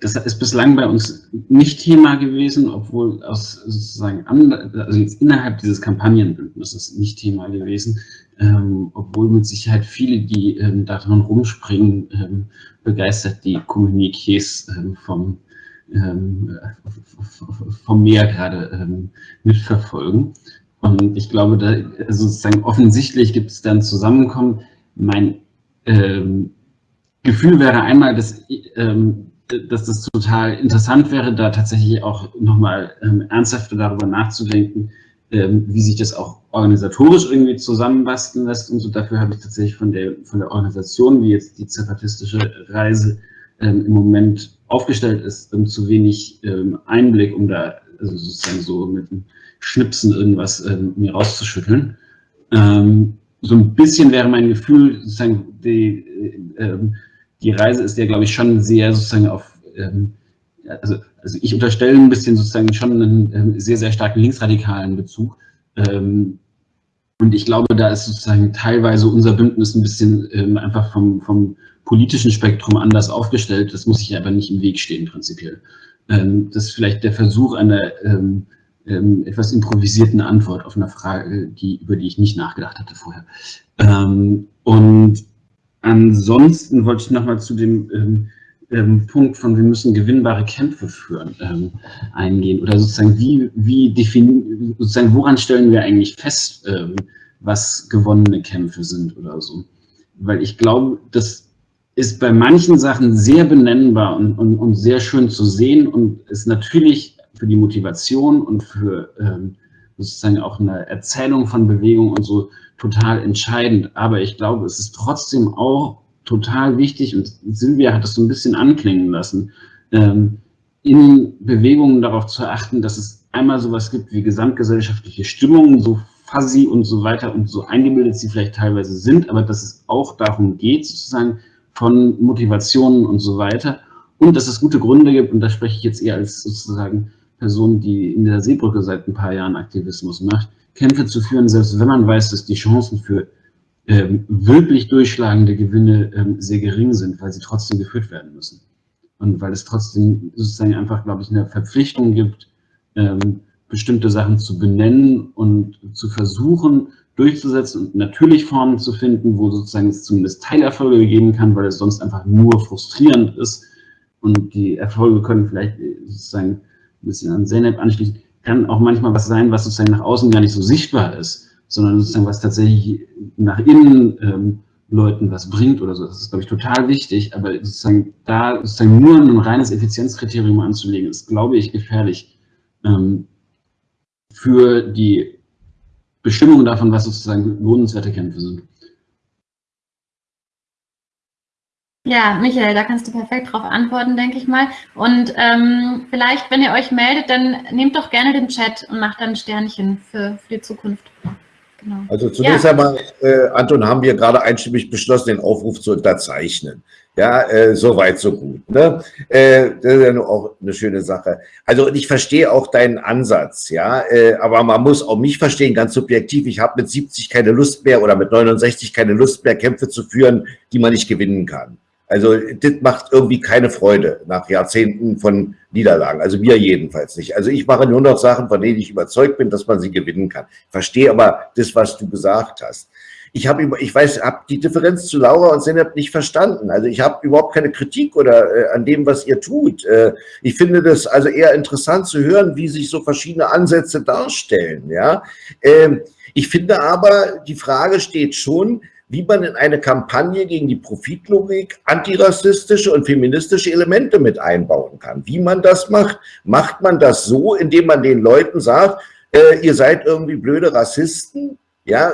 das ist bislang bei uns nicht Thema gewesen, obwohl aus sozusagen, also innerhalb dieses Kampagnenbündnisses nicht Thema gewesen, ähm, obwohl mit Sicherheit viele, die ähm, daran rumspringen, ähm, begeistert die Kommuniqués ähm, vom, ähm, vom Meer gerade ähm, mitverfolgen. Und ich glaube, da also sozusagen offensichtlich gibt es dann Zusammenkommen. Mein Gefühl wäre einmal, dass ähm, dass das total interessant wäre, da tatsächlich auch nochmal ähm, ernsthafter darüber nachzudenken, ähm, wie sich das auch organisatorisch irgendwie zusammenbasteln lässt und so. Dafür habe ich tatsächlich von der, von der Organisation, wie jetzt die zapatistische Reise, ähm, im Moment aufgestellt ist, ähm, zu wenig ähm, Einblick, um da also sozusagen so mit einem Schnipsen irgendwas ähm, mir rauszuschütteln. Ähm, so ein bisschen wäre mein Gefühl, sozusagen, die, äh, die Reise ist ja, glaube ich, schon sehr sozusagen auf, also, also ich unterstelle ein bisschen sozusagen schon einen ähm, sehr, sehr starken linksradikalen Bezug. Ähm, und ich glaube, da ist sozusagen teilweise unser Bündnis ein bisschen ähm, einfach vom, vom politischen Spektrum anders aufgestellt. Das muss ich aber nicht im Weg stehen, prinzipiell. Ähm, das ist vielleicht der Versuch einer ähm, ähm, etwas improvisierten Antwort auf eine Frage, die, über die ich nicht nachgedacht hatte vorher. Und ansonsten wollte ich nochmal zu dem ähm, Punkt von wir müssen gewinnbare Kämpfe führen ähm, eingehen oder sozusagen wie, wie definieren, sozusagen woran stellen wir eigentlich fest, ähm, was gewonnene Kämpfe sind oder so. Weil ich glaube, das ist bei manchen Sachen sehr benennbar und, und, und sehr schön zu sehen und ist natürlich für die Motivation und für ähm, sozusagen auch eine Erzählung von Bewegung und so total entscheidend. Aber ich glaube, es ist trotzdem auch total wichtig, und Silvia hat das so ein bisschen anklingen lassen, ähm, in Bewegungen darauf zu achten, dass es einmal sowas gibt wie gesamtgesellschaftliche Stimmungen, so fuzzy und so weiter und so eingebildet sie vielleicht teilweise sind, aber dass es auch darum geht, sozusagen von Motivationen und so weiter. Und dass es gute Gründe gibt, und da spreche ich jetzt eher als sozusagen Person, die in der Seebrücke seit ein paar Jahren Aktivismus macht, Kämpfe zu führen, selbst wenn man weiß, dass die Chancen für ähm, wirklich durchschlagende Gewinne ähm, sehr gering sind, weil sie trotzdem geführt werden müssen. Und weil es trotzdem sozusagen einfach, glaube ich, eine Verpflichtung gibt, ähm, bestimmte Sachen zu benennen und zu versuchen, durchzusetzen und natürlich Formen zu finden, wo sozusagen es zumindest Teilerfolge geben kann, weil es sonst einfach nur frustrierend ist. Und die Erfolge können vielleicht sozusagen ein bisschen an Zeynep anschließen, kann auch manchmal was sein, was sozusagen nach außen gar nicht so sichtbar ist sondern sozusagen was tatsächlich nach innen ähm, Leuten was bringt oder so. Das ist, glaube ich, total wichtig, aber sozusagen da sozusagen nur ein reines Effizienzkriterium anzulegen, ist, glaube ich, gefährlich ähm, für die Bestimmung davon, was sozusagen lohnenswerte Kämpfe sind. Ja, Michael, da kannst du perfekt darauf antworten, denke ich mal. Und ähm, vielleicht, wenn ihr euch meldet, dann nehmt doch gerne den Chat und macht dann ein Sternchen für, für die Zukunft. Genau. Also zunächst ja. einmal, äh, Anton, haben wir gerade einstimmig beschlossen, den Aufruf zu unterzeichnen. Ja, äh, so weit, so gut. Ne? Äh, das ist ja nur auch eine schöne Sache. Also ich verstehe auch deinen Ansatz, ja, äh, aber man muss auch mich verstehen, ganz subjektiv. Ich habe mit 70 keine Lust mehr oder mit 69 keine Lust mehr, Kämpfe zu führen, die man nicht gewinnen kann. Also das macht irgendwie keine Freude nach Jahrzehnten von Niederlagen. Also mir jedenfalls nicht. Also ich mache nur noch Sachen, von denen ich überzeugt bin, dass man sie gewinnen kann. verstehe aber das, was du gesagt hast. Ich habe ich weiß, habe die Differenz zu Laura und Senep nicht verstanden. Also ich habe überhaupt keine Kritik oder äh, an dem, was ihr tut. Äh, ich finde das also eher interessant zu hören, wie sich so verschiedene Ansätze darstellen. Ja, ähm, ich finde aber die Frage steht schon, wie man in eine Kampagne gegen die Profitlogik antirassistische und feministische Elemente mit einbauen kann. Wie man das macht? Macht man das so, indem man den Leuten sagt, äh, ihr seid irgendwie blöde Rassisten? Ja,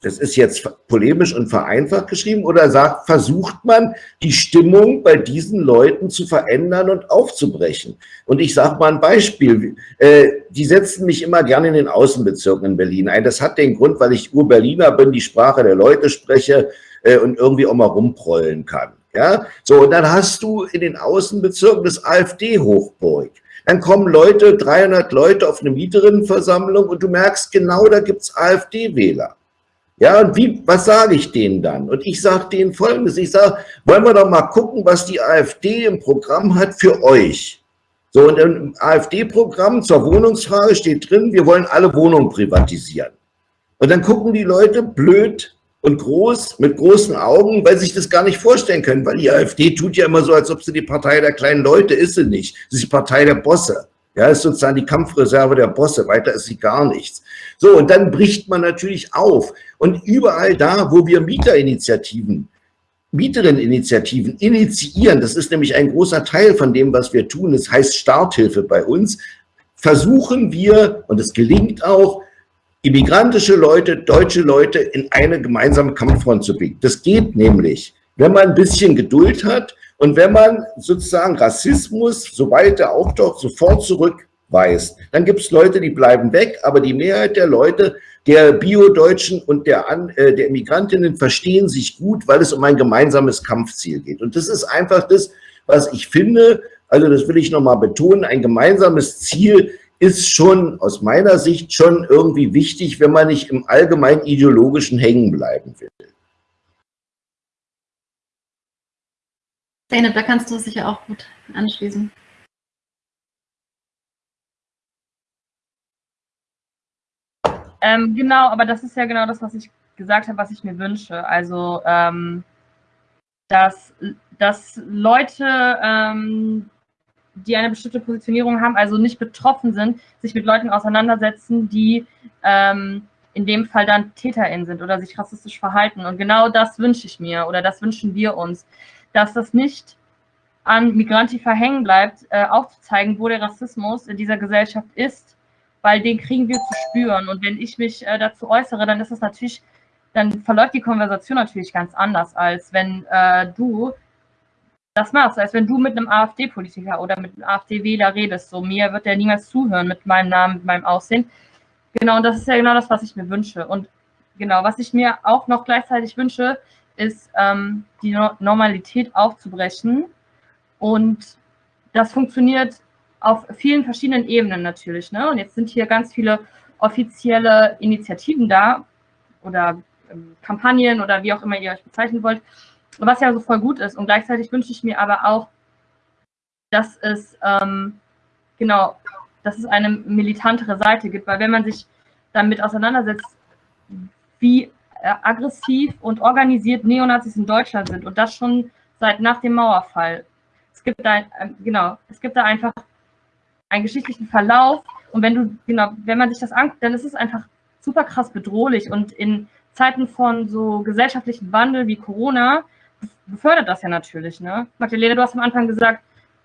das ist jetzt polemisch und vereinfacht geschrieben, oder sagt, versucht man, die Stimmung bei diesen Leuten zu verändern und aufzubrechen? Und ich sage mal ein Beispiel. Äh, die setzen mich immer gerne in den Außenbezirken in Berlin ein. Das hat den Grund, weil ich Ur-Berliner bin, die Sprache der Leute spreche äh, und irgendwie auch mal rumprollen kann. Ja, so, und dann hast du in den Außenbezirken das AfD-Hochburg. Dann kommen Leute, 300 Leute auf eine Mieterinnenversammlung und du merkst genau, da gibt's AfD-Wähler. Ja, und wie, was sage ich denen dann? Und ich sage denen Folgendes, ich sage, wollen wir doch mal gucken, was die AfD im Programm hat für euch. So, und im AfD-Programm zur Wohnungsfrage steht drin, wir wollen alle Wohnungen privatisieren. Und dann gucken die Leute blöd und groß, mit großen Augen, weil sie sich das gar nicht vorstellen können, weil die AfD tut ja immer so, als ob sie die Partei der kleinen Leute ist sie nicht. Sie ist die Partei der Bosse. Ja, ist sozusagen die Kampfreserve der Bosse, weiter ist sie gar nichts. So, und dann bricht man natürlich auf. Und überall da, wo wir Mieterinitiativen, Mieterinneninitiativen initiieren, das ist nämlich ein großer Teil von dem, was wir tun, das heißt Starthilfe bei uns, versuchen wir, und es gelingt auch, immigrantische Leute, deutsche Leute in eine gemeinsame Kampffront zu biegen. Das geht nämlich, wenn man ein bisschen Geduld hat Und wenn man sozusagen Rassismus, sobald er auftaucht, sofort zurückweist, dann gibt es Leute, die bleiben weg, aber die Mehrheit der Leute, der Bio-Deutschen und der, äh, der Migrantinnen verstehen sich gut, weil es um ein gemeinsames Kampfziel geht. Und das ist einfach das, was ich finde, also das will ich nochmal betonen, ein gemeinsames Ziel ist schon aus meiner Sicht schon irgendwie wichtig, wenn man nicht im allgemein ideologischen hängen bleiben will. Zeynep, da kannst du sicher auch gut anschließen. Ähm, genau, aber das ist ja genau das, was ich gesagt habe, was ich mir wünsche. Also, ähm, dass, dass Leute, ähm, die eine bestimmte Positionierung haben, also nicht betroffen sind, sich mit Leuten auseinandersetzen, die ähm, in dem Fall dann TäterInnen sind oder sich rassistisch verhalten. Und genau das wünsche ich mir oder das wünschen wir uns dass das nicht an Migrantifa hängen bleibt, äh, aufzuzeigen, wo der Rassismus in dieser Gesellschaft ist, weil den kriegen wir zu spüren. Und wenn ich mich äh, dazu äußere, dann ist es natürlich, dann verläuft die Konversation natürlich ganz anders, als wenn äh, du das machst, als wenn du mit einem AfD-Politiker oder mit einem AfD-Wähler redest. So, mir wird der niemals zuhören mit meinem Namen, mit meinem Aussehen. Genau, und das ist ja genau das, was ich mir wünsche. Und genau, was ich mir auch noch gleichzeitig wünsche, ist, ähm, die Normalität aufzubrechen. Und das funktioniert auf vielen verschiedenen Ebenen natürlich. Ne? Und jetzt sind hier ganz viele offizielle Initiativen da oder ähm, Kampagnen oder wie auch immer ihr euch bezeichnen wollt, was ja so voll gut ist. Und gleichzeitig wünsche ich mir aber auch, dass es ähm, genau, dass es eine militantere Seite gibt, weil wenn man sich damit auseinandersetzt, wie aggressiv und organisiert Neonazis in Deutschland sind und das schon seit nach dem Mauerfall. Es gibt da, äh, genau, es gibt da einfach einen geschichtlichen Verlauf und wenn du, genau, wenn man sich das anguckt, dann ist es einfach super krass bedrohlich und in Zeiten von so gesellschaftlichen Wandel wie Corona befördert das ja natürlich, ne? Magdalena, du hast am Anfang gesagt,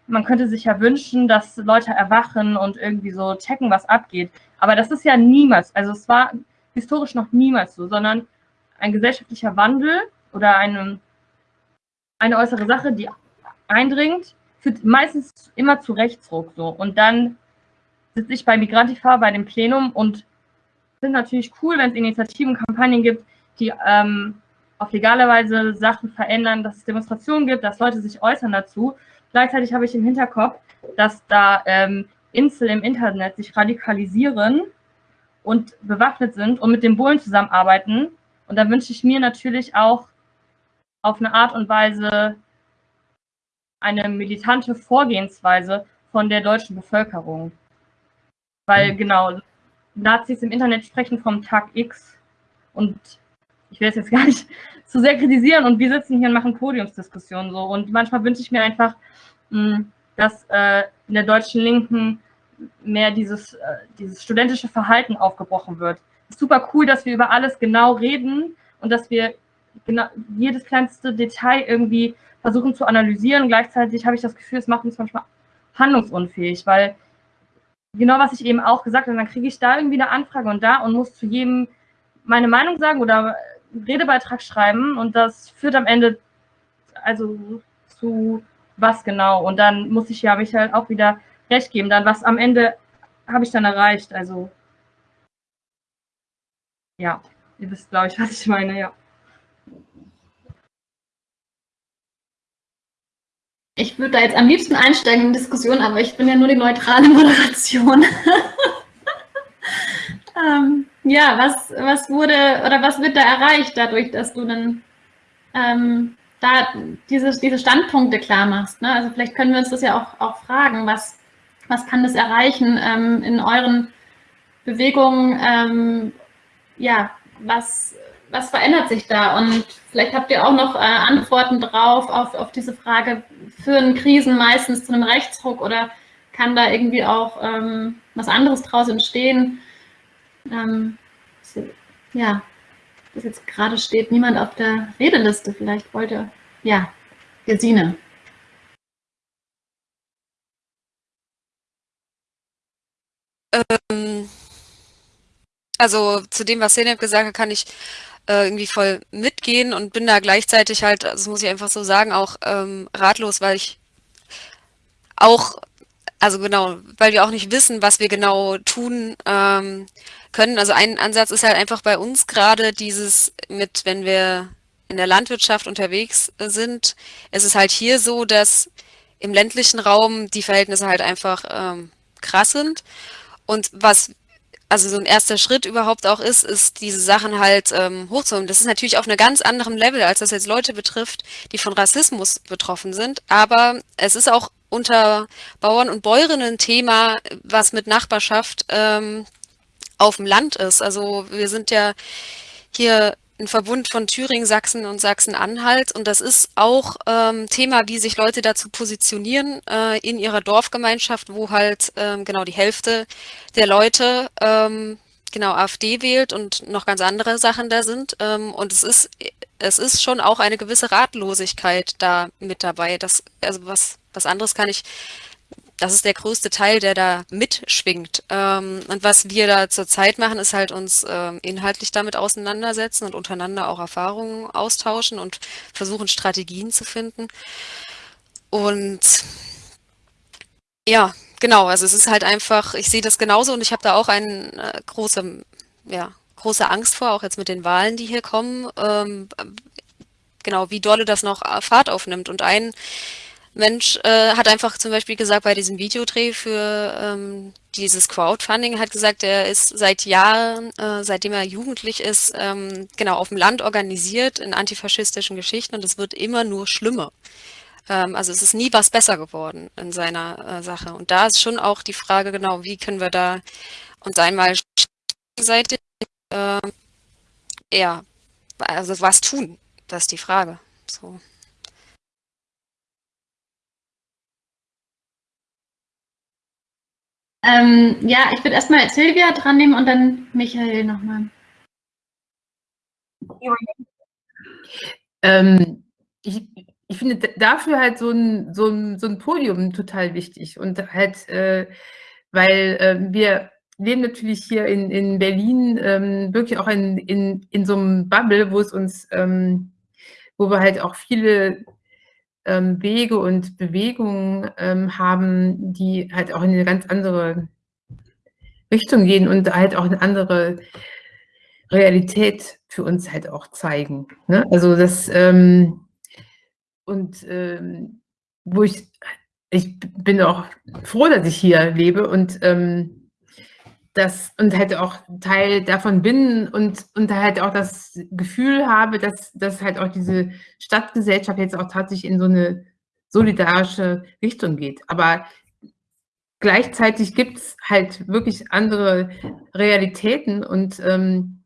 man könnte sich ja wünschen, dass Leute erwachen und irgendwie so checken, was abgeht. Aber das ist ja niemals, also es war historisch noch niemals so, sondern ein gesellschaftlicher Wandel oder eine, eine äußere Sache, die eindringt, führt meistens immer zu Rechtsruck so. Und dann sitze ich bei Migrantifa bei dem Plenum und finde natürlich cool, wenn es Initiativen, Kampagnen gibt, die ähm, auf legale Weise Sachen verändern, dass es Demonstrationen gibt, dass Leute sich äußern dazu. Gleichzeitig habe ich im Hinterkopf, dass da ähm, Insel im Internet sich radikalisieren und bewaffnet sind und mit den Bullen zusammenarbeiten und da wünsche ich mir natürlich auch auf eine Art und Weise eine militante Vorgehensweise von der deutschen Bevölkerung. Weil mhm. genau, Nazis im Internet sprechen vom Tag X und ich will es jetzt gar nicht zu sehr kritisieren und wir sitzen hier und machen Podiumsdiskussionen so und manchmal wünsche ich mir einfach, dass äh, in der deutschen Linken mehr dieses, äh, dieses studentische Verhalten aufgebrochen wird super cool, dass wir über alles genau reden und dass wir genau jedes kleinste Detail irgendwie versuchen zu analysieren. Gleichzeitig habe ich das Gefühl, es macht uns manchmal handlungsunfähig, weil genau was ich eben auch gesagt habe, dann kriege ich da irgendwie eine Anfrage und da und muss zu jedem meine Meinung sagen oder einen Redebeitrag schreiben und das führt am Ende also zu was genau. Und dann muss ich ja mich halt auch wieder recht geben, dann was am Ende habe ich dann erreicht, also ja, ihr wisst, glaube ich, was ich meine, ja. Ich würde da jetzt am liebsten einsteigen in Diskussion, aber ich bin ja nur die neutrale Moderation. ähm, ja, was, was wurde oder was wird da erreicht dadurch, dass du dann ähm, da diese, diese Standpunkte klar machst? Ne? Also vielleicht können wir uns das ja auch, auch fragen, was, was kann das erreichen ähm, in euren Bewegungen ähm, ja, was, was verändert sich da? Und vielleicht habt ihr auch noch äh, Antworten drauf auf, auf diese Frage, führen Krisen meistens zu einem Rechtsruck oder kann da irgendwie auch ähm, was anderes draus entstehen? Ähm, ja, das jetzt gerade steht niemand auf der Redeliste. Vielleicht wollte, ja, Gesine. Ähm, also zu dem, was Zeynep gesagt hat, kann ich äh, irgendwie voll mitgehen und bin da gleichzeitig halt, das muss ich einfach so sagen, auch ähm, ratlos, weil ich auch, also genau, weil wir auch nicht wissen, was wir genau tun ähm, können. Also ein Ansatz ist halt einfach bei uns gerade dieses mit, wenn wir in der Landwirtschaft unterwegs sind, es ist halt hier so, dass im ländlichen Raum die Verhältnisse halt einfach ähm, krass sind. Und was also so ein erster Schritt überhaupt auch ist, ist diese Sachen halt ähm, hochzuholen. Das ist natürlich auf einem ganz anderen Level, als das jetzt Leute betrifft, die von Rassismus betroffen sind. Aber es ist auch unter Bauern und Bäuerinnen ein Thema, was mit Nachbarschaft ähm, auf dem Land ist. Also wir sind ja hier ein Verbund von Thüringen, Sachsen und Sachsen-Anhalt. Und das ist auch ähm, Thema, wie sich Leute dazu positionieren äh, in ihrer Dorfgemeinschaft, wo halt ähm, genau die Hälfte der Leute ähm, genau AfD wählt und noch ganz andere Sachen da sind. Ähm, und es ist, es ist schon auch eine gewisse Ratlosigkeit da mit dabei. Das, also was, was anderes kann ich das ist der größte Teil, der da mitschwingt. Ähm, und was wir da zurzeit machen, ist halt uns ähm, inhaltlich damit auseinandersetzen und untereinander auch Erfahrungen austauschen und versuchen Strategien zu finden. Und ja, genau, also es ist halt einfach, ich sehe das genauso und ich habe da auch eine äh, große, ja, große Angst vor, auch jetzt mit den Wahlen, die hier kommen. Ähm, genau, wie dolle das noch Fahrt aufnimmt. Und ein Mensch äh, hat einfach zum Beispiel gesagt, bei diesem Videodreh für ähm, dieses Crowdfunding, hat gesagt, er ist seit Jahren, äh, seitdem er jugendlich ist, ähm, genau auf dem Land organisiert in antifaschistischen Geschichten und es wird immer nur schlimmer. Ähm, also es ist nie was besser geworden in seiner äh, Sache. Und da ist schon auch die Frage, genau, wie können wir da uns einmal gegenseitig, äh, ja, also was tun? Das ist die Frage. So. Ähm, ja, ich würde erstmal Silvia dran nehmen und dann Michael nochmal. Ähm, ich, ich finde dafür halt so ein, so, ein, so ein Podium total wichtig und halt, äh, weil äh, wir leben natürlich hier in, in Berlin ähm, wirklich auch in, in, in so einem Bubble, wo es uns, ähm, wo wir halt auch viele ähm, Wege und Bewegungen ähm, haben, die halt auch in eine ganz andere Richtung gehen und halt auch eine andere Realität für uns halt auch zeigen. Ne? Also das ähm, und ähm, wo ich ich bin auch froh, dass ich hier lebe und ähm, das und halt auch Teil davon bin und, und halt auch das Gefühl habe, dass, dass halt auch diese Stadtgesellschaft jetzt auch tatsächlich in so eine solidarische Richtung geht. Aber gleichzeitig gibt es halt wirklich andere Realitäten und ähm,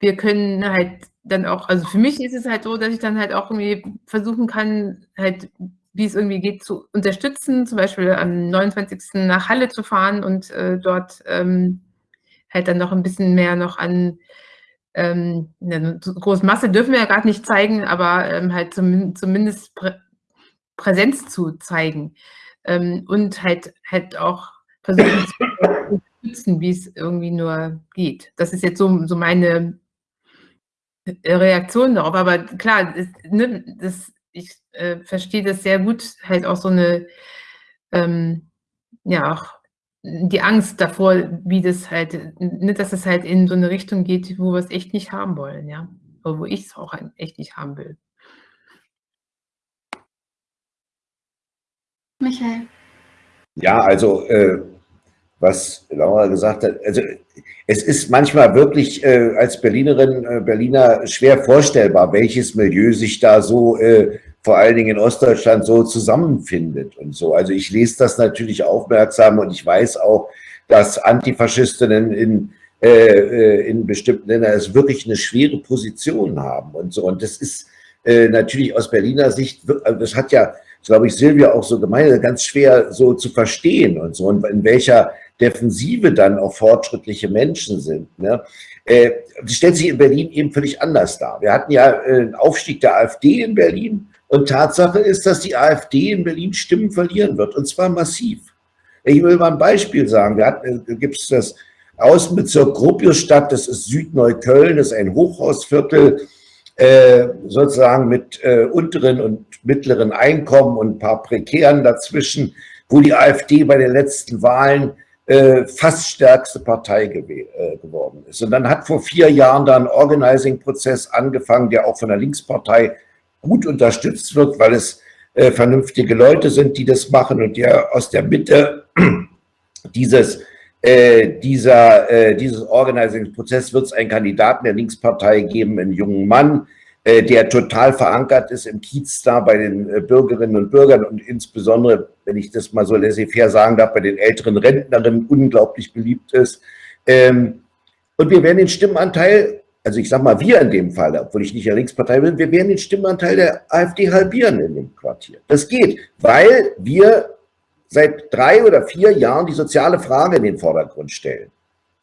wir können halt dann auch, also für mich ist es halt so, dass ich dann halt auch irgendwie versuchen kann, halt wie es irgendwie geht, zu unterstützen, zum Beispiel am 29. nach Halle zu fahren und äh, dort ähm, halt dann noch ein bisschen mehr noch an ähm, eine große Masse dürfen wir ja gerade nicht zeigen, aber ähm, halt zum, zumindest Prä Präsenz zu zeigen ähm, und halt halt auch versuchen zu unterstützen, wie es irgendwie nur geht. Das ist jetzt so, so meine Reaktion darauf. Aber klar, das, ne, das ich äh, verstehe das sehr gut, halt auch so eine, ähm, ja, auch die Angst davor, wie das halt, nicht, ne, dass es halt in so eine Richtung geht, wo wir es echt nicht haben wollen, ja. Oder wo ich es auch echt nicht haben will. Michael. Ja, also äh, was Laura gesagt hat, also es ist manchmal wirklich äh, als Berlinerin, äh, Berliner schwer vorstellbar, welches Milieu sich da so äh, vor allen Dingen in Ostdeutschland so zusammenfindet und so. Also ich lese das natürlich aufmerksam und ich weiß auch, dass Antifaschistinnen in, äh, äh in bestimmten Ländern es wirklich eine schwere Position haben und so. Und das ist äh, natürlich aus Berliner Sicht, also das hat ja, glaube ich, Silvia auch so gemeint, ganz schwer so zu verstehen und so. Und in welcher Defensive dann auch fortschrittliche Menschen sind. Ne? Äh, das stellt sich in Berlin eben völlig anders dar. Wir hatten ja äh, einen Aufstieg der AfD in Berlin und Tatsache ist, dass die AfD in Berlin Stimmen verlieren wird, und zwar massiv. Ich will mal ein Beispiel sagen. Da äh, gibt es das Außenbezirk Gropiusstadt, das ist Südneukölln, das ist ein Hochhausviertel, äh, sozusagen mit äh, unteren und mittleren Einkommen und ein paar Prekären dazwischen, wo die AfD bei den letzten Wahlen äh, fast stärkste Partei äh, geworden ist. Und dann hat vor vier Jahren da ein Organizing-Prozess angefangen, der auch von der Linkspartei gut unterstützt wird, weil es äh, vernünftige Leute sind, die das machen und der aus der Mitte dieses äh, dieser, äh, dieses Organizing-Prozess wird es einen Kandidaten der Linkspartei geben, einen jungen Mann, der total verankert ist im Kiez da bei den äh, Bürgerinnen und Bürgern und insbesondere, wenn ich das mal so laissez-faire sagen darf, bei den älteren Rentnerinnen unglaublich beliebt ist. Ähm, und wir werden den Stimmenanteil, also ich sage mal wir in dem Fall, obwohl ich nicht der Linkspartei bin, wir werden den Stimmenanteil der AfD halbieren in dem Quartier. Das geht, weil wir seit drei oder vier Jahren die soziale Frage in den Vordergrund stellen.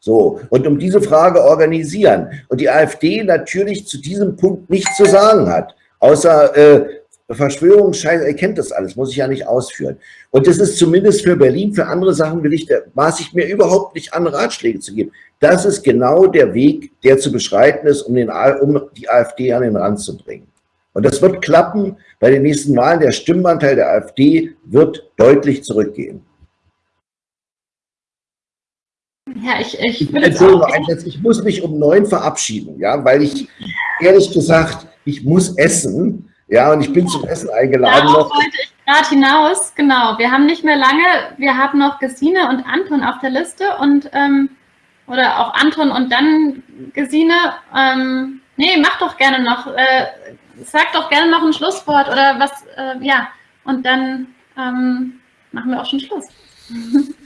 So, und um diese Frage organisieren. Und die AfD natürlich zu diesem Punkt nichts zu sagen hat, außer äh, Verschwörungsscheiße, er kennt das alles, muss ich ja nicht ausführen. Und das ist zumindest für Berlin, für andere Sachen will ich, da maße ich mir überhaupt nicht an, Ratschläge zu geben. Das ist genau der Weg, der zu beschreiten ist, um, den, um die AfD an den Rand zu bringen. Und das wird klappen bei den nächsten Wahlen. Der Stimmanteil der AfD wird deutlich zurückgehen. Ja, ich, ich, Entschuldigung, ich muss mich um neun verabschieden, ja, weil ich ehrlich gesagt, ich muss essen, ja, und ich bin zum Essen eingeladen. Darauf wollte ich gerade hinaus, genau. Wir haben nicht mehr lange, wir haben noch Gesine und Anton auf der Liste und, ähm, oder auch Anton und dann Gesine. Ähm, nee, mach doch gerne noch. Äh, sag doch gerne noch ein Schlusswort oder was, äh, ja, und dann ähm, machen wir auch schon Schluss.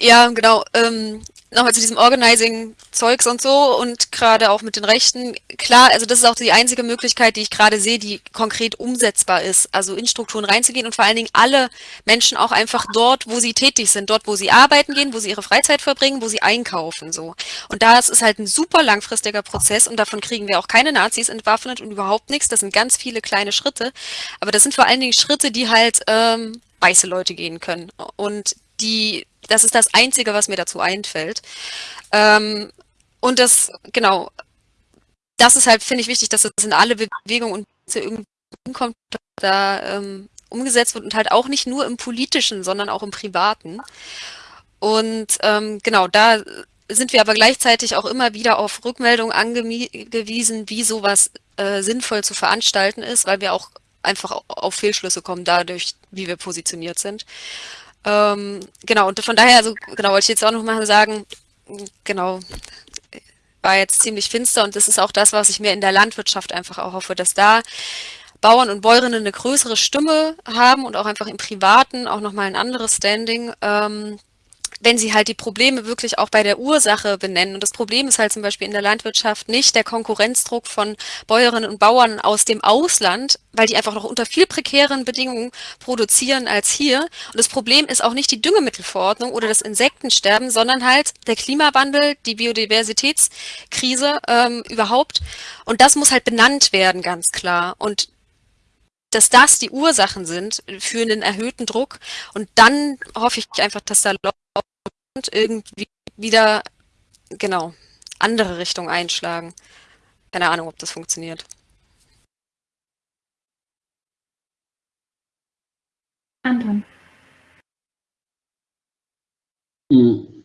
Ja, genau. Ähm, nochmal zu diesem Organizing-Zeugs und so und gerade auch mit den Rechten. Klar, also das ist auch die einzige Möglichkeit, die ich gerade sehe, die konkret umsetzbar ist. Also in Strukturen reinzugehen und vor allen Dingen alle Menschen auch einfach dort, wo sie tätig sind, dort, wo sie arbeiten gehen, wo sie ihre Freizeit verbringen, wo sie einkaufen, so. Und das ist halt ein super langfristiger Prozess und davon kriegen wir auch keine Nazis entwaffnet und überhaupt nichts. Das sind ganz viele kleine Schritte. Aber das sind vor allen Dingen Schritte, die halt ähm, weiße Leute gehen können. Und die, das ist das Einzige, was mir dazu einfällt. Ähm, und das, genau, das ist halt, finde ich, wichtig, dass das in alle Bewegungen und irgendwie kommt, da ähm, umgesetzt wird und halt auch nicht nur im Politischen, sondern auch im Privaten. Und ähm, genau, da sind wir aber gleichzeitig auch immer wieder auf Rückmeldungen angewiesen, wie sowas äh, sinnvoll zu veranstalten ist, weil wir auch einfach auf Fehlschlüsse kommen dadurch, wie wir positioniert sind. Ähm, genau, und von daher, also genau, wollte ich jetzt auch noch mal sagen, genau, war jetzt ziemlich finster und das ist auch das, was ich mir in der Landwirtschaft einfach auch hoffe, dass da Bauern und Bäuerinnen eine größere Stimme haben und auch einfach im Privaten auch nochmal ein anderes Standing, ähm, wenn sie halt die Probleme wirklich auch bei der Ursache benennen. Und das Problem ist halt zum Beispiel in der Landwirtschaft nicht der Konkurrenzdruck von Bäuerinnen und Bauern aus dem Ausland, weil die einfach noch unter viel prekären Bedingungen produzieren als hier. Und das Problem ist auch nicht die Düngemittelverordnung oder das Insektensterben, sondern halt der Klimawandel, die Biodiversitätskrise ähm, überhaupt. Und das muss halt benannt werden, ganz klar. Und dass das die Ursachen sind für einen erhöhten Druck. Und dann hoffe ich einfach, dass da irgendwie wieder, genau, andere Richtung einschlagen. Keine Ahnung, ob das funktioniert. Anton. Hm,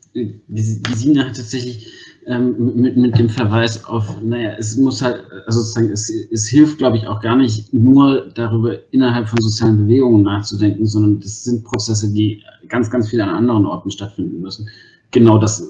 Sina hat tatsächlich ähm, mit, mit dem Verweis auf, naja, es muss halt, also sozusagen, es, es hilft, glaube ich, auch gar nicht nur darüber, innerhalb von sozialen Bewegungen nachzudenken, sondern das sind Prozesse, die ganz, ganz viel an anderen Orten stattfinden müssen. Genau das äh,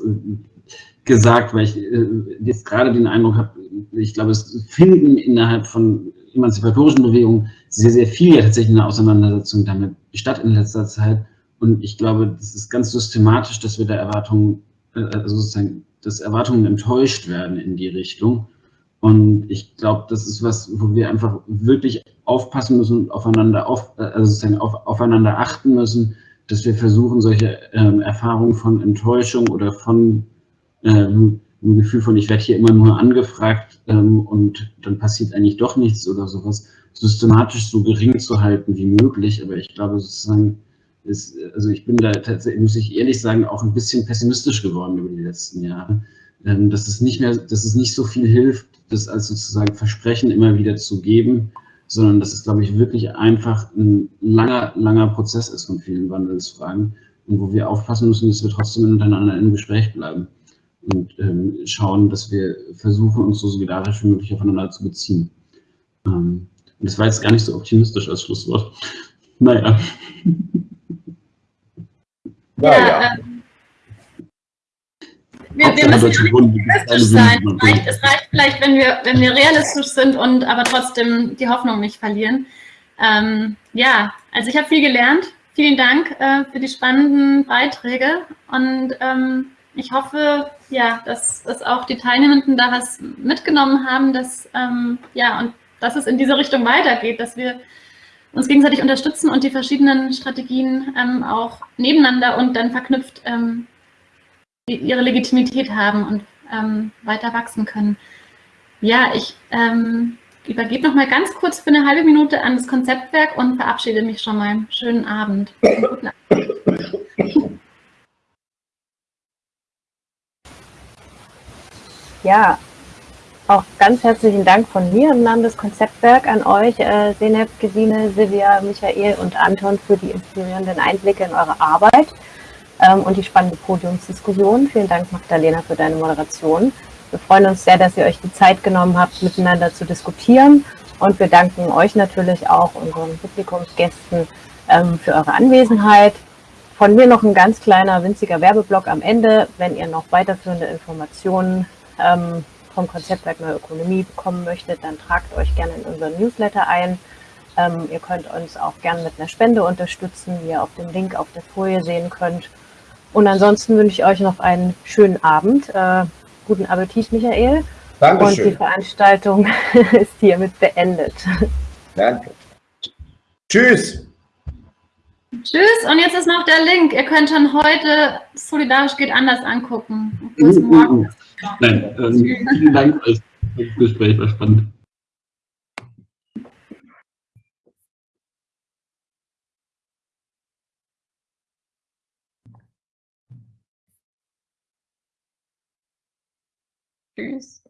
gesagt, weil ich äh, jetzt gerade den Eindruck habe, ich glaube, es finden innerhalb von emanzipatorischen Bewegungen sehr, sehr viel ja tatsächlich eine Auseinandersetzung damit statt in letzter Zeit. Und ich glaube, das ist ganz systematisch, dass wir da Erwartungen, äh, also sozusagen dass Erwartungen enttäuscht werden in die Richtung. Und ich glaube, das ist was, wo wir einfach wirklich aufpassen müssen und aufeinander, auf, also sozusagen auf, aufeinander achten müssen, dass wir versuchen, solche ähm, Erfahrungen von Enttäuschung oder von ähm, einem Gefühl von, ich werde hier immer nur angefragt ähm, und dann passiert eigentlich doch nichts oder sowas, systematisch so gering zu halten wie möglich. Aber ich glaube sozusagen, ist, also ich bin da tatsächlich, muss ich ehrlich sagen, auch ein bisschen pessimistisch geworden über die letzten Jahre. Ähm, dass es nicht mehr, dass es nicht so viel hilft, das als sozusagen Versprechen immer wieder zu geben, sondern dass es, glaube ich, wirklich einfach ein langer, langer Prozess ist von vielen Wandelsfragen und wo wir aufpassen müssen, dass wir trotzdem miteinander im Gespräch bleiben und ähm, schauen, dass wir versuchen, uns so solidarisch wie möglich aufeinander zu beziehen. Ähm, und das war jetzt gar nicht so optimistisch als Schlusswort. Naja. Naja. ähm, wir, wir müssen ja realistisch sein. Es reicht, es reicht, vielleicht, wenn wir, wenn wir realistisch sind und aber trotzdem die Hoffnung nicht verlieren. Ähm, ja, also ich habe viel gelernt. Vielen Dank äh, für die spannenden Beiträge und ähm, ich hoffe, ja, dass, dass auch die Teilnehmenden da was mitgenommen haben, dass, ähm, ja, und dass es in diese Richtung weitergeht, dass wir uns gegenseitig unterstützen und die verschiedenen Strategien ähm, auch nebeneinander und dann verknüpft ähm, ihre Legitimität haben und ähm, weiter wachsen können. Ja, ich ähm, übergebe noch mal ganz kurz für eine halbe Minute an das Konzeptwerk und verabschiede mich schon mal. Schönen Abend. Guten Abend. Ja, auch ganz herzlichen Dank von mir im Namen des Konzeptwerk an euch, äh, Seneb, Gesine, Silvia, Michael und Anton für die inspirierenden Einblicke in eure Arbeit ähm, und die spannende Podiumsdiskussion. Vielen Dank, Magdalena, für deine Moderation. Wir freuen uns sehr, dass ihr euch die Zeit genommen habt, miteinander zu diskutieren. Und wir danken euch natürlich auch, unseren Publikumsgästen, ähm, für eure Anwesenheit. Von mir noch ein ganz kleiner, winziger Werbeblock am Ende. Wenn ihr noch weiterführende Informationen ähm, vom Konzeptwerk Neue Ökonomie bekommen möchtet, dann tragt euch gerne in unseren Newsletter ein. Ähm, ihr könnt uns auch gerne mit einer Spende unterstützen, wie ihr auf dem Link auf der Folie sehen könnt. Und ansonsten wünsche ich euch noch einen schönen Abend. Äh, guten Appetit, Michael. Dankeschön. Und die Veranstaltung ist hiermit beendet. Danke. Tschüss. Tschüss. Und jetzt ist noch der Link. Ihr könnt schon heute Solidarisch geht anders angucken. Bis morgen. Nein, ähm, vielen Dank für das Gespräch, war spannend. Tschüss.